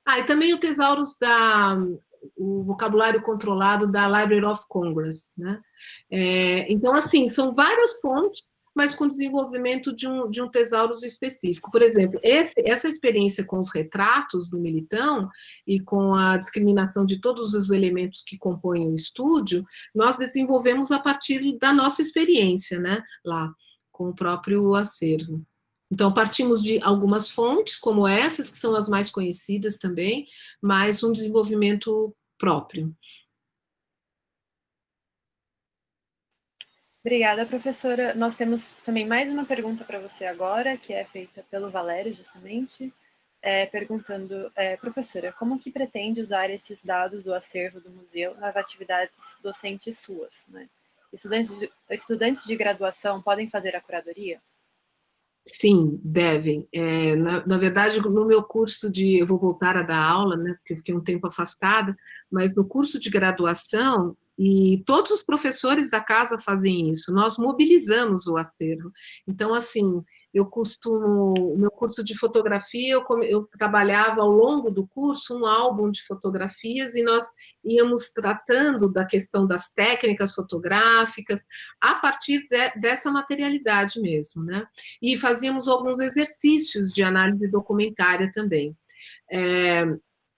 Ah, e também o Tesauros da o vocabulário controlado da Library of Congress. Né? É, então, assim, são várias fontes, mas com desenvolvimento de um, de um tesauros específico. Por exemplo, esse, essa experiência com os retratos do Militão e com a discriminação de todos os elementos que compõem o estúdio, nós desenvolvemos a partir da nossa experiência né, lá, com o próprio acervo. Então, partimos de algumas fontes, como essas, que são as mais conhecidas também, mas um desenvolvimento próprio. Obrigada, professora. Nós temos também mais uma pergunta para você agora, que é feita pelo Valério, justamente, é, perguntando, é, professora, como que pretende usar esses dados do acervo do museu nas atividades docentes suas? Né? Estudantes, de, estudantes de graduação podem fazer a curadoria? Sim, devem. É, na, na, verdade, no meu curso de... Eu vou voltar a dar aula, né, porque eu fiquei um tempo afastada, mas no curso de graduação, e todos os professores da casa fazem isso, nós mobilizamos o acervo. Então, assim, eu costumo, o meu curso de fotografia, eu, eu, trabalhava ao longo do curso um álbum de fotografias e nós íamos tratando da questão das técnicas fotográficas a partir de, dessa materialidade mesmo, né? E fazíamos alguns exercícios de análise documentária também. É,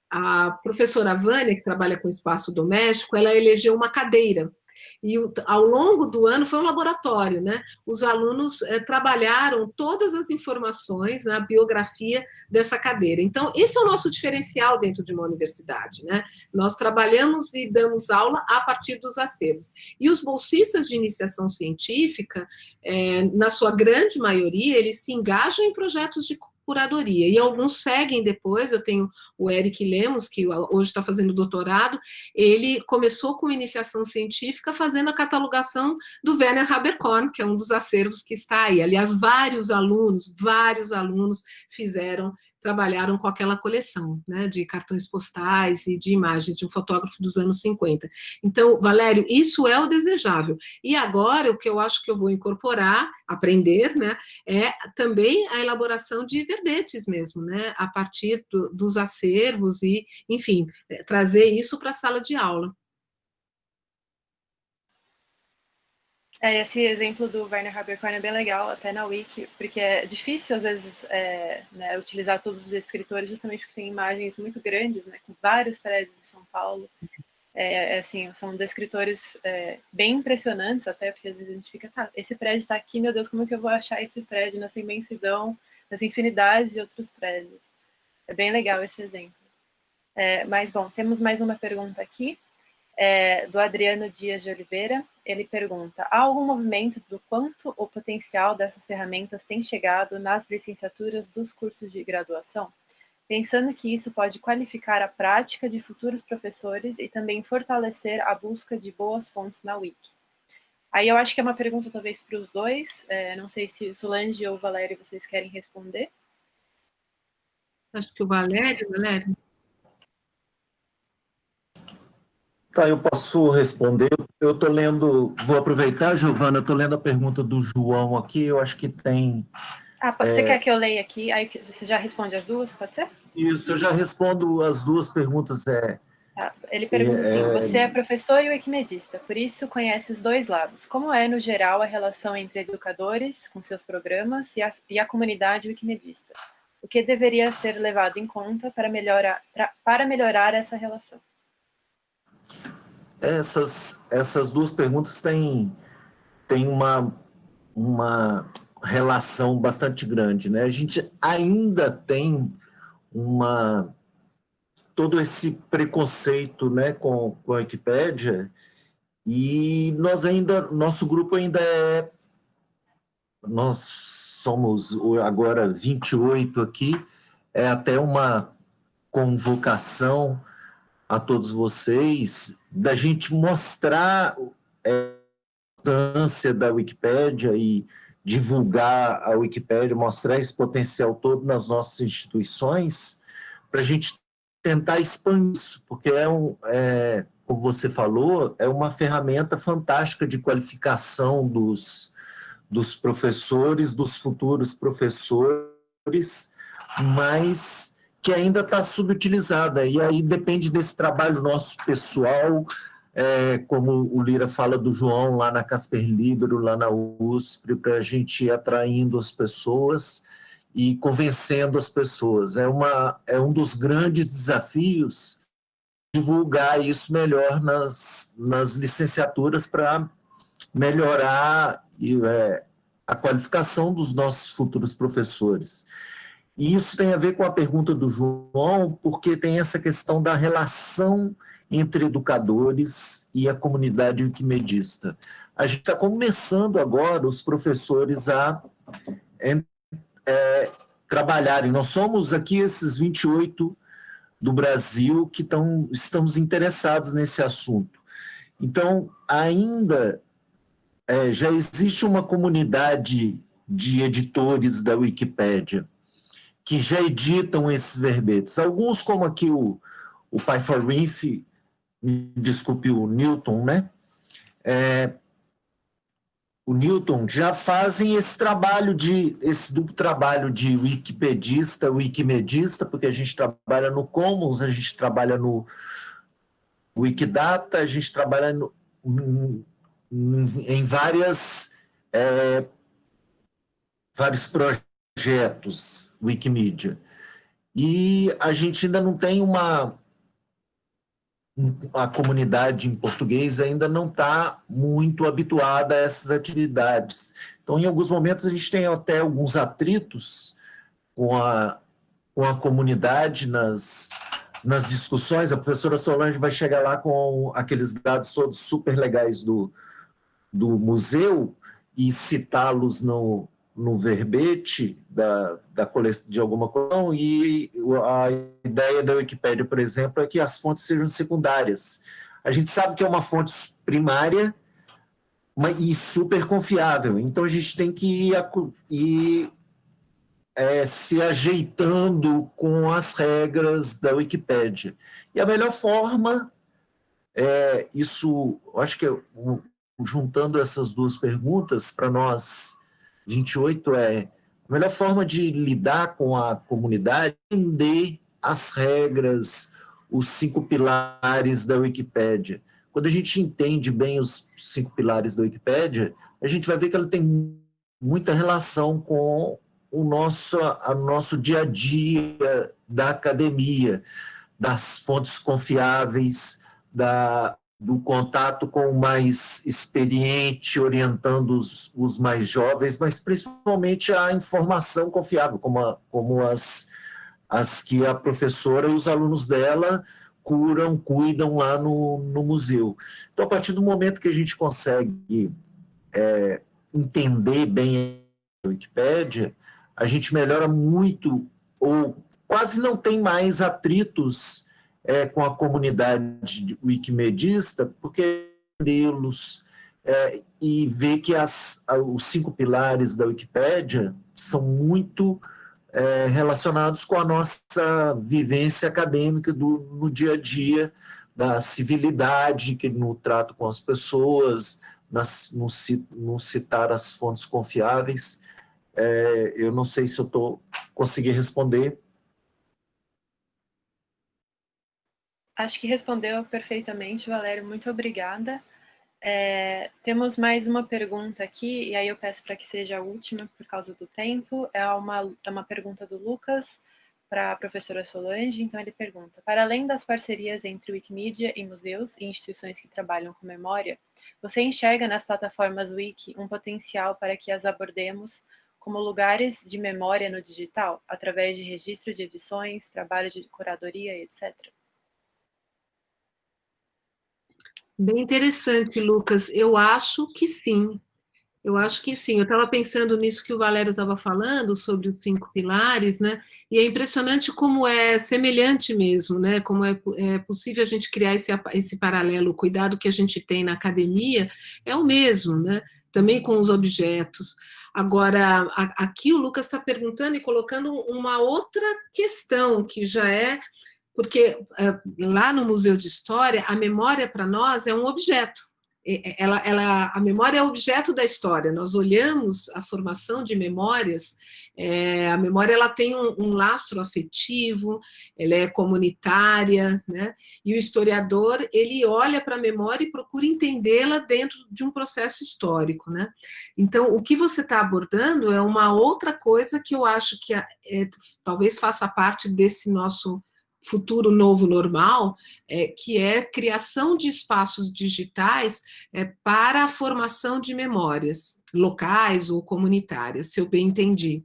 a professora Vânia, que trabalha com espaço doméstico, ela elegeu uma cadeira e ao longo do ano foi um laboratório, né? Os alunos é, trabalharam todas as informações na biografia dessa cadeira. Então, esse é o nosso diferencial dentro de uma universidade, né? Nós trabalhamos e damos aula a partir dos acervos. E os bolsistas de iniciação científica, é, na sua grande maioria, eles se engajam em projetos de curadoria. E alguns seguem depois, eu tenho o Eric Lemos, que hoje está fazendo doutorado, ele começou com iniciação científica fazendo a catalogação do Werner Haberkorn, que é um dos acervos que está aí. Aliás, vários alunos, vários alunos fizeram trabalharam com aquela coleção né, de cartões postais e de imagens de um fotógrafo dos anos 50. Então, Valério, isso é o desejável. E agora, o que eu acho que eu vou incorporar, aprender, né, é também a elaboração de verbetes mesmo, né, a partir do, dos acervos e, enfim, é, trazer isso para a sala de aula. É, esse exemplo do Werner Haberkorn é bem legal, até na Wiki, porque é difícil, às vezes, é, né, utilizar todos os escritores, justamente porque tem imagens muito grandes, né, com vários prédios de São Paulo. É, é assim, são descritores é, bem impressionantes, até, porque às vezes a gente fica, tá, esse prédio está aqui, meu Deus, como é que eu vou achar esse prédio nessa imensidão, nessa infinidade de outros prédios? É bem legal esse exemplo. É, mas, bom, temos mais uma pergunta aqui é, do Adriano Dias de Oliveira. Ele pergunta: há algum movimento do quanto o potencial dessas ferramentas tem chegado nas licenciaturas dos cursos de graduação? Pensando que isso pode qualificar a prática de futuros professores e também fortalecer a busca de boas fontes na Wiki. Aí eu acho que é uma pergunta talvez para os dois, é, não sei se Solange ou Valério vocês querem responder. Acho que o Valério, Valério. Tá, eu posso responder. Eu estou lendo, vou aproveitar, Giovana, estou lendo a pergunta do João aqui, eu acho que tem... Ah, pode, é... você quer que eu leia aqui? Aí você já responde as duas, pode ser? Isso, eu já respondo as duas perguntas. É, tá, ele pergunta é, assim, você é professor e wikimedista, por isso conhece os dois lados. Como é, no geral, a relação entre educadores, com seus programas, e a, e a comunidade wikimedista? O que deveria ser levado em conta para melhorar, pra, para melhorar essa relação? Essas, essas duas perguntas têm, têm uma, uma relação bastante grande. Né? A gente ainda tem uma, todo esse preconceito né, com, com a Wikipédia e nós ainda, nosso grupo ainda é, nós somos agora 28 aqui, é até uma convocação a todos vocês da gente mostrar é, a importância da Wikipédia e divulgar a Wikipédia, mostrar esse potencial todo nas nossas instituições, para a gente tentar expandir isso, porque é, um, é, como você falou, é uma ferramenta fantástica de qualificação dos, dos professores, dos futuros professores, mas que ainda está subutilizada, e aí depende desse trabalho nosso pessoal, é, como o Lira fala do João lá na Casper Libero, lá na USP, para a gente ir atraindo as pessoas e convencendo as pessoas. É, uma, é um dos grandes desafios divulgar isso melhor nas, nas licenciaturas para melhorar é, a qualificação dos nossos futuros professores. E isso tem a ver com a pergunta do João, porque tem essa questão da relação entre educadores e a comunidade wikimedista. A gente está começando agora os professores a é, é, trabalharem. Nós somos aqui esses 28 do Brasil que tão, estamos interessados nesse assunto. Então, ainda é, já existe uma comunidade de editores da Wikipédia, que já editam esses verbetes. Alguns, como aqui o, o Pai for Riff, me desculpe o Newton, né? É, o Newton já fazem esse trabalho de esse duplo trabalho de wikipedista, wikimedista, porque a gente trabalha no Commons, a gente trabalha no Wikidata, a gente trabalha no, em, em várias é, vários projetos projetos Wikimedia. E a gente ainda não tem uma, a comunidade em português ainda não está muito habituada a essas atividades. Então, em alguns momentos, a gente tem até alguns atritos com a, com a comunidade nas, nas discussões. A professora Solange vai chegar lá com aqueles dados todos super legais do, do museu e citá-los no, no verbete da, da de alguma coleção, e a ideia da Wikipédia, por exemplo, é que as fontes sejam secundárias. A gente sabe que é uma fonte primária e super confiável, então a gente tem que ir, ir é, se ajeitando com as regras da Wikipédia. E a melhor forma, é, isso, acho que juntando essas duas perguntas, para nós 28 é a melhor forma de lidar com a comunidade, entender as regras, os cinco pilares da Wikipédia. Quando a gente entende bem os cinco pilares da Wikipédia, a gente vai ver que ela tem muita relação com o nosso, a nosso dia a dia da academia, das fontes confiáveis, da, do contato com o mais experiente, orientando os, os mais jovens, mas principalmente a informação confiável, como, a, como as, as que a professora e os alunos dela curam, cuidam lá no, no museu. Então, a partir do momento que a gente consegue é, entender bem a Wikipédia, a gente melhora muito, ou quase não tem mais atritos é, com a comunidade wikimedista, porque los é, e ver que as, os cinco pilares da Wikipédia são muito é, relacionados com a nossa vivência acadêmica do, no dia a dia, da civilidade que no trato com as pessoas, nas, no, no citar as fontes confiáveis. É, eu não sei se eu estou conseguindo responder, Acho que respondeu perfeitamente, Valério. Muito obrigada. É, temos mais uma pergunta aqui, e aí eu peço para que seja a última por causa do tempo. É uma, é uma pergunta do Lucas para a professora Solange. Então, ele pergunta: Para além das parcerias entre Wikimedia e museus e instituições que trabalham com memória, você enxerga nas plataformas Wiki um potencial para que as abordemos como lugares de memória no digital, através de registros de edições, trabalhos de curadoria, etc.? Bem interessante, Lucas. Eu acho que sim. Eu acho que sim. Eu estava pensando nisso que o Valério estava falando, sobre os cinco pilares, né? E é impressionante como é semelhante mesmo, né? Como é, é possível a gente criar esse, esse paralelo. O cuidado que a gente tem na academia é o mesmo, né? Também com os objetos. Agora, aqui o Lucas está perguntando e colocando uma outra questão, que já é porque eh, lá no Museu de História, a memória para nós é um objeto. Ela, ela, a memória é objeto da história. Nós olhamos a formação de memórias, é, a memória ela tem um, um, lastro afetivo, ela é comunitária, né? e o historiador ele olha para a memória e procura entendê-la dentro de um processo histórico. Né? Então, o que você está abordando é uma outra coisa que eu acho que é, talvez faça parte desse nosso futuro novo normal, é, que é criação de espaços digitais é, para a formação de memórias locais ou comunitárias, se eu bem entendi.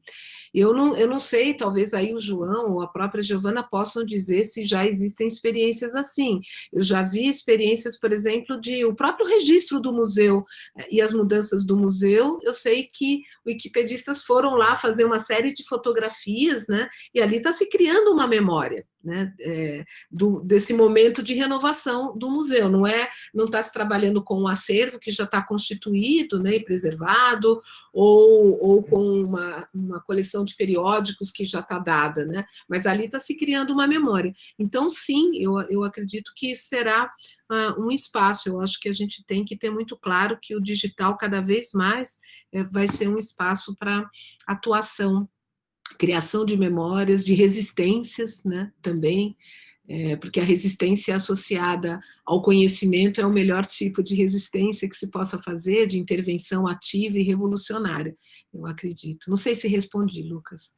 Eu não, eu não sei, talvez aí o João ou a própria Giovana possam dizer se já existem experiências assim. Eu já vi experiências, por exemplo, de o próprio registro do museu eh, e as mudanças do museu. Eu sei que wikipedistas foram lá fazer uma série de fotografias, né? E ali está se criando uma memória. Né, é, do, desse momento de renovação do museu, não é, não está se trabalhando com um acervo que já está constituído né, e preservado, ou, ou com uma, uma coleção de periódicos que já está dada, né, mas ali está se criando uma memória. Então, sim, eu, eu acredito que será uh, um espaço, eu acho que a gente tem que ter muito claro que o digital cada vez mais é, vai ser um espaço para atuação criação de memórias, de resistências né, também, é, porque a resistência associada ao conhecimento é o melhor tipo de resistência que se possa fazer, de intervenção ativa e revolucionária, eu acredito. Não sei se respondi, Lucas.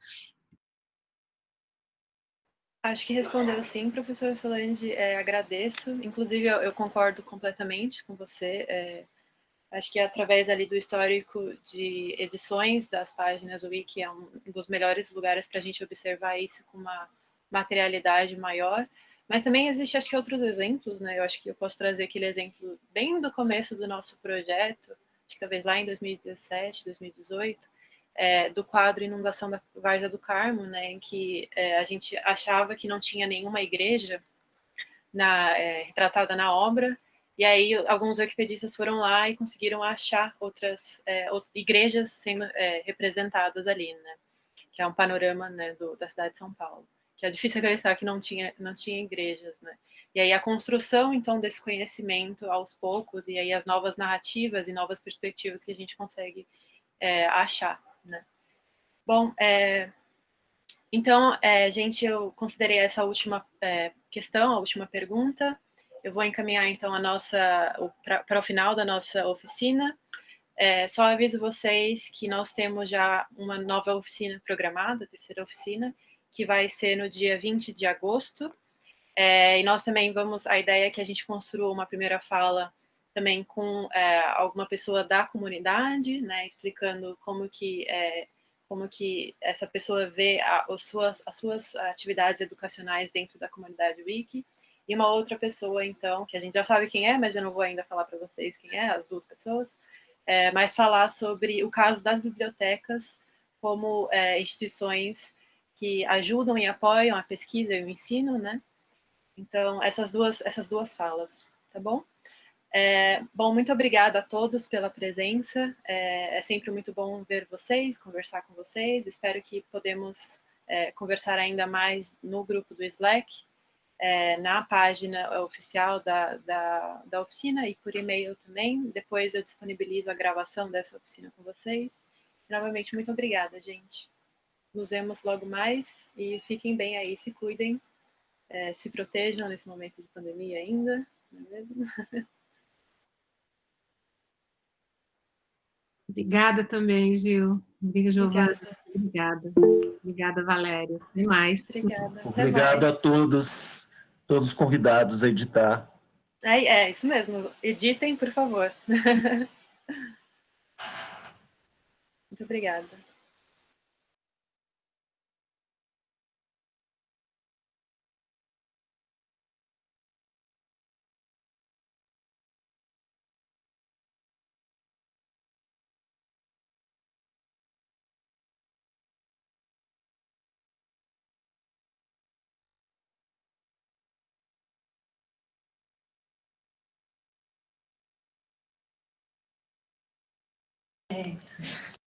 Acho que respondeu sim, professor Solange, é, agradeço. Inclusive, eu, eu, concordo completamente com você. É, acho que através ali do histórico de edições das páginas, o Wiki é um dos melhores lugares para a gente observar isso com uma materialidade maior. Mas também existe, acho que, outros exemplos, né? Eu acho que eu posso trazer aquele exemplo bem do começo do nosso projeto, acho que talvez lá em 2017, 2018, é, do quadro Inundação da Várzea do Carmo, né, em que é, a gente achava que não tinha nenhuma igreja na, é, retratada na obra, e aí alguns wikipedistas foram lá e conseguiram achar outras é, igrejas sendo é, representadas ali, né, que é um panorama né, do, da cidade de São Paulo, que é difícil acreditar que não tinha, não tinha igrejas, né. E aí a construção, então, desse conhecimento aos poucos, e aí as novas narrativas e novas perspectivas que a gente consegue é, achar né? Bom, é, então, é, gente, eu considerei essa última é, questão, a última pergunta. Eu vou encaminhar, então, a nossa para o final da nossa oficina. É, só aviso vocês que nós temos já uma nova oficina programada, a terceira oficina, que vai ser no dia 20 de agosto. É, e nós também vamos, a ideia é que a gente construa uma primeira fala também com é, alguma pessoa da comunidade, né, explicando como que é, como que essa pessoa vê a, as, suas, as suas atividades educacionais dentro da comunidade Wiki, e uma outra pessoa, então, que a gente já sabe quem é, mas eu não vou ainda falar para vocês quem é, as duas pessoas, é, mas falar sobre o caso das bibliotecas como é, instituições que ajudam e apoiam a pesquisa e o ensino, né? Então, essas duas, essas duas falas, tá bom? É, bom, muito obrigada a todos pela presença. É, é, sempre muito bom ver vocês, conversar com vocês. Espero que podemos é, conversar ainda mais no grupo do Slack, é, na página oficial da, da, da oficina e por e-mail também. Depois eu disponibilizo a gravação dessa oficina com vocês. Novamente, muito obrigada, gente. Nos vemos logo mais e fiquem bem aí, se cuidem, é, se protejam nesse momento de pandemia ainda, não é mesmo? Obrigada também, Gil. Obrigada, Giovana. Obrigada. Obrigada, Valéria. Até mais. Obrigada. Obrigado a todos, todos os convidados a editar. É, é isso mesmo. Editem, por favor. Muito obrigada. Perfeito.